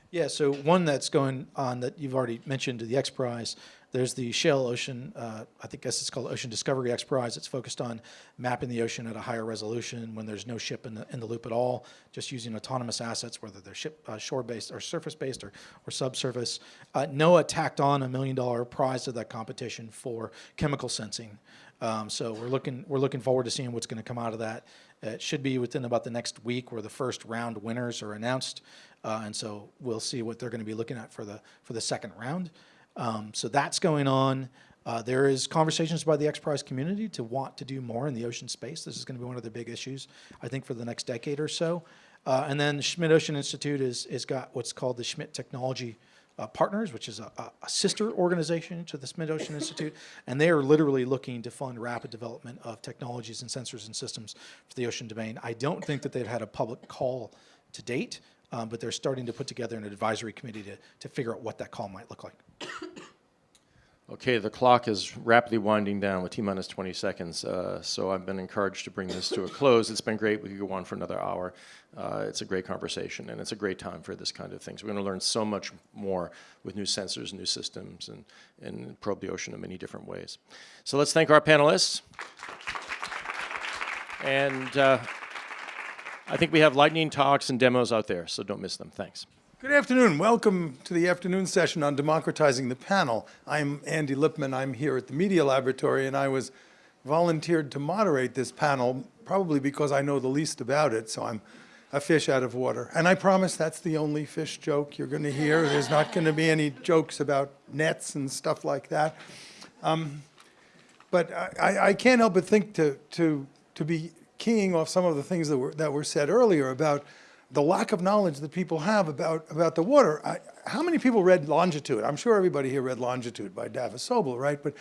Yeah, so one that's going on that you've already mentioned, to the X Prize, there's the Shell Ocean, uh, I think guess it's called Ocean Discovery X Prize. It's focused on mapping the ocean at a higher resolution when there's no ship in the, in the loop at all, just using autonomous assets, whether they're ship, uh, shore-based or surface-based or, or subsurface. Uh, NOAA tacked on a million dollar prize to that competition for chemical sensing. Um, so we're looking, we're looking forward to seeing what's going to come out of that. It should be within about the next week where the first round winners are announced. Uh, and so we'll see what they're going to be looking at for the, for the second round. Um, so that's going on. Uh, there is conversations by the X Prize community to want to do more in the ocean space. This is going to be one of the big issues, I think, for the next decade or so. Uh, and then the Schmidt Ocean Institute is, is got what's called the Schmidt Technology uh, Partners, which is a- a sister organization to the Schmidt Ocean Institute. And they are literally looking to fund rapid development of technologies and sensors and systems for the ocean domain. I don't think that they've had a public call to date, um, but they're starting to put together an advisory committee to, to figure out what that call might look like. Okay, the clock is rapidly winding down with T-minus 20 seconds, uh, so I've been encouraged to bring this to a close. It's been great. We could go on for another hour. Uh, It's a great conversation, and it's a great time for this kind of things. We're going to learn so much more with new sensors, new systems, and, and probe the ocean in many different ways. So let's thank our panelists. And uh, I think we have lightning talks and demos out there, so don't miss them. Thanks. Good afternoon. Welcome to the afternoon session on democratizing the panel. I'm Andy Lippman. I'm here at the Media Laboratory, and I was volunteered to moderate this panel, probably because I know the least about it, so I'm a fish out of water. And I promise that's the only fish joke you're going to hear. There's not going to be any jokes about nets and stuff like that. Um, but I, I- can't help but think to, to, to be keying off some of the things that were, that were said earlier about the lack of knowledge that people have about, about the water. I, how many people read Longitude? I'm sure everybody here read Longitude by Dava Sobel, right? But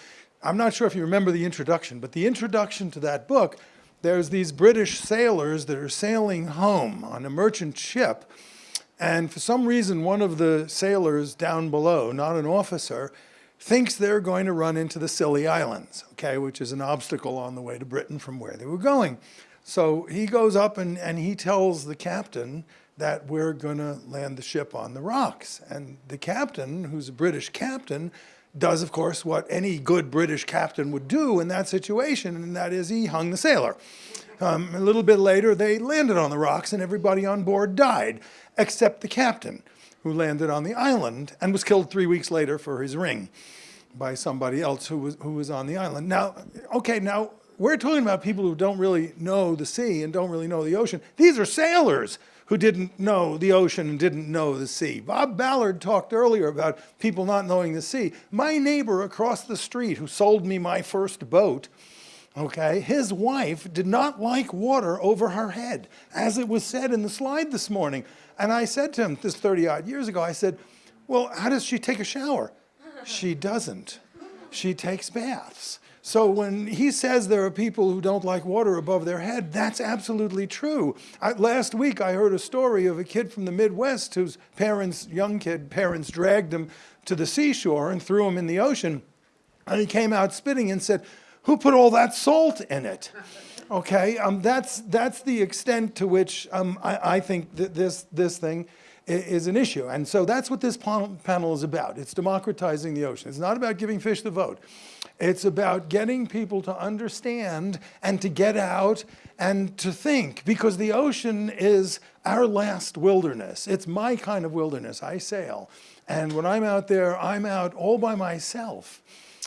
I'm not sure if you remember the introduction, but the introduction to that book, there's these British sailors that are sailing home on a merchant ship. And for some reason, one of the sailors down below, not an officer, thinks they're going to run into the Scilly Islands, okay, which is an obstacle on the way to Britain from where they were going. So he goes up and, and he tells the captain that we're going to land the ship on the rocks. And the captain, who's a British captain, does, of course, what any good British captain would do in that situation, and that is he hung the sailor. Um, a little bit later, they landed on the rocks, and everybody on board died, except the captain, who landed on the island and was killed three weeks later for his ring by somebody else who was, who was on the island. Now, okay, now we're talking about people who don't really know the sea and don't really know the ocean. These are sailors who didn't know the ocean and didn't know the sea. Bob Ballard talked earlier about people not knowing the sea. My neighbor across the street who sold me my first boat, okay, his wife did not like water over her head, as it was said in the slide this morning. And I said to him, this 30 odd years ago, I said, well, how does she take a shower? She doesn't. She takes baths. So when he says there are people who don't like water above their head, that's absolutely true. I, last week I heard a story of a kid from the Midwest whose parents, young kid, parents dragged him to the seashore and threw him in the ocean. And he came out spitting and said, who put all that salt in it? Okay, um, that's, that's the extent to which um, I, I think this, this thing, is an issue. And so that's what this panel is about. It's democratizing the ocean. It's not about giving fish the vote. It's about getting people to understand and to get out and to think because the ocean is our last wilderness. It's my kind of wilderness. I sail. And when I'm out there, I'm out all by myself.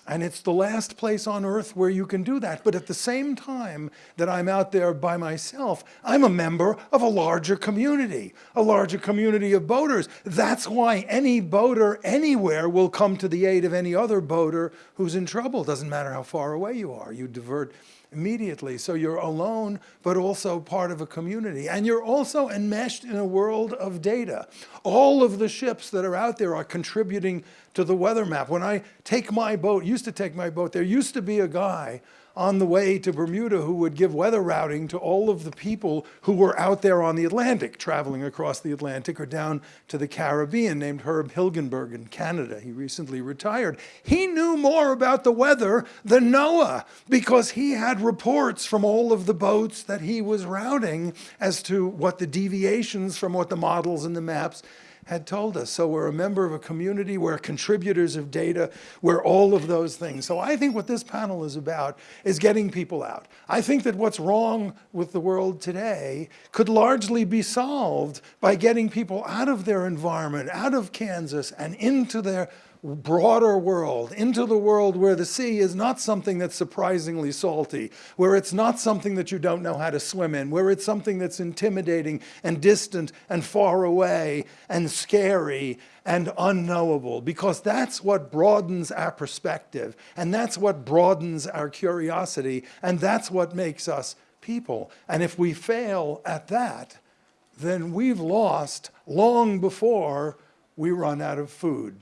And it's the last place on earth where you can do that. But at the same time that I'm out there by myself, I'm a member of a larger community, a larger community of boaters. That's why any boater anywhere will come to the aid of any other boater who's in trouble. Doesn't matter how far away you are. You divert immediately. So you're alone, but also part of a community. And you're also enmeshed in a world of data. All of the ships that are out there are contributing to the weather map. When I take my boat, used to take my boat, there used to be a guy on the way to Bermuda who would give weather routing to all of the people who were out there on the Atlantic, traveling across the Atlantic or down to the Caribbean, named Herb Hilgenberg in Canada. He recently retired. He knew more about the weather than NOAA because he had reports from all of the boats that he was routing as to what the deviations from what the models and the maps had told us. So we're a member of a community, we're contributors of data, we're all of those things. So I think what this panel is about is getting people out. I think that what's wrong with the world today could largely be solved by getting people out of their environment, out of Kansas and into their broader world, into the world where the sea is not something that's surprisingly salty, where it's not something that you don't know how to swim in, where it's something that's intimidating and distant and far away and scary and unknowable, because that's what broadens our perspective, and that's what broadens our curiosity, and that's what makes us people. And if we fail at that, then we've lost long before we run out of food.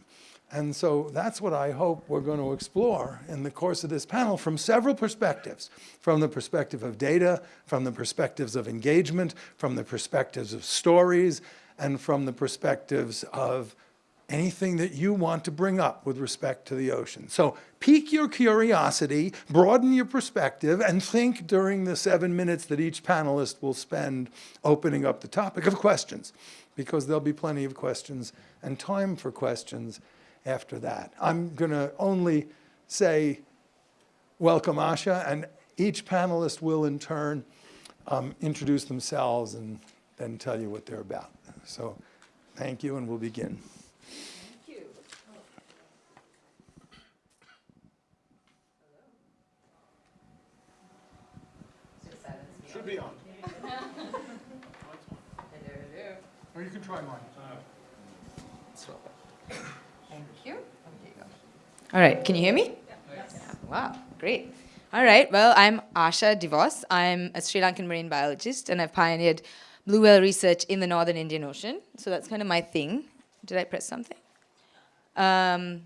And so that's what I hope we're going to explore in the course of this panel from several perspectives. From the perspective of data, from the perspectives of engagement, from the perspectives of stories, and from the perspectives of anything that you want to bring up with respect to the ocean. So pique your curiosity, broaden your perspective, and think during the seven minutes that each panelist will spend opening up the topic of questions, because there'll be plenty of questions and time for questions after that. I'm going to only say welcome, Asha, and each panelist will in turn um, introduce themselves and then tell you what they're about. So thank you, and we'll begin. Should be on. Or you can try mine. Thank you. All right, can you hear me? Wow, great. All right, well, I'm Asha de Vos. I'm a Sri Lankan marine biologist, and I've pioneered blue whale research in the northern Indian Ocean. So that's kind of my thing. Did I press something? Um,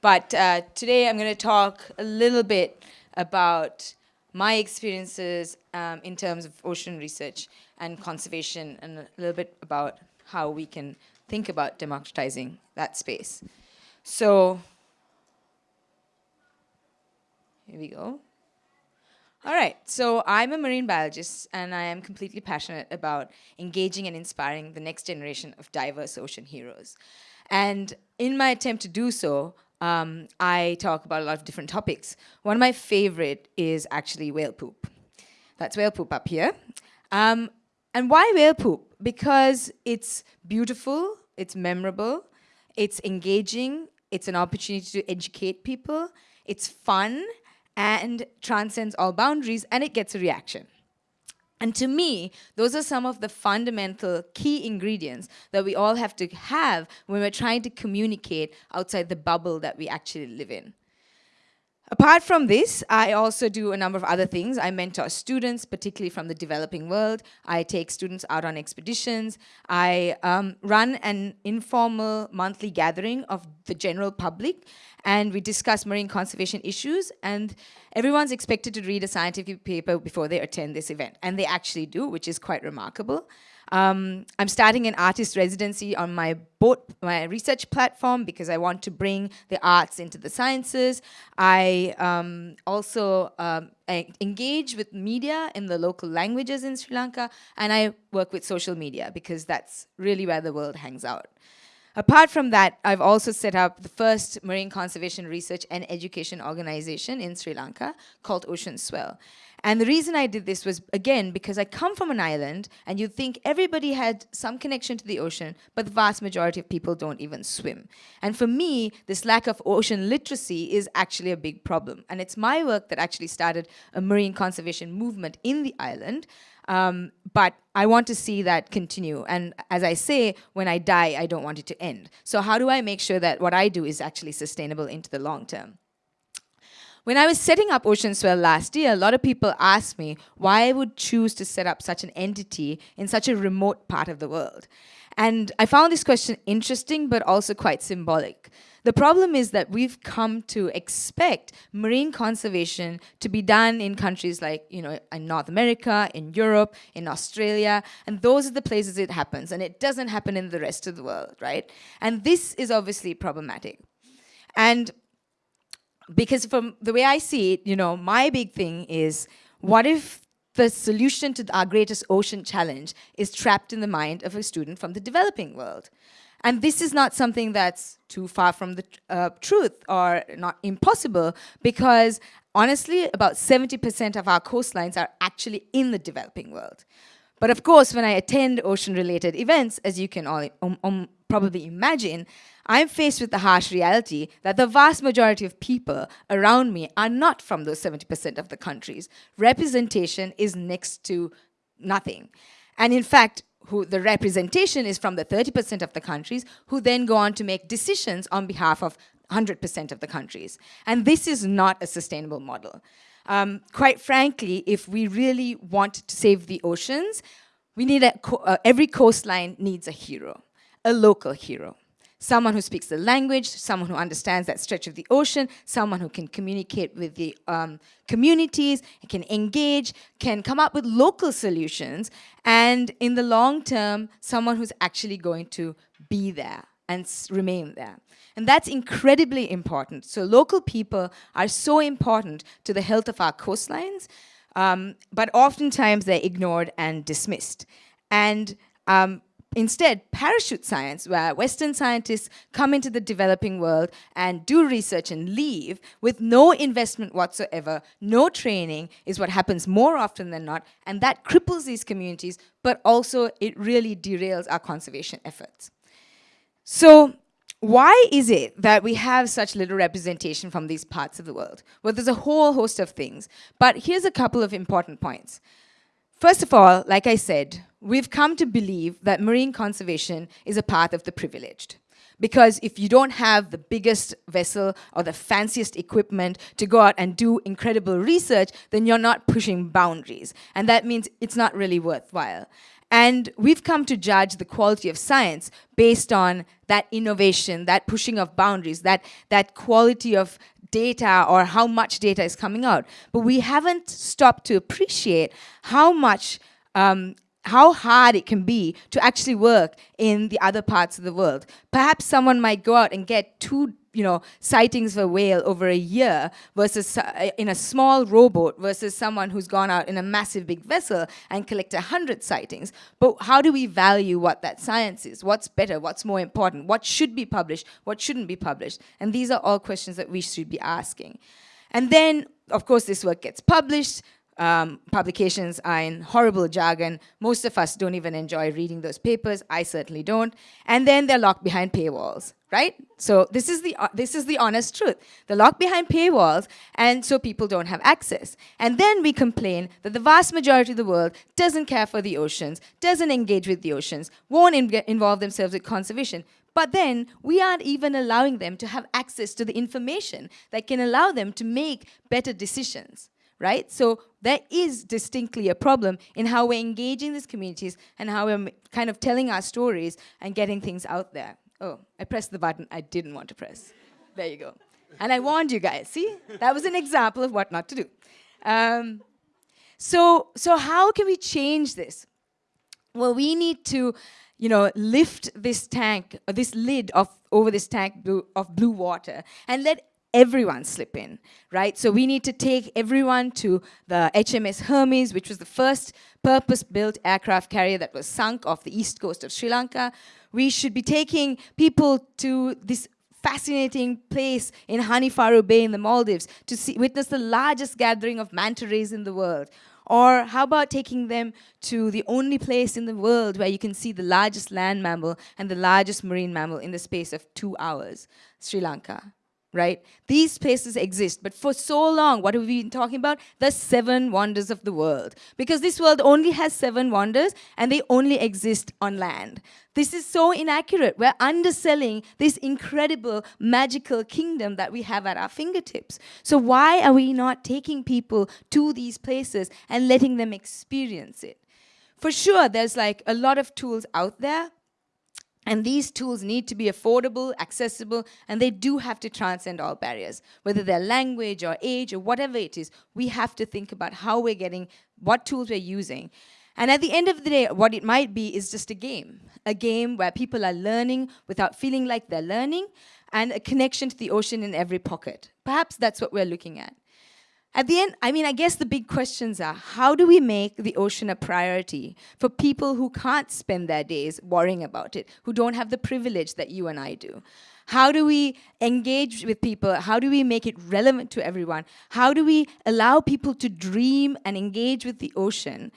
but uh, today I'm going to talk a little bit about my experiences um, in terms of ocean research and conservation, and a little bit about how we can think about democratizing that space. So here we go. All right, so I'm a marine biologist and I am completely passionate about engaging and inspiring the next generation of diverse ocean heroes. And in my attempt to do so, um, I talk about a lot of different topics. One of my favorite is actually whale poop. That's whale poop up here. Um, and why whale poop? Because it's beautiful, it's memorable, it's engaging, it's an opportunity to educate people, it's fun, and transcends all boundaries, and it gets a reaction. And to me, those are some of the fundamental key ingredients that we all have to have when we're trying to communicate outside the bubble that we actually live in. Apart from this, I also do a number of other things. I mentor students, particularly from the developing world. I take students out on expeditions. I um, run an informal monthly gathering of the general public, and we discuss marine conservation issues, and everyone's expected to read a scientific paper before they attend this event, and they actually do, which is quite remarkable. Um, I'm starting an artist residency on my boat, my research platform because I want to bring the arts into the sciences. I um, also um, I engage with media in the local languages in Sri Lanka, and I work with social media because that's really where the world hangs out. Apart from that, I've also set up the first marine conservation research and education organization in Sri Lanka called Oceanswell. And the reason I did this was, again, because I come from an island and you'd think everybody had some connection to the ocean, but the vast majority of people don't even swim. And for me, this lack of ocean literacy is actually a big problem. And it's my work that actually started a marine conservation movement in the island. Um, but I want to see that continue. And as I say, when I die, I don't want it to end. So how do I make sure that what I do is actually sustainable into the long term? When I was setting up Oceanswell last year, a lot of people asked me why I would choose to set up such an entity in such a remote part of the world. And I found this question interesting, but also quite symbolic. The problem is that we've come to expect marine conservation to be done in countries like, you know, in North America, in Europe, in Australia, and those are the places it happens, and it doesn't happen in the rest of the world, right? And this is obviously problematic. And because from the way I see it, you know, my big thing is, what if the solution to our greatest ocean challenge is trapped in the mind of a student from the developing world? And this is not something that's too far from the uh, truth or not impossible because honestly, about 70% of our coastlines are actually in the developing world. But of course, when I attend ocean-related events, as you can all um, um, probably imagine, I'm faced with the harsh reality that the vast majority of people around me are not from those 70% of the countries. Representation is next to nothing. And in fact, who the representation is from the 30% of the countries who then go on to make decisions on behalf of 100% of the countries. And this is not a sustainable model. Um, quite frankly, if we really want to save the oceans, we need co uh, every coastline needs a hero, a local hero someone who speaks the language, someone who understands that stretch of the ocean, someone who can communicate with the um, communities, can engage, can come up with local solutions, and in the long term, someone who's actually going to be there and remain there. And that's incredibly important. So local people are so important to the health of our coastlines, um, but oftentimes they're ignored and dismissed. And um, Instead, parachute science, where Western scientists come into the developing world and do research and leave with no investment whatsoever, no training, is what happens more often than not. And that cripples these communities, but also it really derails our conservation efforts. So why is it that we have such little representation from these parts of the world? Well, there's a whole host of things, but here's a couple of important points. First of all, like I said, we've come to believe that marine conservation is a path of the privileged. Because if you don't have the biggest vessel or the fanciest equipment to go out and do incredible research, then you're not pushing boundaries. And that means it's not really worthwhile. And we've come to judge the quality of science based on that innovation, that pushing of boundaries, that, that quality of data or how much data is coming out. But we haven't stopped to appreciate how much um, how hard it can be to actually work in the other parts of the world. Perhaps someone might go out and get two you know, sightings of a whale over a year versus uh, in a small rowboat versus someone who's gone out in a massive big vessel and collect hundred sightings. But how do we value what that science is? What's better? What's more important? What should be published? What shouldn't be published? And these are all questions that we should be asking. And then, of course, this work gets published um, publications are in horrible jargon. Most of us don't even enjoy reading those papers. I certainly don't. And then they're locked behind paywalls, right? So this is the uh, this is the honest truth. They're locked behind paywalls, and so people don't have access. And then we complain that the vast majority of the world doesn't care for the oceans, doesn't engage with the oceans, won't in involve themselves with conservation. But then we aren't even allowing them to have access to the information that can allow them to make better decisions right? So there is distinctly a problem in how we're engaging these communities and how we're kind of telling our stories and getting things out there. Oh, I pressed the button I didn't want to press. There you go. And I warned you guys, see? That was an example of what not to do. Um, so, so how can we change this? Well, we need to, you know, lift this tank, uh, this lid of over this tank blue, of blue water, and let everyone slip in, right? So we need to take everyone to the HMS Hermes, which was the first purpose-built aircraft carrier that was sunk off the east coast of Sri Lanka. We should be taking people to this fascinating place in Hanifaru Bay in the Maldives to see, witness the largest gathering of manta rays in the world. Or how about taking them to the only place in the world where you can see the largest land mammal and the largest marine mammal in the space of two hours, Sri Lanka right? These places exist, but for so long, what have we been talking about? The seven wonders of the world. Because this world only has seven wonders, and they only exist on land. This is so inaccurate. We're underselling this incredible, magical kingdom that we have at our fingertips. So why are we not taking people to these places and letting them experience it? For sure, there's like a lot of tools out there, and these tools need to be affordable, accessible, and they do have to transcend all barriers. Whether they're language or age or whatever it is, we have to think about how we're getting, what tools we're using. And at the end of the day, what it might be is just a game. A game where people are learning without feeling like they're learning, and a connection to the ocean in every pocket. Perhaps that's what we're looking at. At the end, I mean, I guess the big questions are, how do we make the ocean a priority for people who can't spend their days worrying about it, who don't have the privilege that you and I do? How do we engage with people? How do we make it relevant to everyone? How do we allow people to dream and engage with the ocean,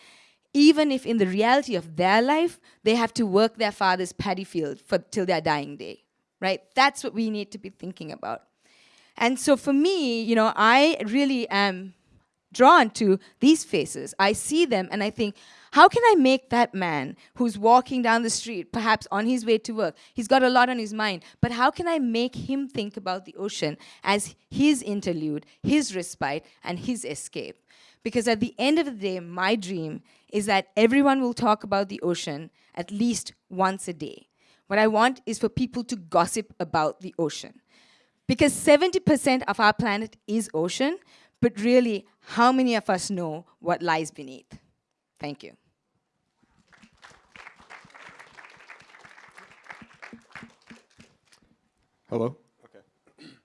even if in the reality of their life, they have to work their father's paddy field for, till their dying day, right? That's what we need to be thinking about. And so for me, you know, I really am drawn to these faces. I see them and I think, how can I make that man who's walking down the street, perhaps on his way to work, he's got a lot on his mind, but how can I make him think about the ocean as his interlude, his respite, and his escape? Because at the end of the day, my dream is that everyone will talk about the ocean at least once a day. What I want is for people to gossip about the ocean. Because 70% of our planet is ocean, but really, how many of us know what lies beneath? Thank you. Hello? Okay.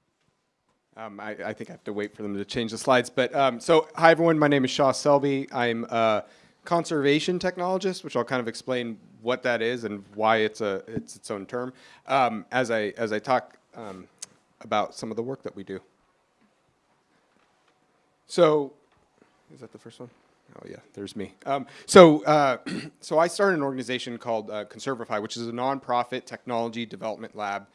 Um, I, I, think I have to wait for them to change the slides. But um, so, hi everyone, my name is Shah Selbe. I'm a conservation technologist, which I'll kind of explain what that is and why it's a it's its own term. Um, as I as I talk um, about some of the work that we do. So, is that the first one? Oh yeah, there's me. Um, so, uh, so I started an organization called uh, Conservify, which is a nonprofit technology development lab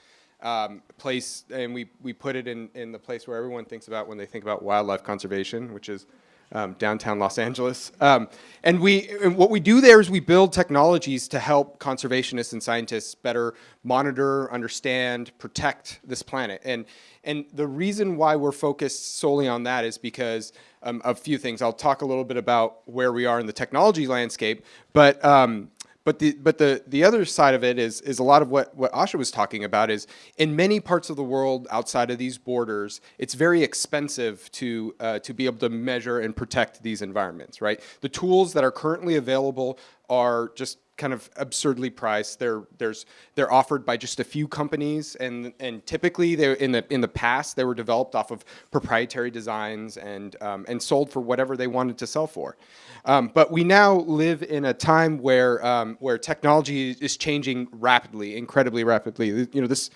um, place, and we we put it in in the place where everyone thinks about when they think about wildlife conservation, which is um, downtown Los Angeles. Um, and we, and what we do there is we build technologies to help conservationists and scientists better monitor, understand, protect this planet. And, and the reason why we're focused solely on that is because um, of a few things. I'll talk a little bit about where we are in the technology landscape, but um, but the but the the other side of it is is a lot of what what Asha was talking about is in many parts of the world outside of these borders, it's very expensive to uh, to be able to measure and protect these environments. Right, the tools that are currently available are just kind of absurdly priced. They're there's they're offered by just a few companies, and and typically they in the in the past they were developed off of proprietary designs and um, and sold for whatever they wanted to sell for. Um, but we now live in a time where um, where technology is changing rapidly, incredibly rapidly. You know this.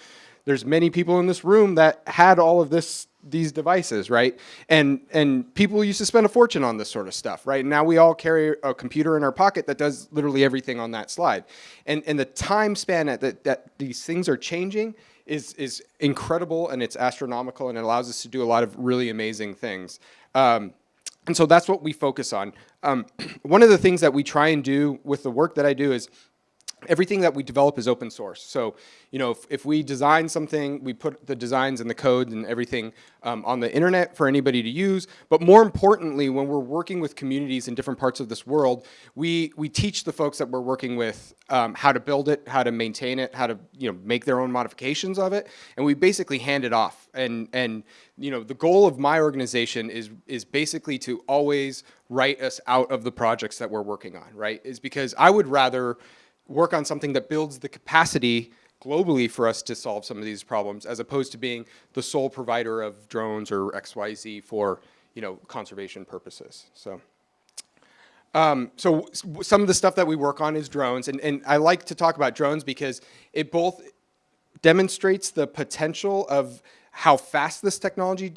There's many people in this room that had all of this these devices, right? And and people used to spend a fortune on this sort of stuff, right? now we all carry a computer in our pocket that does literally everything on that slide. And and the time span that that these things are changing is is incredible and it's astronomical and it allows us to do a lot of really amazing things. Um, and so that's what we focus on. Um, one of the things that we try and do with the work that I do is everything that we develop is open source. So, you know, if, if we design something, we put the designs and the code and everything um, on the internet for anybody to use. But more importantly, when we're working with communities in different parts of this world, we, we teach the folks that we're working with um, how to build it, how to maintain it, how to, you know, make their own modifications of it. And we basically hand it off. And, and you know, the goal of my organization is, is basically to always write us out of the projects that we're working on, right? Is because I would rather work on something that builds the capacity globally for us to solve some of these problems as opposed to being the sole provider of drones or XYZ for, you know, conservation purposes. So. Um, so some of the stuff that we work on is drones, and, and I like to talk about drones because it both demonstrates the potential of how fast this technology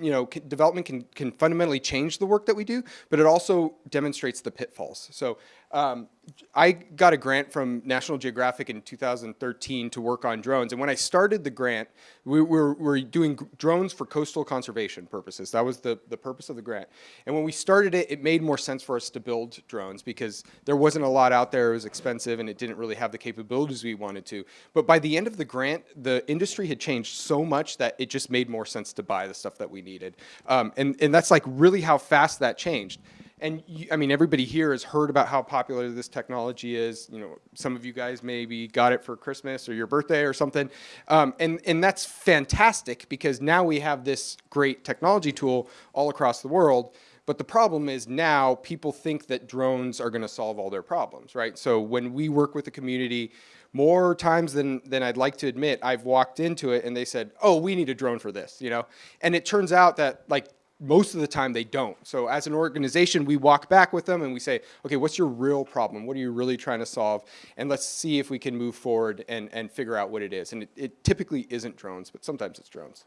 you know, development can, can fundamentally change the work that we do, but it also demonstrates the pitfalls. So um, I got a grant from National Geographic in 2013 to work on drones. And when I started the grant, we were, we were doing drones for coastal conservation purposes. That was the, the purpose of the grant. And when we started it, it made more sense for us to build drones because there wasn't a lot out there. It was expensive and it didn't really have the capabilities we wanted to. But by the end of the grant, the industry had changed so much that it just made more sense to buy the stuff that we needed. Um, and, and that's like really how fast that changed. And you, I mean, everybody here has heard about how popular this technology is. You know, some of you guys maybe got it for Christmas or your birthday or something. Um, and, and that's fantastic because now we have this great technology tool all across the world. But the problem is now people think that drones are going to solve all their problems, right? So when we work with the community, more times than, than I'd like to admit, I've walked into it and they said, oh, we need a drone for this, you know? And it turns out that like most of the time they don't. So as an organization, we walk back with them and we say, okay, what's your real problem? What are you really trying to solve? And let's see if we can move forward and, and figure out what it is. And it, it typically isn't drones, but sometimes it's drones.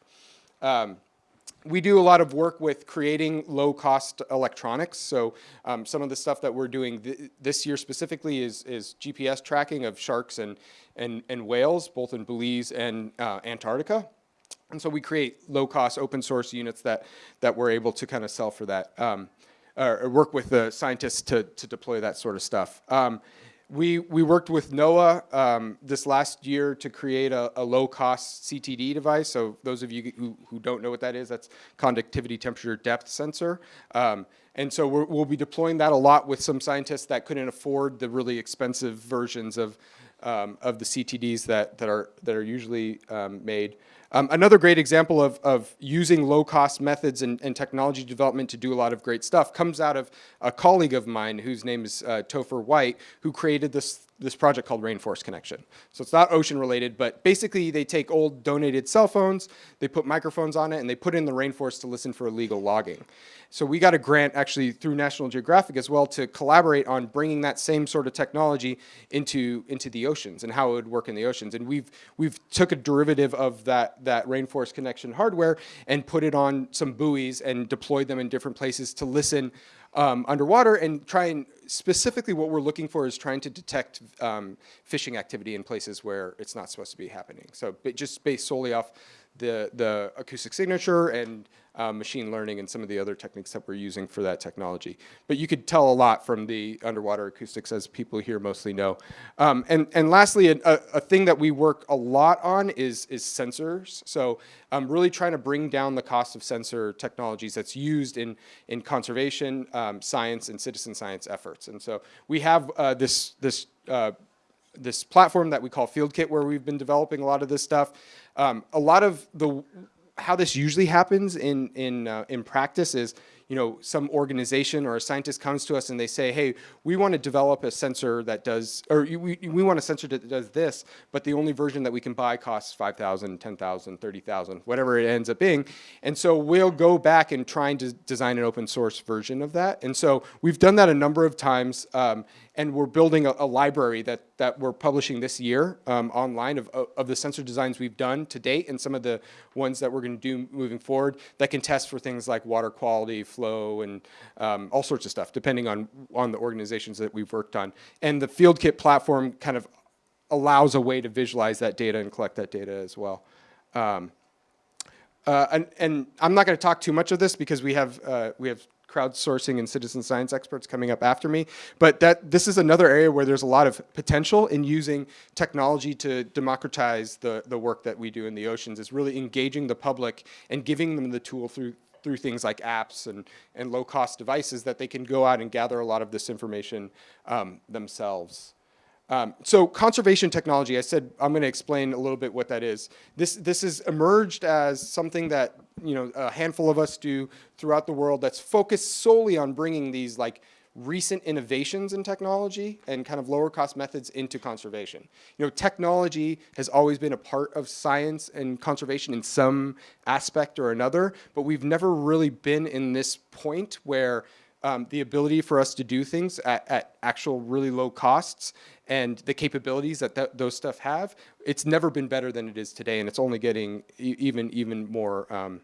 Um, we do a lot of work with creating low-cost electronics. So um, some of the stuff that we're doing th this year specifically is, is GPS tracking of sharks and, and, and whales, both in Belize and uh, Antarctica. And so we create low-cost open source units that, that we're able to kind of sell for that, um, or work with the scientists to, to deploy that sort of stuff. Um, we, we worked with NOAA um, this last year to create a, a low-cost CTD device. So those of you who, who don't know what that is, that's conductivity temperature depth sensor. Um, and so we will be deploying that a lot with some scientists that couldn't afford the really expensive versions of, um, of the CTDs that, that, are, that are usually um, made. Um, another great example of, of using low-cost methods and, and, technology development to do a lot of great stuff comes out of a colleague of mine whose name is uh, Topher White, who created this this project called Rainforest Connection. So it's not ocean related, but basically they take old donated cell phones, they put microphones on it, and they put in the rainforest to listen for illegal logging. So we got a grant actually through National Geographic as well to collaborate on bringing that same sort of technology into, into the oceans and how it would work in the oceans. And we've, we've took a derivative of that, that Rainforest Connection hardware and put it on some buoys and deployed them in different places to listen um, underwater and try and specifically what we're looking for is trying to detect um, fishing activity in places where it's not supposed to be happening. So just based solely off the, the acoustic signature and uh, machine learning and some of the other techniques that we're using for that technology. But you could tell a lot from the underwater acoustics as people here mostly know. Um, and, and lastly, a, a, thing that we work a lot on is, is sensors. So I'm um, really trying to bring down the cost of sensor technologies that's used in, in conservation, um, science, and citizen science efforts. And so we have uh, this, this uh, this platform that we call FieldKit where we've been developing a lot of this stuff. Um, a lot of the how this usually happens in in uh, in practice is you know, some organization or a scientist comes to us and they say, hey, we want to develop a sensor that does, or we, we want a sensor that does this, but the only version that we can buy costs 5,000, 10,000, 30,000, whatever it ends up being. And so we'll go back and try and de design an open source version of that. And so we've done that a number of times. Um, and we're building a, a, library that, that we're publishing this year um, online of, of the sensor designs we've done to date and some of the ones that we're going to do moving forward that can test for things like water quality, flow, and um, all sorts of stuff, depending on, on the organizations that we've worked on. And the FieldKit platform kind of allows a way to visualize that data and collect that data as well. Um, uh, and, and, I'm not going to talk too much of this because we have, uh, we have crowdsourcing and citizen science experts coming up after me. But that this is another area where there's a lot of potential in using technology to democratize the, the work that we do in the oceans, is really engaging the public and giving them the tool through through things like apps and, and low-cost devices that they can go out and gather a lot of this information um, themselves. Um, so conservation technology, I said I'm going to explain a little bit what that is. This, this has emerged as something that you know a handful of us do throughout the world that's focused solely on bringing these like recent innovations in technology and kind of lower cost methods into conservation. You know, technology has always been a part of science and conservation in some aspect or another, but we've never really been in this point where um, the ability for us to do things at, at, actual really low costs and the capabilities that th those stuff have, it's never been better than it is today, and it's only getting e even even more um,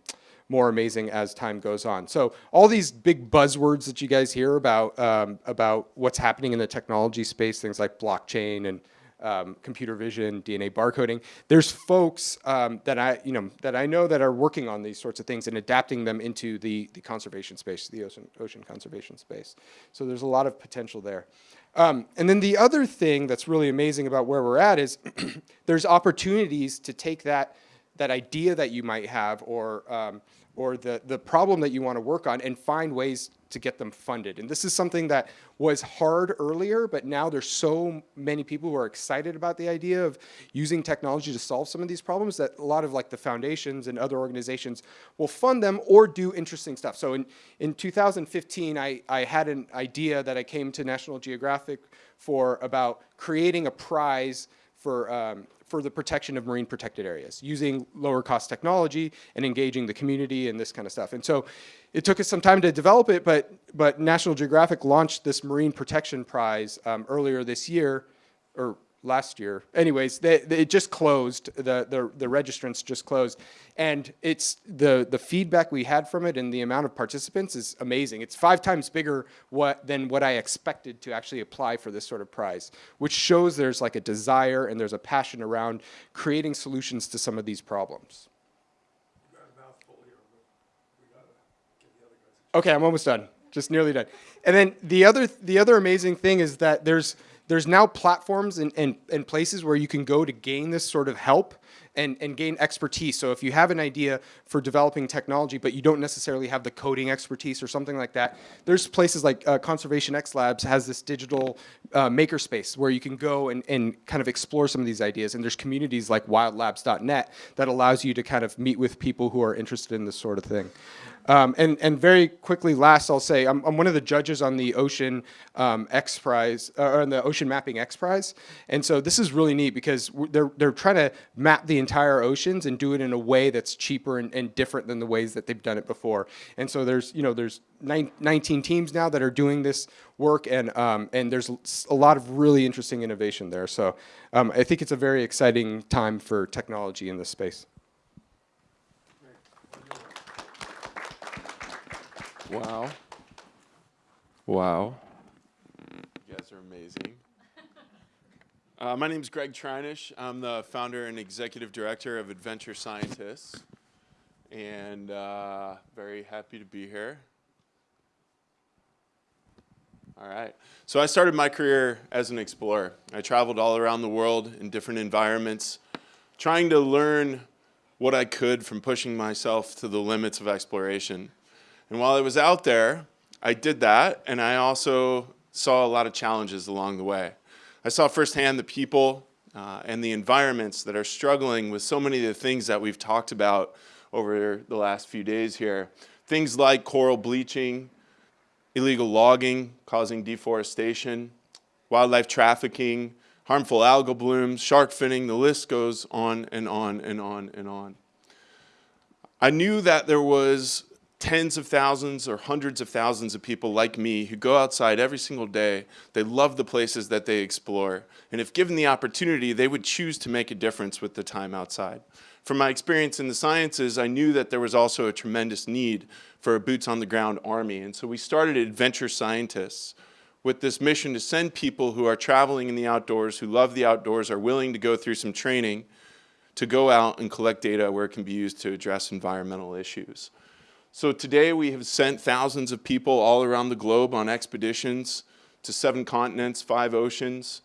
more amazing as time goes on. So all these big buzzwords that you guys hear about um, about what's happening in the technology space, things like blockchain and um, computer vision, DNA barcoding. There's folks um, that I, you know, that I know that are working on these sorts of things and adapting them into the the conservation space, the ocean ocean conservation space. So there's a lot of potential there. Um, and then the other thing that's really amazing about where we're at is there's opportunities to take that that idea that you might have or um, or the, the problem that you want to work on and find ways to get them funded. And this is something that was hard earlier, but now there's so many people who are excited about the idea of using technology to solve some of these problems that a lot of like the foundations and other organizations will fund them or do interesting stuff. So in, in 2015, I, I had an idea that I came to National Geographic for about creating a prize for um, for the protection of marine protected areas using lower cost technology and engaging the community and this kind of stuff. And so it took us some time to develop it, but, but National Geographic launched this Marine Protection Prize um, earlier this year, or last year. Anyways, they, they, it just closed. The, the, the registrants just closed. And it's the, the feedback we had from it and the amount of participants is amazing. It's five times bigger what, than what I expected to actually apply for this sort of prize, which shows there's like a desire and there's a passion around creating solutions to some of these problems. Okay, I'm almost done. Just nearly done. And then the other, the other amazing thing is that there's, there's now platforms and, and, and places where you can go to gain this sort of help and, and gain expertise. So if you have an idea for developing technology, but you don't necessarily have the coding expertise or something like that, there's places like uh, Conservation X Labs has this digital uh, makerspace where you can go and, and kind of explore some of these ideas. And there's communities like wildlabs.net that allows you to kind of meet with people who are interested in this sort of thing. Um, and, and very quickly, last, I'll say, I'm, I'm one of the judges on the Ocean um, X Prize, uh, or on the Ocean Mapping X Prize. And so this is really neat because they're, they're trying to map the entire oceans and do it in a way that's cheaper and, and different than the ways that they've done it before. And so there's, you know, there's nine, 19 teams now that are doing this work and, um, and there's a lot of really interesting innovation there. So um, I think it's a very exciting time for technology in this space. Wow. Wow. You guys are amazing. Uh, my name is Gregg Treinish. I'm the founder and executive director of Adventure Scientists, and uh, very happy to be here. All right. So I started my career as an explorer. I traveled all around the world in different environments, trying to learn what I could from pushing myself to the limits of exploration. And while I was out there, I did that, and I also saw a lot of challenges along the way. I saw firsthand the people uh, and the environments that are struggling with so many of the things that we've talked about over the last few days here. Things like coral bleaching, illegal logging causing deforestation, wildlife trafficking, harmful algal blooms, shark finning, the list goes on and on and on and on. I knew that there was tens of thousands or hundreds of thousands of people like me who go outside every single day. They love the places that they explore. And if given the opportunity, they would choose to make a difference with the time outside. From my experience in the sciences, I knew that there was also a tremendous need for a boots on the ground army. And so we started Adventure Scientists with this mission to send people who are traveling in the outdoors, who love the outdoors, are willing to go through some training to go out and collect data where it can be used to address environmental issues. So today we have sent thousands of people all around the globe on expeditions to seven continents, five oceans.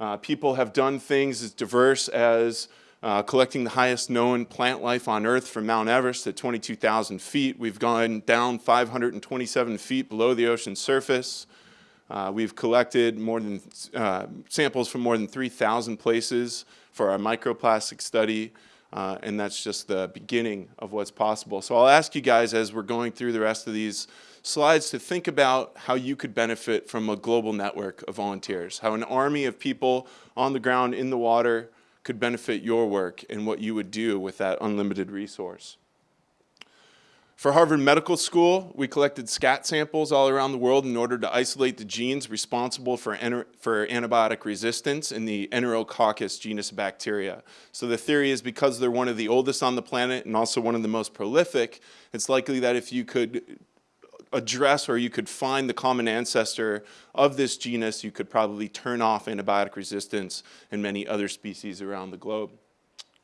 Uh, people have done things as diverse as uh, collecting the highest known plant life on Earth from Mount Everest at 22,000 feet. We've gone down 527 feet below the ocean surface. Uh, we've collected more than uh, samples from more than 3,000 places for our microplastic study. Uh, and that's just the beginning of what's possible. So I'll ask you guys as we're going through the rest of these slides to think about how you could benefit from a global network of volunteers, how an army of people on the ground in the water could benefit your work and what you would do with that unlimited resource. For Harvard Medical School, we collected scat samples all around the world in order to isolate the genes responsible for, for antibiotic resistance in the Enterococcus genus bacteria. So the theory is because they're one of the oldest on the planet and also one of the most prolific, it's likely that if you could address or you could find the common ancestor of this genus, you could probably turn off antibiotic resistance in many other species around the globe.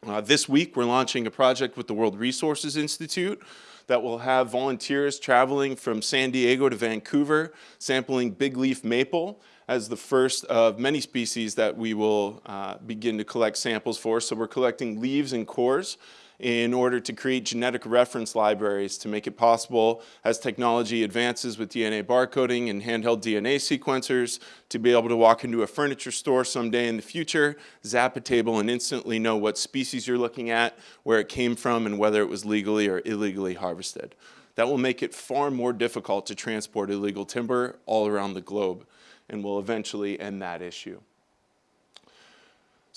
Uh, this week, we're launching a project with the World Resources Institute that will have volunteers traveling from San Diego to Vancouver, sampling big leaf maple as the first of many species that we will uh, begin to collect samples for. So we're collecting leaves and cores in order to create genetic reference libraries to make it possible as technology advances with DNA barcoding and handheld DNA sequencers to be able to walk into a furniture store someday in the future, zap a table and instantly know what species you're looking at, where it came from, and whether it was legally or illegally harvested. That will make it far more difficult to transport illegal timber all around the globe and will eventually end that issue.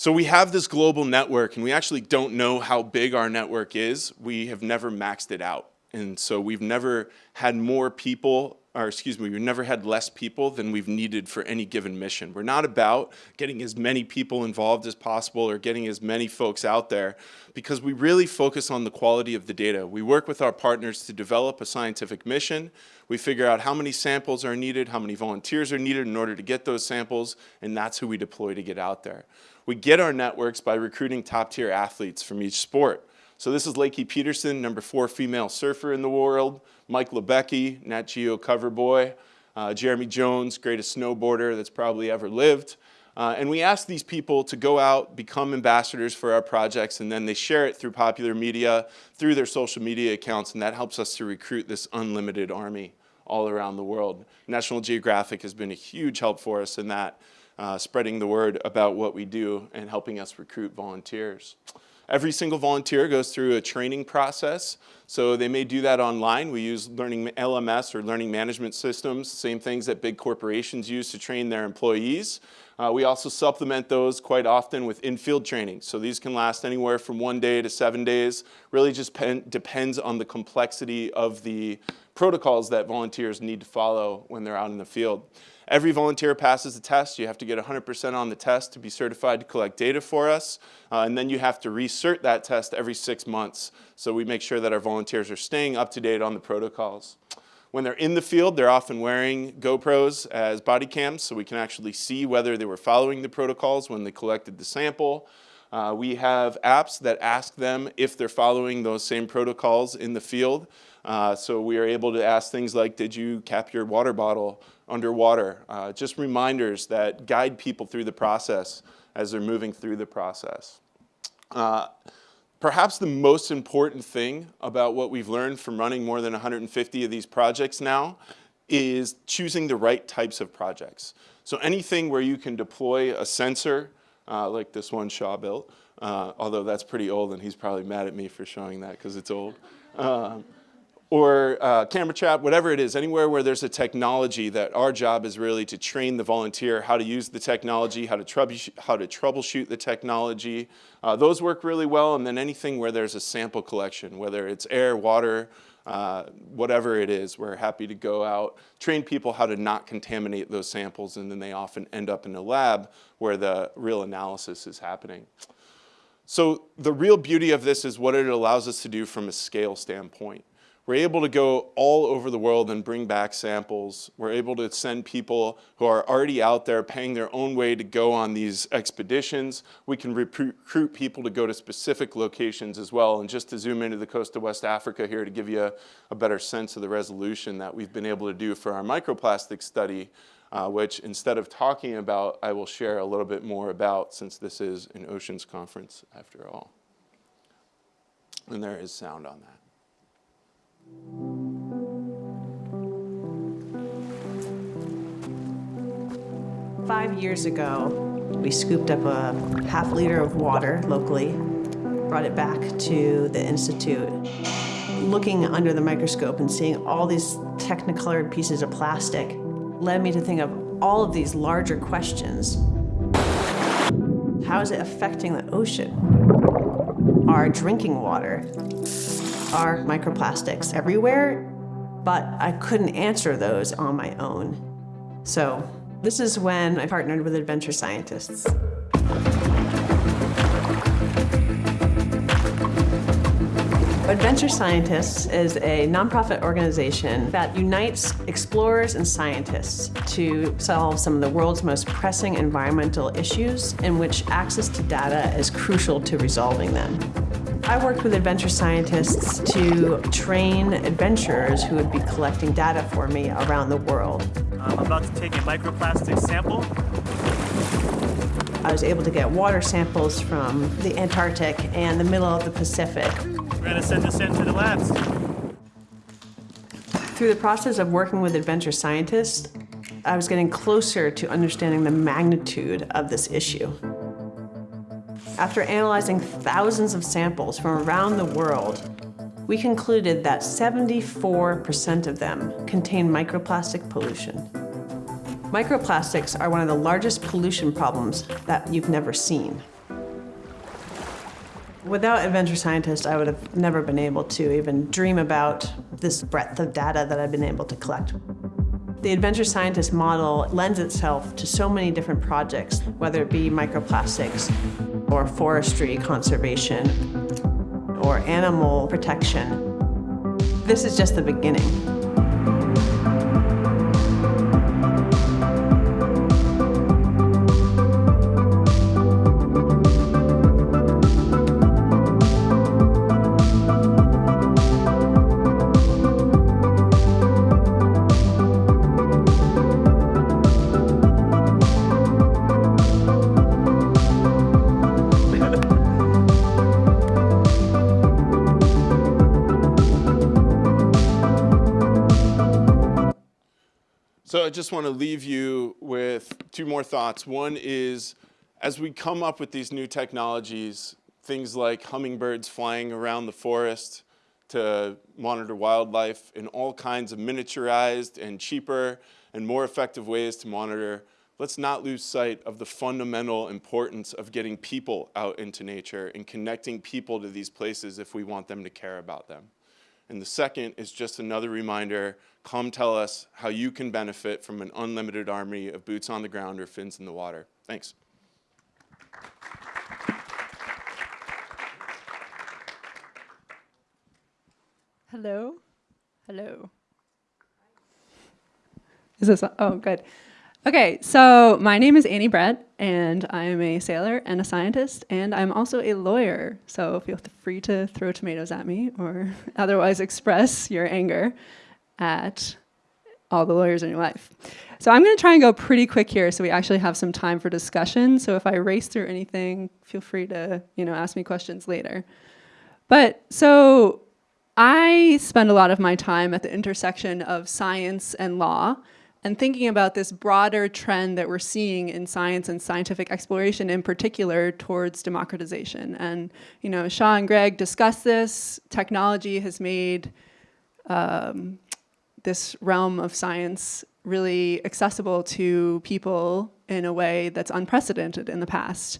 So we have this global network and we actually don't know how big our network is. We have never maxed it out. And so we've never had more people, or excuse me, we've never had less people than we've needed for any given mission. We're not about getting as many people involved as possible or getting as many folks out there because we really focus on the quality of the data. We work with our partners to develop a scientific mission. We figure out how many samples are needed, how many volunteers are needed in order to get those samples, and that's who we deploy to get out there. We get our networks by recruiting top tier athletes from each sport. So this is Lakey Peterson, number four female surfer in the world, Mike Libecki, Nat Geo cover boy, uh, Jeremy Jones, greatest snowboarder that's probably ever lived. Uh, and we ask these people to go out, become ambassadors for our projects, and then they share it through popular media, through their social media accounts, and that helps us to recruit this unlimited army all around the world. National Geographic has been a huge help for us in that uh, spreading the word about what we do and helping us recruit volunteers. Every single volunteer goes through a training process. So they may do that online. We use learning LMS or learning management systems, same things that big corporations use to train their employees. Uh, we also supplement those quite often with in-field training. So these can last anywhere from one day to seven days. Really just depends on the complexity of the protocols that volunteers need to follow when they're out in the field. Every volunteer passes the test. You have to get 100% on the test to be certified to collect data for us. Uh, and then you have to recert that test every six months. So we make sure that our volunteers are staying up to date on the protocols. When they're in the field, they're often wearing GoPros as body cams so we can actually see whether they were following the protocols when they collected the sample. Uh, we have apps that ask them if they're following those same protocols in the field. Uh, so we are able to ask things like, did you cap your water bottle underwater. Uh, just reminders that guide people through the process as they're moving through the process. Uh, perhaps the most important thing about what we've learned from running more than 150 of these projects now is choosing the right types of projects. So anything where you can deploy a sensor, uh, like this one Shah built, uh, although that's pretty old and he's probably mad at me for showing that because it's old. Um, or uh, camera trap, whatever it is, anywhere where there's a technology that our job is really to train the volunteer how to use the technology, how to, troubleshoot, how to troubleshoot the technology. Uh, those work really well, and then anything where there's a sample collection, whether it's air, water, uh, whatever it is, we're happy to go out, train people how to not contaminate those samples, and then they often end up in a lab where the real analysis is happening. So the real beauty of this is what it allows us to do from a scale standpoint. We're able to go all over the world and bring back samples. We're able to send people who are already out there paying their own way to go on these expeditions. We can recruit people to go to specific locations as well. And just to zoom into the coast of West Africa here to give you a, a better sense of the resolution that we've been able to do for our microplastic study, uh, which instead of talking about, I will share a little bit more about since this is an oceans conference after all. And there is sound on that. Five years ago, we scooped up a half liter of water locally, brought it back to the Institute. Looking under the microscope and seeing all these technicolored pieces of plastic led me to think of all of these larger questions. How is it affecting the ocean? Our drinking water are microplastics everywhere, but I couldn't answer those on my own. So this is when I partnered with adventure scientists. Adventure Scientists is a nonprofit organization that unites explorers and scientists to solve some of the world's most pressing environmental issues in which access to data is crucial to resolving them. I worked with adventure scientists to train adventurers who would be collecting data for me around the world. I'm about to take a microplastic sample. I was able to get water samples from the Antarctic and the middle of the Pacific. We're going to send this into the labs. Through the process of working with adventure scientists, I was getting closer to understanding the magnitude of this issue. After analyzing thousands of samples from around the world, we concluded that 74% of them contain microplastic pollution. Microplastics are one of the largest pollution problems that you've never seen. Without adventure scientists, I would have never been able to even dream about this breadth of data that I've been able to collect. The adventure scientist model lends itself to so many different projects, whether it be microplastics or forestry conservation or animal protection. This is just the beginning. Just want to leave you with two more thoughts. One is, as we come up with these new technologies, things like hummingbirds flying around the forest to monitor wildlife in all kinds of miniaturized and cheaper and more effective ways to monitor, let's not lose sight of the fundamental importance of getting people out into nature and connecting people to these places if we want them to care about them. And the second is just another reminder, come tell us how you can benefit from an unlimited army of boots on the ground or fins in the water. Thanks. Hello? Hello. Is this, oh, good. Okay, so my name is Annie Brett, and I'm a sailor and a scientist, and I'm also a lawyer. So feel free to throw tomatoes at me or otherwise express your anger at all the lawyers in your life. So I'm going to try and go pretty quick here so we actually have some time for discussion. So if I race through anything, feel free to, you know, ask me questions later. But so I spend a lot of my time at the intersection of science and law and thinking about this broader trend that we're seeing in science and scientific exploration in particular towards democratization. And, you know, Shah and Gregg discussed this. Technology has made um, this realm of science really accessible to people in a way that's unprecedented in the past.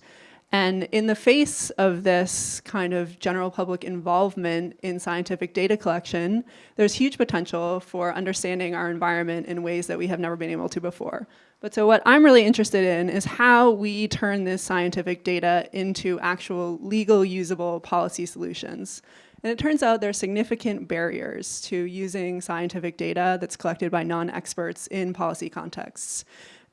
And in the face of this kind of general public involvement in scientific data collection, there's huge potential for understanding our environment in ways that we have never been able to before. But so what I'm really interested in is how we turn this scientific data into actual legal usable policy solutions. And it turns out there are significant barriers to using scientific data that's collected by non-experts in policy contexts.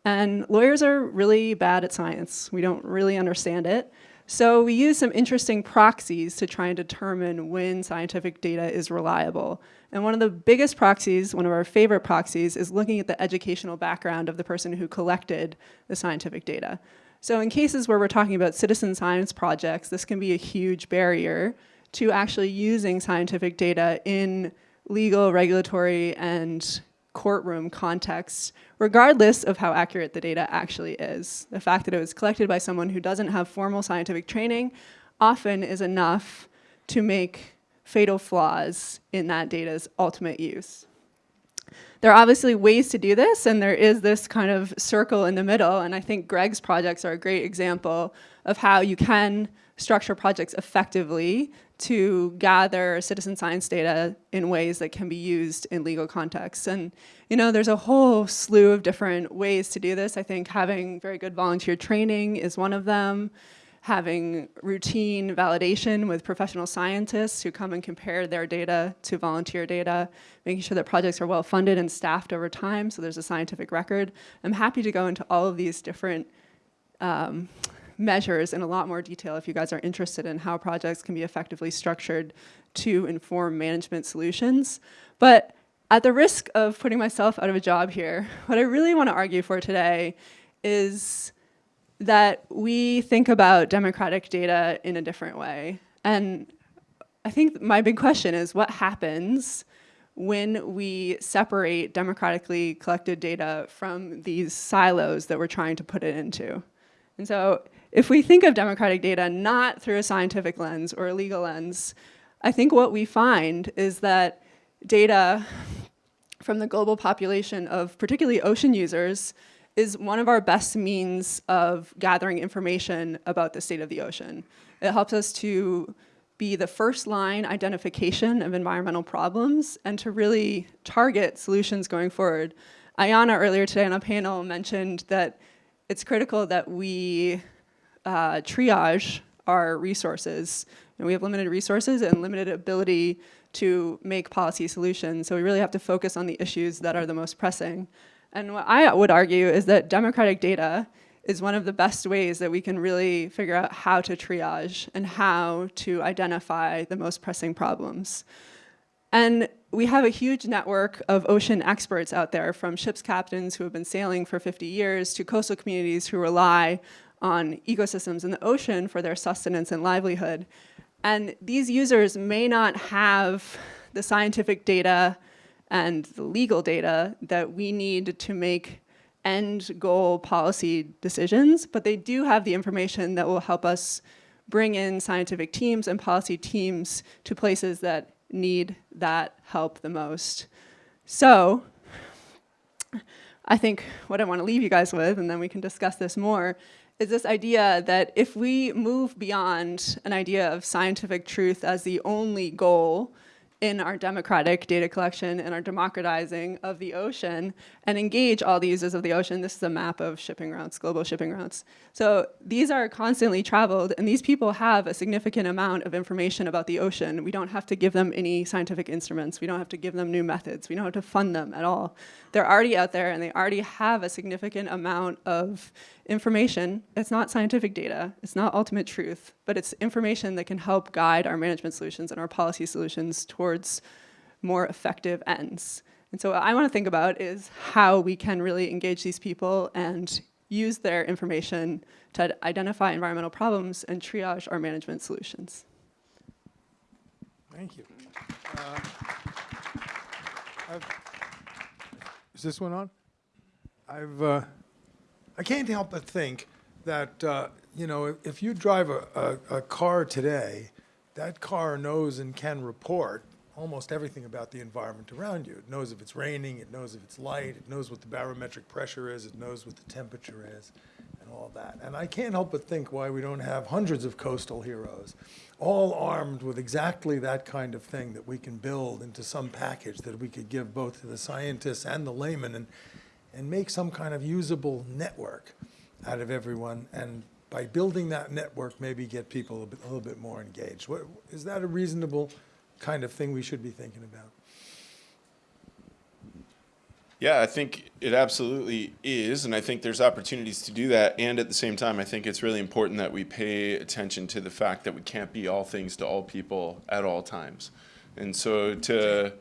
And lawyers are really bad at science. We don't really understand it. So we use some interesting proxies to try and determine when scientific data is reliable. And one of the biggest proxies, one of our favorite proxies, is looking at the educational background of the person who collected the scientific data. So in cases where we're talking about citizen science projects, this can be a huge barrier to actually using scientific data in legal, regulatory, and courtroom context, regardless of how accurate the data actually is. The fact that it was collected by someone who doesn't have formal scientific training often is enough to make fatal flaws in that data's ultimate use. There are obviously ways to do this, and there is this kind of circle in the middle, and I think Gregg's projects are a great example of how you can structure projects effectively to gather citizen science data in ways that can be used in legal contexts. And you know, there's a whole slew of different ways to do this. I think having very good volunteer training is one of them. Having routine validation with professional scientists who come and compare their data to volunteer data, making sure that projects are well funded and staffed over time so there's a scientific record. I'm happy to go into all of these different um, measures in a lot more detail if you guys are interested in how projects can be effectively structured to inform management solutions. But at the risk of putting myself out of a job here, what I really want to argue for today is that we think about democratic data in a different way. And I think my big question is what happens when we separate democratically collected data from these silos that we're trying to put it into. And so if we think of democratic data not through a scientific lens or a legal lens, I think what we find is that data from the global population of particularly ocean users is one of our best means of gathering information about the state of the ocean. It helps us to be the first line identification of environmental problems and to really target solutions going forward. Ayana earlier today on a panel mentioned that it's critical that we uh, triage our resources. And we have limited resources and limited ability to make policy solutions. So we really have to focus on the issues that are the most pressing. And what I would argue is that democratic data is one of the best ways that we can really figure out how to triage and how to identify the most pressing problems. And we have a huge network of ocean experts out there from ship's captains who have been sailing for 50 years to coastal communities who rely on ecosystems in the ocean for their sustenance and livelihood. And these users may not have the scientific data and the legal data that we need to make end goal policy decisions, but they do have the information that will help us bring in scientific teams and policy teams to places that need that help the most. So I think what I want to leave you guys with, and then we can discuss this more, is this idea that if we move beyond an idea of scientific truth as the only goal in our democratic data collection and our democratizing of the ocean and engage all the users of the ocean. This is a map of shipping routes, global shipping routes. So these are constantly traveled and these people have a significant amount of information about the ocean. We don't have to give them any scientific instruments. We don't have to give them new methods. We don't have to fund them at all. They're already out there and they already have a significant amount of information. It's not scientific data, it's not ultimate truth, but it's information that can help guide our management solutions and our policy solutions towards more effective ends. And so what I want to think about is how we can really engage these people and use their information to identify environmental problems and triage our management solutions. Thank you. Uh, is this one on? I've uh, I can't help but think that, uh, you know, if, you drive a, a, a, car today, that car knows and can report almost everything about the environment around you. It knows if it's raining, it knows if it's light, it knows what the barometric pressure is, it knows what the temperature is, and all that. And I can't help but think why we don't have hundreds of coastal heroes, all armed with exactly that kind of thing that we can build into some package that we could give both to the scientists and the laymen. And, and make some kind of usable network out of everyone. And by building that network, maybe get people a, bit, a little bit more engaged. What, is that a reasonable kind of thing we should be thinking about. Yeah, I think it absolutely is, and I think there's opportunities to do that. And at the same time, I think it's really important that we pay attention to the fact that we can't be all things to all people at all times. And so to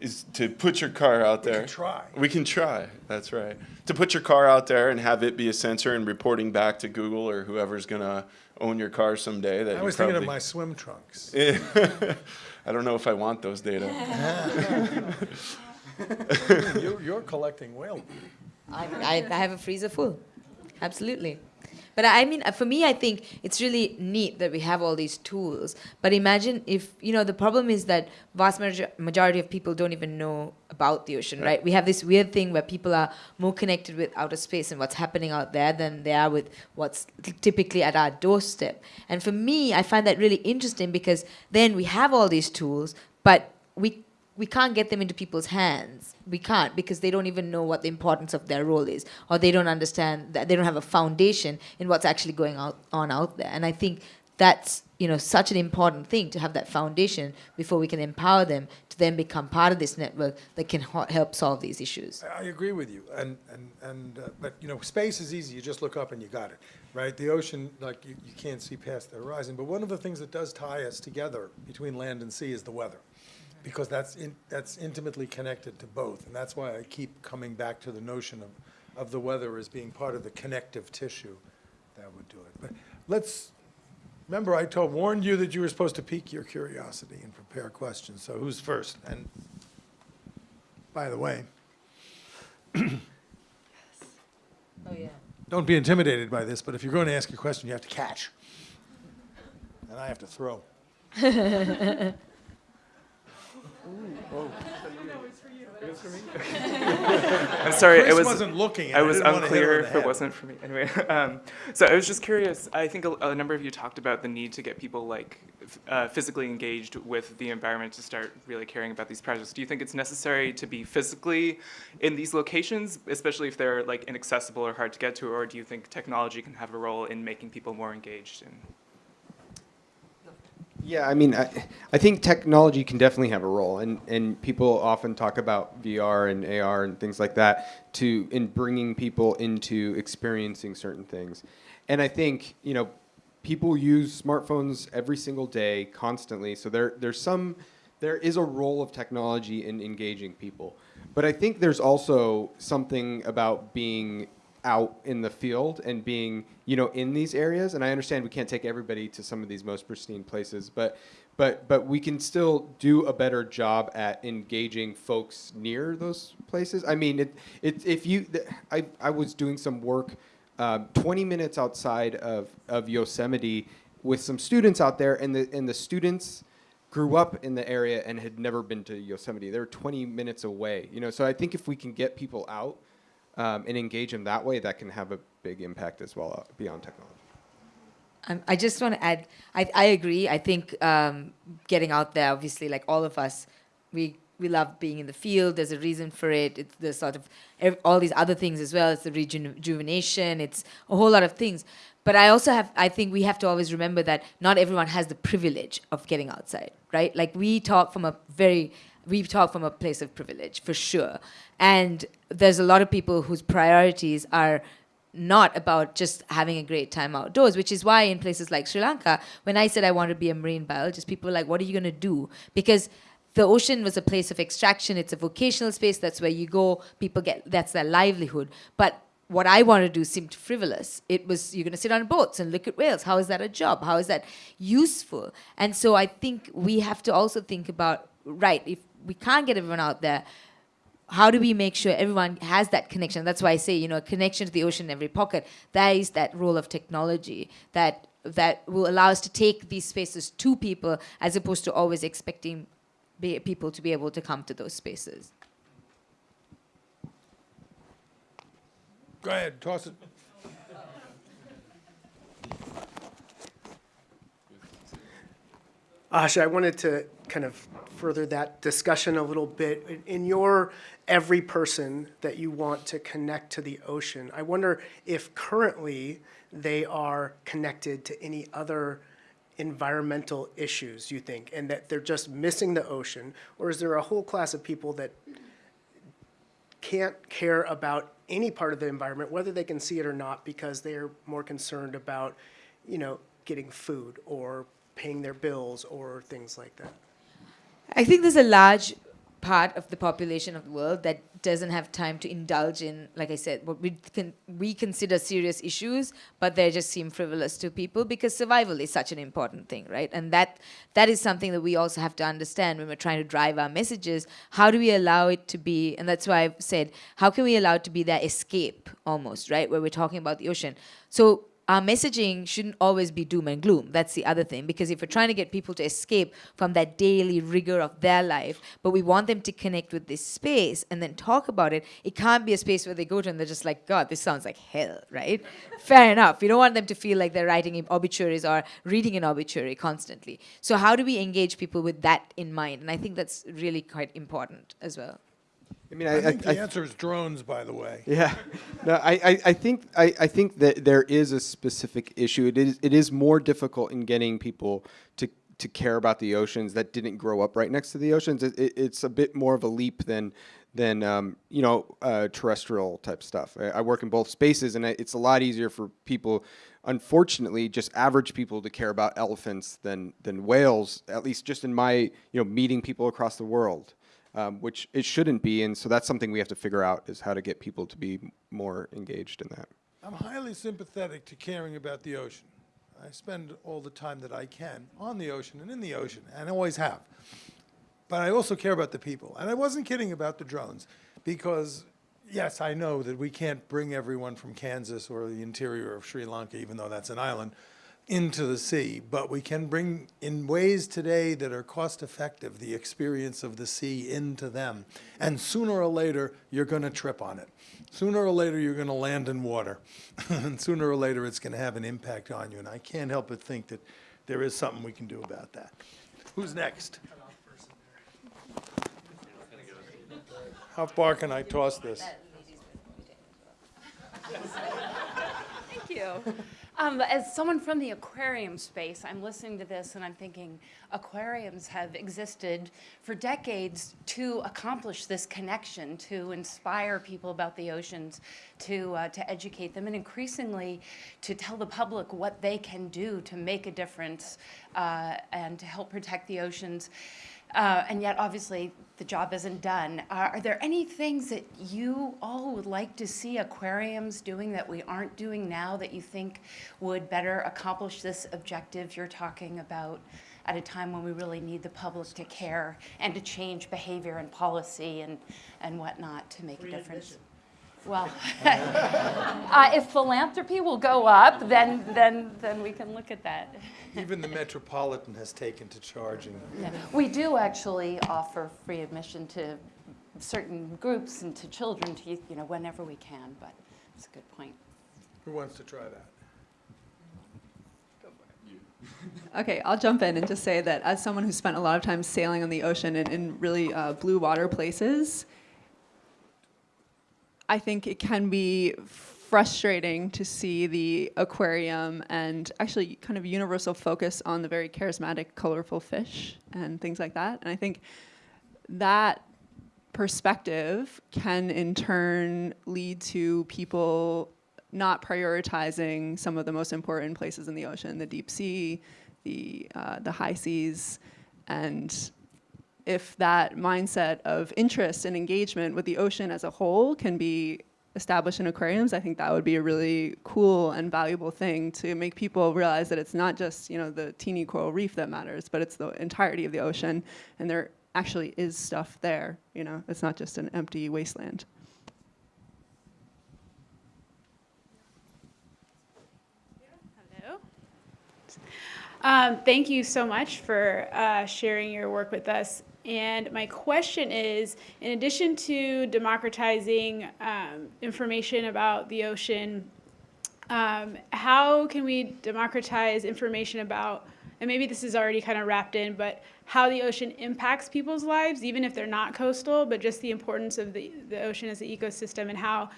is to put your car out We there. can try. We can try. That's right. To put your car out there and have it be a sensor and reporting back to Google or whoever's gonna own your car someday. That I you was thinking of probably- my swim trunks. I don't know if I want those data. You're, you're collecting whale. I, I, I have a freezer full. Absolutely. But I mean, uh, for me, I think it's really neat that we have all these tools. But imagine if, you know, the problem is that vast majority of people don't even know about the ocean, right? We have this weird thing where people are more connected with outer space and what's happening out there than they are with what's typically at our doorstep. And for me, I find that really interesting because then we have all these tools, but we we can't get them into people's hands. We can't because they don't even know what the importance of their role is, or they don't understand that they don't have a foundation in what's actually going out, on out there. And I think that's you know such an important thing to have that foundation before we can empower them to then become part of this network that can help solve these issues. I I agree with you, and, and, and, uh, but, you know, space is easy, you just look up and you got it, right? The ocean, like, you, you can't see past the horizon, but one of the things that does tie us together between land and sea is the weather, because that's, in, that's intimately connected to both, and that's why I keep coming back to the notion of, of the weather as being part of the connective tissue that would do it. But let's, remember I told, warned you that you were supposed to pique your curiosity and prepare questions, so who's first? And, by the way, Oh yeah. Don't be intimidated by this, but if you're going to ask a question, you have to catch. And I have to throw. I'm sorry, Chris it was, wasn't looking, and I I was didn't wanna hit her unclear if it wasn't for me. Anyway, um, so I was just curious. I think a, a number of you talked about the need to get people like uh, physically engaged with the environment to start really caring about these projects. Do you think it's necessary to be physically in these locations, especially if they're like inaccessible or hard to get to, or do you think technology can have a role in making people more engaged? In Yeah, I mean, I, I think technology can definitely have a role, and, and people often talk about VR and AR and things like that to in bringing people into experiencing certain things. And I think you know, people use smartphones every single day, constantly. So there there's some there is a role of technology in engaging people, but I think there's also something about being out in the field and being you know in these areas. And i understand we can't take everybody to some of these most pristine places but but but we can still do a better job at engaging folks near those places. I mean it, it if you i i was doing some work um, 20 minutes outside of of yosemite with some students out there and the and the students grew up in the area and had never been to yosemite. They were 20 minutes away you know? So i think if we can get people out um, and engage them that way, that can have a big impact as well uh, beyond technology. Um, I just want to add, I, I agree. I think um, getting out there, obviously, like all of us, we we love being in the field. There's a reason for it. It's the sort of all these other things as well. It's the rejuven- rejuvenation. It's a whole lot of things. But I also have, I think we have to always remember that not everyone has the privilege of getting outside, right? Like we talk from a very, we talk from a place of privilege for sure. And there's a lot of people whose priorities are not about just having a great time outdoors, which is why in places like Sri Lanka, when I said I want to be a marine biologist, people were like, what are you going to do? Because the ocean was a place of extraction, it's a vocational space, that's where you go, people get, that's their livelihood. But what I want to do seemed frivolous. It was, you're going to sit on boats and look at whales. How is that a job? How is that useful? And so I think we have to also think about, right, if we can't get everyone out there, how do we make sure everyone has that connection? That's why I say, you know, a connection to the ocean in every pocket. That is that role of technology that that will allow us to take these spaces to people as opposed to always expecting be, people to be able to come to those spaces. Go ahead, toss it. Asha, I wanted to kind of further that discussion a little bit. In- your every person that you want to connect to the ocean, I wonder if currently they are connected to any other environmental issues, you think, and that they're just missing the ocean? Or is there a whole class of people that can't care about any part of the environment, whether they can see it or not, because they're more concerned about, you know, getting food or paying their bills or things like that? I think there's a large part of the population of the world that doesn't have time to indulge in, like I said, what we can we consider serious issues, but they just seem frivolous to people because survival is such an important thing, right? And that that is something that we also have to understand when we're trying to drive our messages. How do we allow it to be? And that's why I've said, how can we allow it to be that escape almost, right? Where we're talking about the ocean. So our messaging shouldn't always be doom and gloom. That's the other thing. Because if we're trying to get people to escape from that daily rigor of their life, but we want them to connect with this space and then talk about it, it can't be a space where they go to and they're just like, God, this sounds like hell, right? Fair enough. We don't want them to feel like they're writing obituaries or reading an obituary constantly. So, how do we engage people with that in mind? And I think that's really quite important as well. I mean, I, I, think I, the answer is drones, by the way. Yeah, no, I, I, I think I, I think that there is a specific issue. It is it is more difficult in getting people to to care about the oceans that didn't grow up right next to the oceans. It, it, it's a bit more of a leap than than um, you know uh, terrestrial type stuff. I, I work in both spaces, and I, it's a lot easier for people. Unfortunately, just average people to care about elephants than than whales. At least, just in my you know meeting people across the world um, which it shouldn't be. And so that's something we have to figure out is how to get people to be more engaged in that. I'm highly sympathetic to caring about the ocean. I spend all the time that I can on the ocean and in the ocean, and always have. But I also care about the people. And I wasn't kidding about the drones, because yes, I know that we can't bring everyone from Kansas or the interior of Sri Lanka, even though that's an island, into the sea, but we can bring in ways today that are cost effective the experience of the sea into them. And sooner or later, you're going to trip on it. Sooner or later, you're going to land in water. and sooner or later, it's going to have an impact on you. And I can't help but think that there is something we can do about that. Who's next? How far can I toss this? Thank you. Um, as someone from the aquarium space, I'm listening to this and I'm thinking aquariums have existed for decades to accomplish this connection, to inspire people about the oceans, to, uh, to educate them, and increasingly to tell the public what they can do to make a difference uh, and to help protect the oceans. Uh, and yet, obviously, the job isn't done. Uh, are there any things that you all would like to see aquariums doing that we aren't doing now that you think would better accomplish this objective you're talking about at a time when we really need the public to care and to change behavior and policy and, and whatnot to make a difference? Well, uh, if philanthropy will go up, then, then, then we can look at that. Even the Metropolitan has taken to charging. Yeah. We do actually offer free admission to certain groups and to children, to you know, whenever we can, but it's a good point. Who wants to try that? Okay, I'll jump in and just say that as someone who spent a lot of time sailing on the ocean and in really uh, blue water places, I think it can be frustrating to see the aquarium and actually kind of universal focus on the very charismatic, colorful fish and things like that. And I think that perspective can in turn lead to people not prioritizing some of the most important places in the ocean, the deep sea, the, uh, the high seas, and if that mindset of interest and engagement with the ocean as a whole can be established in aquariums, I think that would be a really cool and valuable thing to make people realize that it's not just you know the teeny coral reef that matters, but it's the entirety of the ocean, and there actually is stuff there. You know, it's not just an empty wasteland. Um, thank you so much for uh, sharing your work with us. And my question is, in addition to democratizing um, information about the ocean, um, how can we democratize information about, and maybe this is already kind of wrapped in, but how the ocean impacts people's lives, even if they're not coastal, but just the importance of the, the ocean as an ecosystem and how,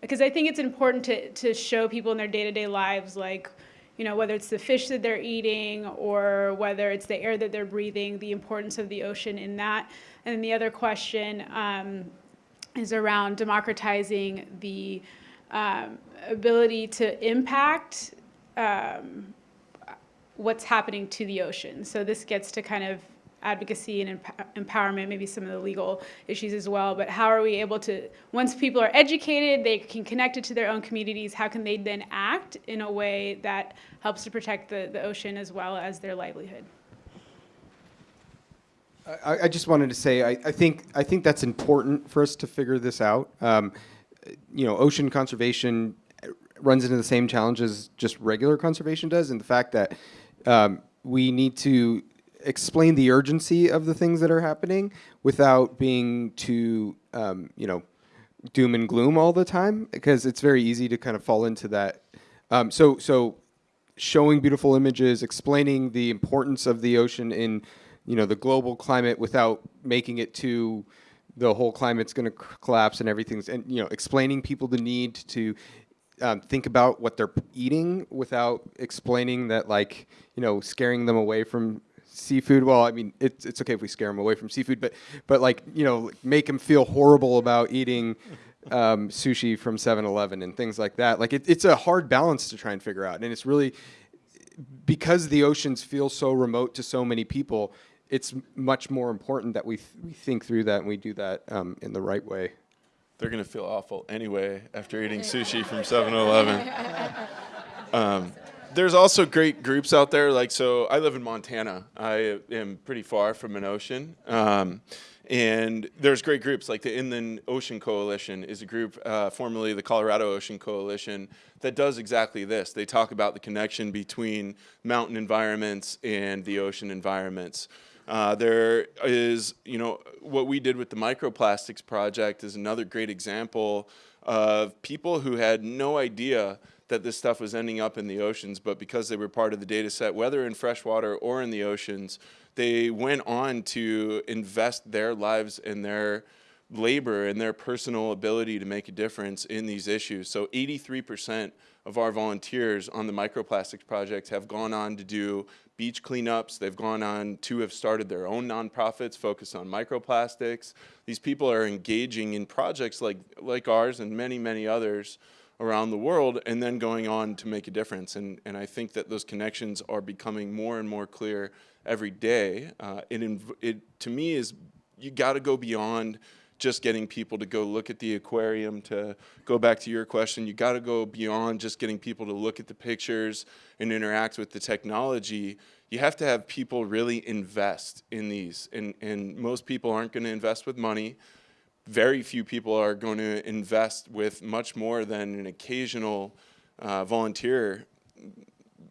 because I think it's important to, to show people in their day-to-day lives, like, you know, whether it's the fish that they're eating or whether it's the air that they're breathing, the importance of the ocean in that. And then the other question um, is around democratizing the um, ability to impact um, what's happening to the ocean. So this gets to kind of advocacy and emp- empowerment, maybe some of the legal issues as well. But how are we able to, once people are educated, they can connect it to their own communities, how can they then act in a way that helps to protect the, the ocean as well as their livelihood? I, I just wanted to say I, I think I think that's important for us to figure this out. Um, you know, ocean conservation runs into the same challenges just regular conservation does, and the fact that um, we need to explain the urgency of the things that are happening without being too, um, you know, doom and gloom all the time, because it's very easy to kind of fall into that. Um, so, so showing beautiful images, explaining the importance of the ocean in, you know, the global climate without making it too the whole climate's going to collapse and everything's and you know explaining people the need to um, think about what they're eating without explaining that like you know scaring them away from seafood well i mean it's, it's okay if we scare them away from seafood but but like you know make them feel horrible about eating um, sushi from 7-eleven and things like that like it, it's a hard balance to try and figure out and it's really because the oceans feel so remote to so many people it's much more important that we, th- we think through that and we do that um, in the right way. They're going to feel awful anyway after eating sushi from 7 Eleven. Um, there's also great groups out there. Like, so I live in Montana. I am pretty far from an ocean. Um, and there's great groups like the Inland Ocean Coalition is a group, uh, formerly the Colorado Ocean Coalition, that does exactly this. They talk about the connection between mountain environments and the ocean environments. Uh, there is, you know, what we did with the microplastics project is another great example of people who had no idea that this stuff was ending up in the oceans, but because they were part of the data set, whether in freshwater or in the oceans, they went on to invest their lives and their labor and their personal ability to make a difference in these issues. So 83% of our volunteers on the microplastics project have gone on to do beach cleanups. They've gone on to have started their own nonprofits focused on microplastics. These people are engaging in projects like, like ours and many, many others around the world and then going on to make a difference. And, and I think that those connections are becoming more and more clear every day. Uh, it, it, to me, is you got to go beyond just getting people to go look at the aquarium to go back to your question you got to go beyond just getting people to look at the pictures and interact with the technology you have to have people really invest in these and, and most people aren't going to invest with money very few people are going to invest with much more than an occasional uh, volunteer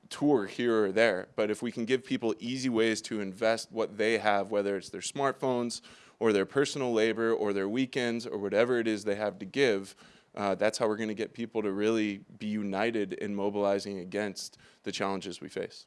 tour here or there. But if we can give people easy ways to invest what they have, whether it's their smartphones or their personal labor or their weekends or whatever it is they have to give, uh, that's how we're going to get people to really be united in mobilizing against the challenges we face.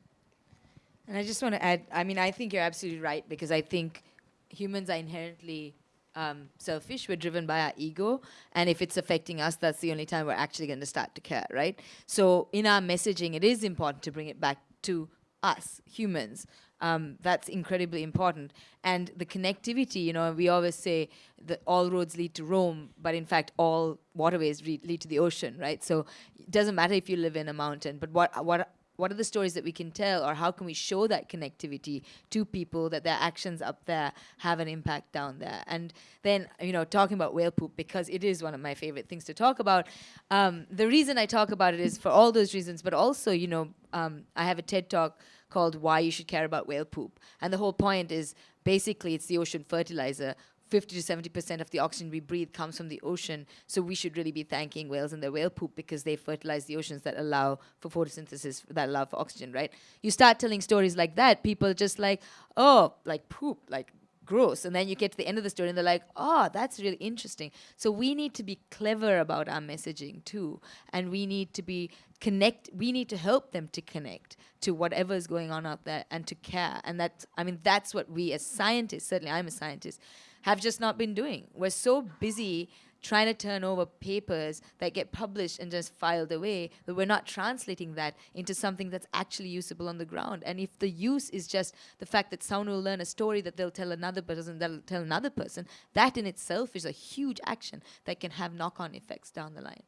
And I just want to add, I mean, I think you're absolutely right because I think humans are inherently um, selfish. We're driven by our ego. And if it's affecting us, that's the only time we're actually going to start to care, right? So in our messaging, it is important to bring it back to us, humans. Um, that's incredibly important. And the connectivity, you know, we always say that all roads lead to Rome, but in fact, all waterways lead to the ocean, right? So it doesn't matter if you live in a mountain, but what, what what are the stories that we can tell or how can we show that connectivity to people that their actions up there have an impact down there? And then you know talking about whale poop because it is one of my favorite things to talk about um, the reason i talk about it is for all those reasons but also you know um, i have a ted talk called why you should care about whale poop. And the whole point is basically it's the ocean fertilizer 50 to 70 percent of the oxygen we breathe comes from the ocean. So we should really be thanking whales and their whale poop because they fertilize the oceans that allow for photosynthesis, that allow for oxygen, right? You start telling stories like that, people just like, oh, like poop, like gross. And then you get to the end of the story and they're like, oh, that's really interesting. So we need to be clever about our messaging too. And we need to be connect, we need to help them to connect to whatever is going on out there and to care. And that, I mean, that's what we as scientists, certainly I'm a scientist, have just not been doing. We're so busy trying to turn over papers that get published and just filed away, but we're not translating that into something that's actually usable on the ground. And if the use is just the fact that someone will learn a story that they'll tell another person, that'll tell another person, that in itself is a huge action that can have knock-on effects down the line.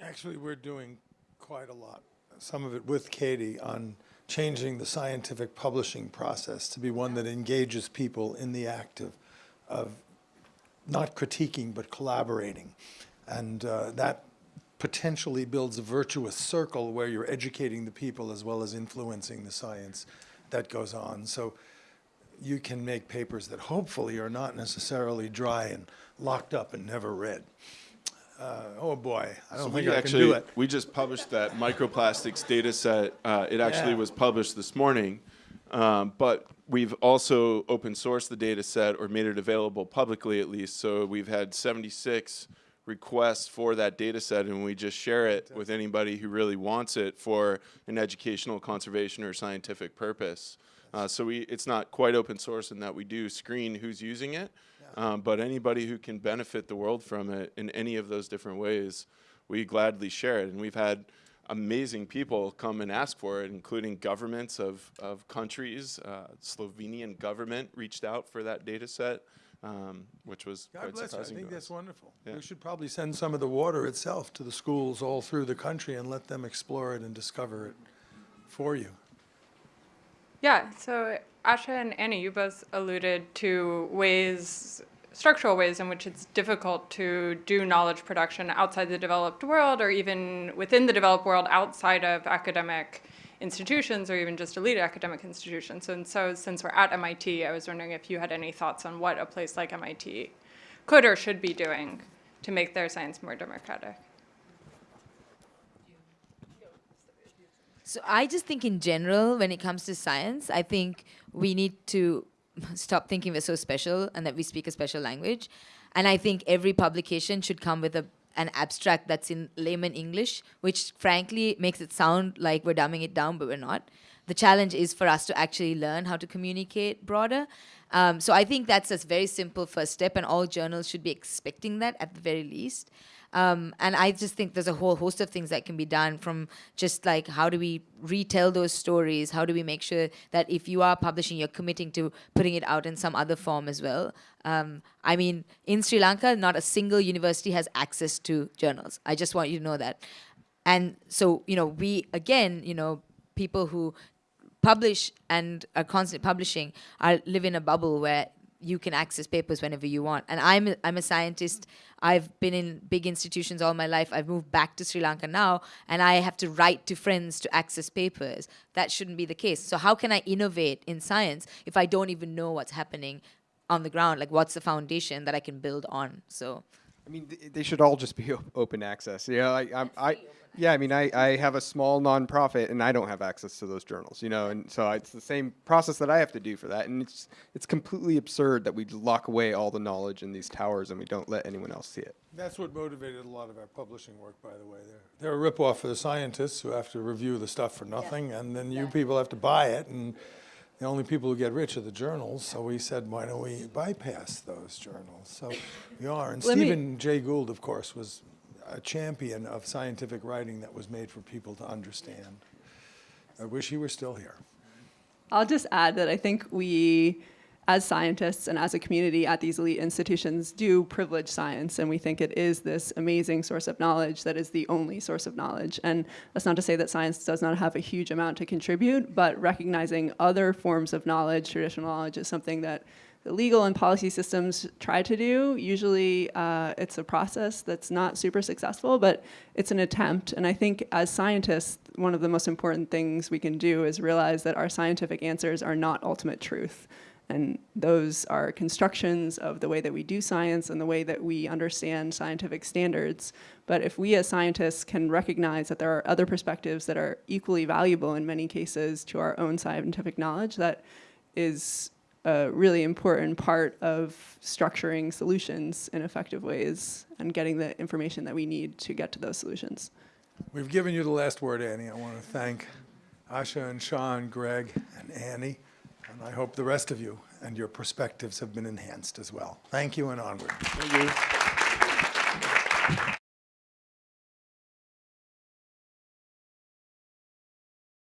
Actually, we're doing quite a lot, some of it with Katie, on changing the scientific publishing process to be one that engages people in the act of, of not critiquing, but collaborating. And uh, that potentially builds a virtuous circle where you're educating the people as well as influencing the science that goes on. So you can make papers that hopefully are not necessarily dry and locked up and never read. Uh, oh boy, I don't we think I actually, can do it. We just published that microplastics data set. Uh, it actually Yeah. was published this morning, um, but we've also open sourced the data set or made it available publicly at least. So we've had 76 requests for that data set, and we just share it with anybody who really wants it for an educational, conservation, or scientific purpose. Uh, so we, it's not quite open source in that we do screen who's using it, um, but anybody who can benefit the world from it in any of those different ways, we gladly share it. And we've had amazing people come and ask for it, including governments of, of countries. Uh, Slovenian government reached out for that data set, um, which was God quite bless you. I think that's us. wonderful. Yeah. We should probably send some of the water itself to the schools all through the country and let them explore it and discover it for you. Yeah, so Asha and Annie, you both alluded to ways, structural ways in which it's difficult to do knowledge production outside the developed world or even within the developed world outside of academic institutions or even just elite academic institutions. And so since we're at MIT, I was wondering if you had any thoughts on what a place like MIT could or should be doing to make their science more democratic. So I just think in general, when it comes to science, I think we need to stop thinking we're so special and that we speak a special language. And I think every publication should come with a an abstract that's in layman English, which frankly makes it sound like we're dumbing it down, but we're not. The challenge is for us to actually learn how to communicate broader. Um, so I think that's a very simple first step, and all journals should be expecting that at the very least. Um, and I just think there's a whole host of things that can be done from just like how do we retell those stories? How do we make sure that if you are publishing, you're committing to putting it out in some other form as well? Um, I mean, in Sri Lanka, not a single university has access to journals. I just want you to know that. And so, you know, we, again, you know, people who publish and are constantly publishing are live in a bubble where you can access papers whenever you want. And I'm a, I'm a scientist. I've been in big institutions all my life. I've moved back to Sri Lanka now, and I have to write to friends to access papers. That shouldn't be the case. So how can I innovate in science if I don't even know what's happening on the ground? Like, what's the foundation that I can build on? So. I mean, th- they should all just be o- open access. You know, like I'm, I, yeah, I mean, I, I have a small nonprofit and I don't have access to those journals. You know, and so it's the same process that I have to do for that, and it's it's completely absurd that we lock away all the knowledge in these towers and we don't let anyone else see it. That's what motivated a lot of our publishing work, by the way. They're, they're a ripoff for the scientists who have to review the stuff for nothing, and then you people have to buy it, and the only people who get rich are the journals. So we said, why don't we bypass those journals? So we are. And Let me- Stephen Jay Gould, of course, was a champion of scientific writing that was made for people to understand. I wish he were still here. I'll just add that I think we, as scientists and as a community at these elite institutions, do privilege science, and we think it is this amazing source of knowledge that is the only source of knowledge. And that's not to say that science does not have a huge amount to contribute, but recognizing other forms of knowledge, traditional knowledge, is something that legal and policy systems try to do. Usually uh, it's a process that's not super successful, but it's an attempt. And I think as scientists, one of the most important things we can do is realize that our scientific answers are not ultimate truth. And those are constructions of the way that we do science and the way that we understand scientific standards. But if we as scientists can recognize that there are other perspectives that are equally valuable in many cases to our own scientific knowledge, that is a really important part of structuring solutions in effective ways and getting the information that we need to get to those solutions. We've given you the last word, Annie. I want to thank Asha and Shah, Gregg, and Annie, and I hope the rest of you and your perspectives have been enhanced as well. Thank you and onward. Thank you.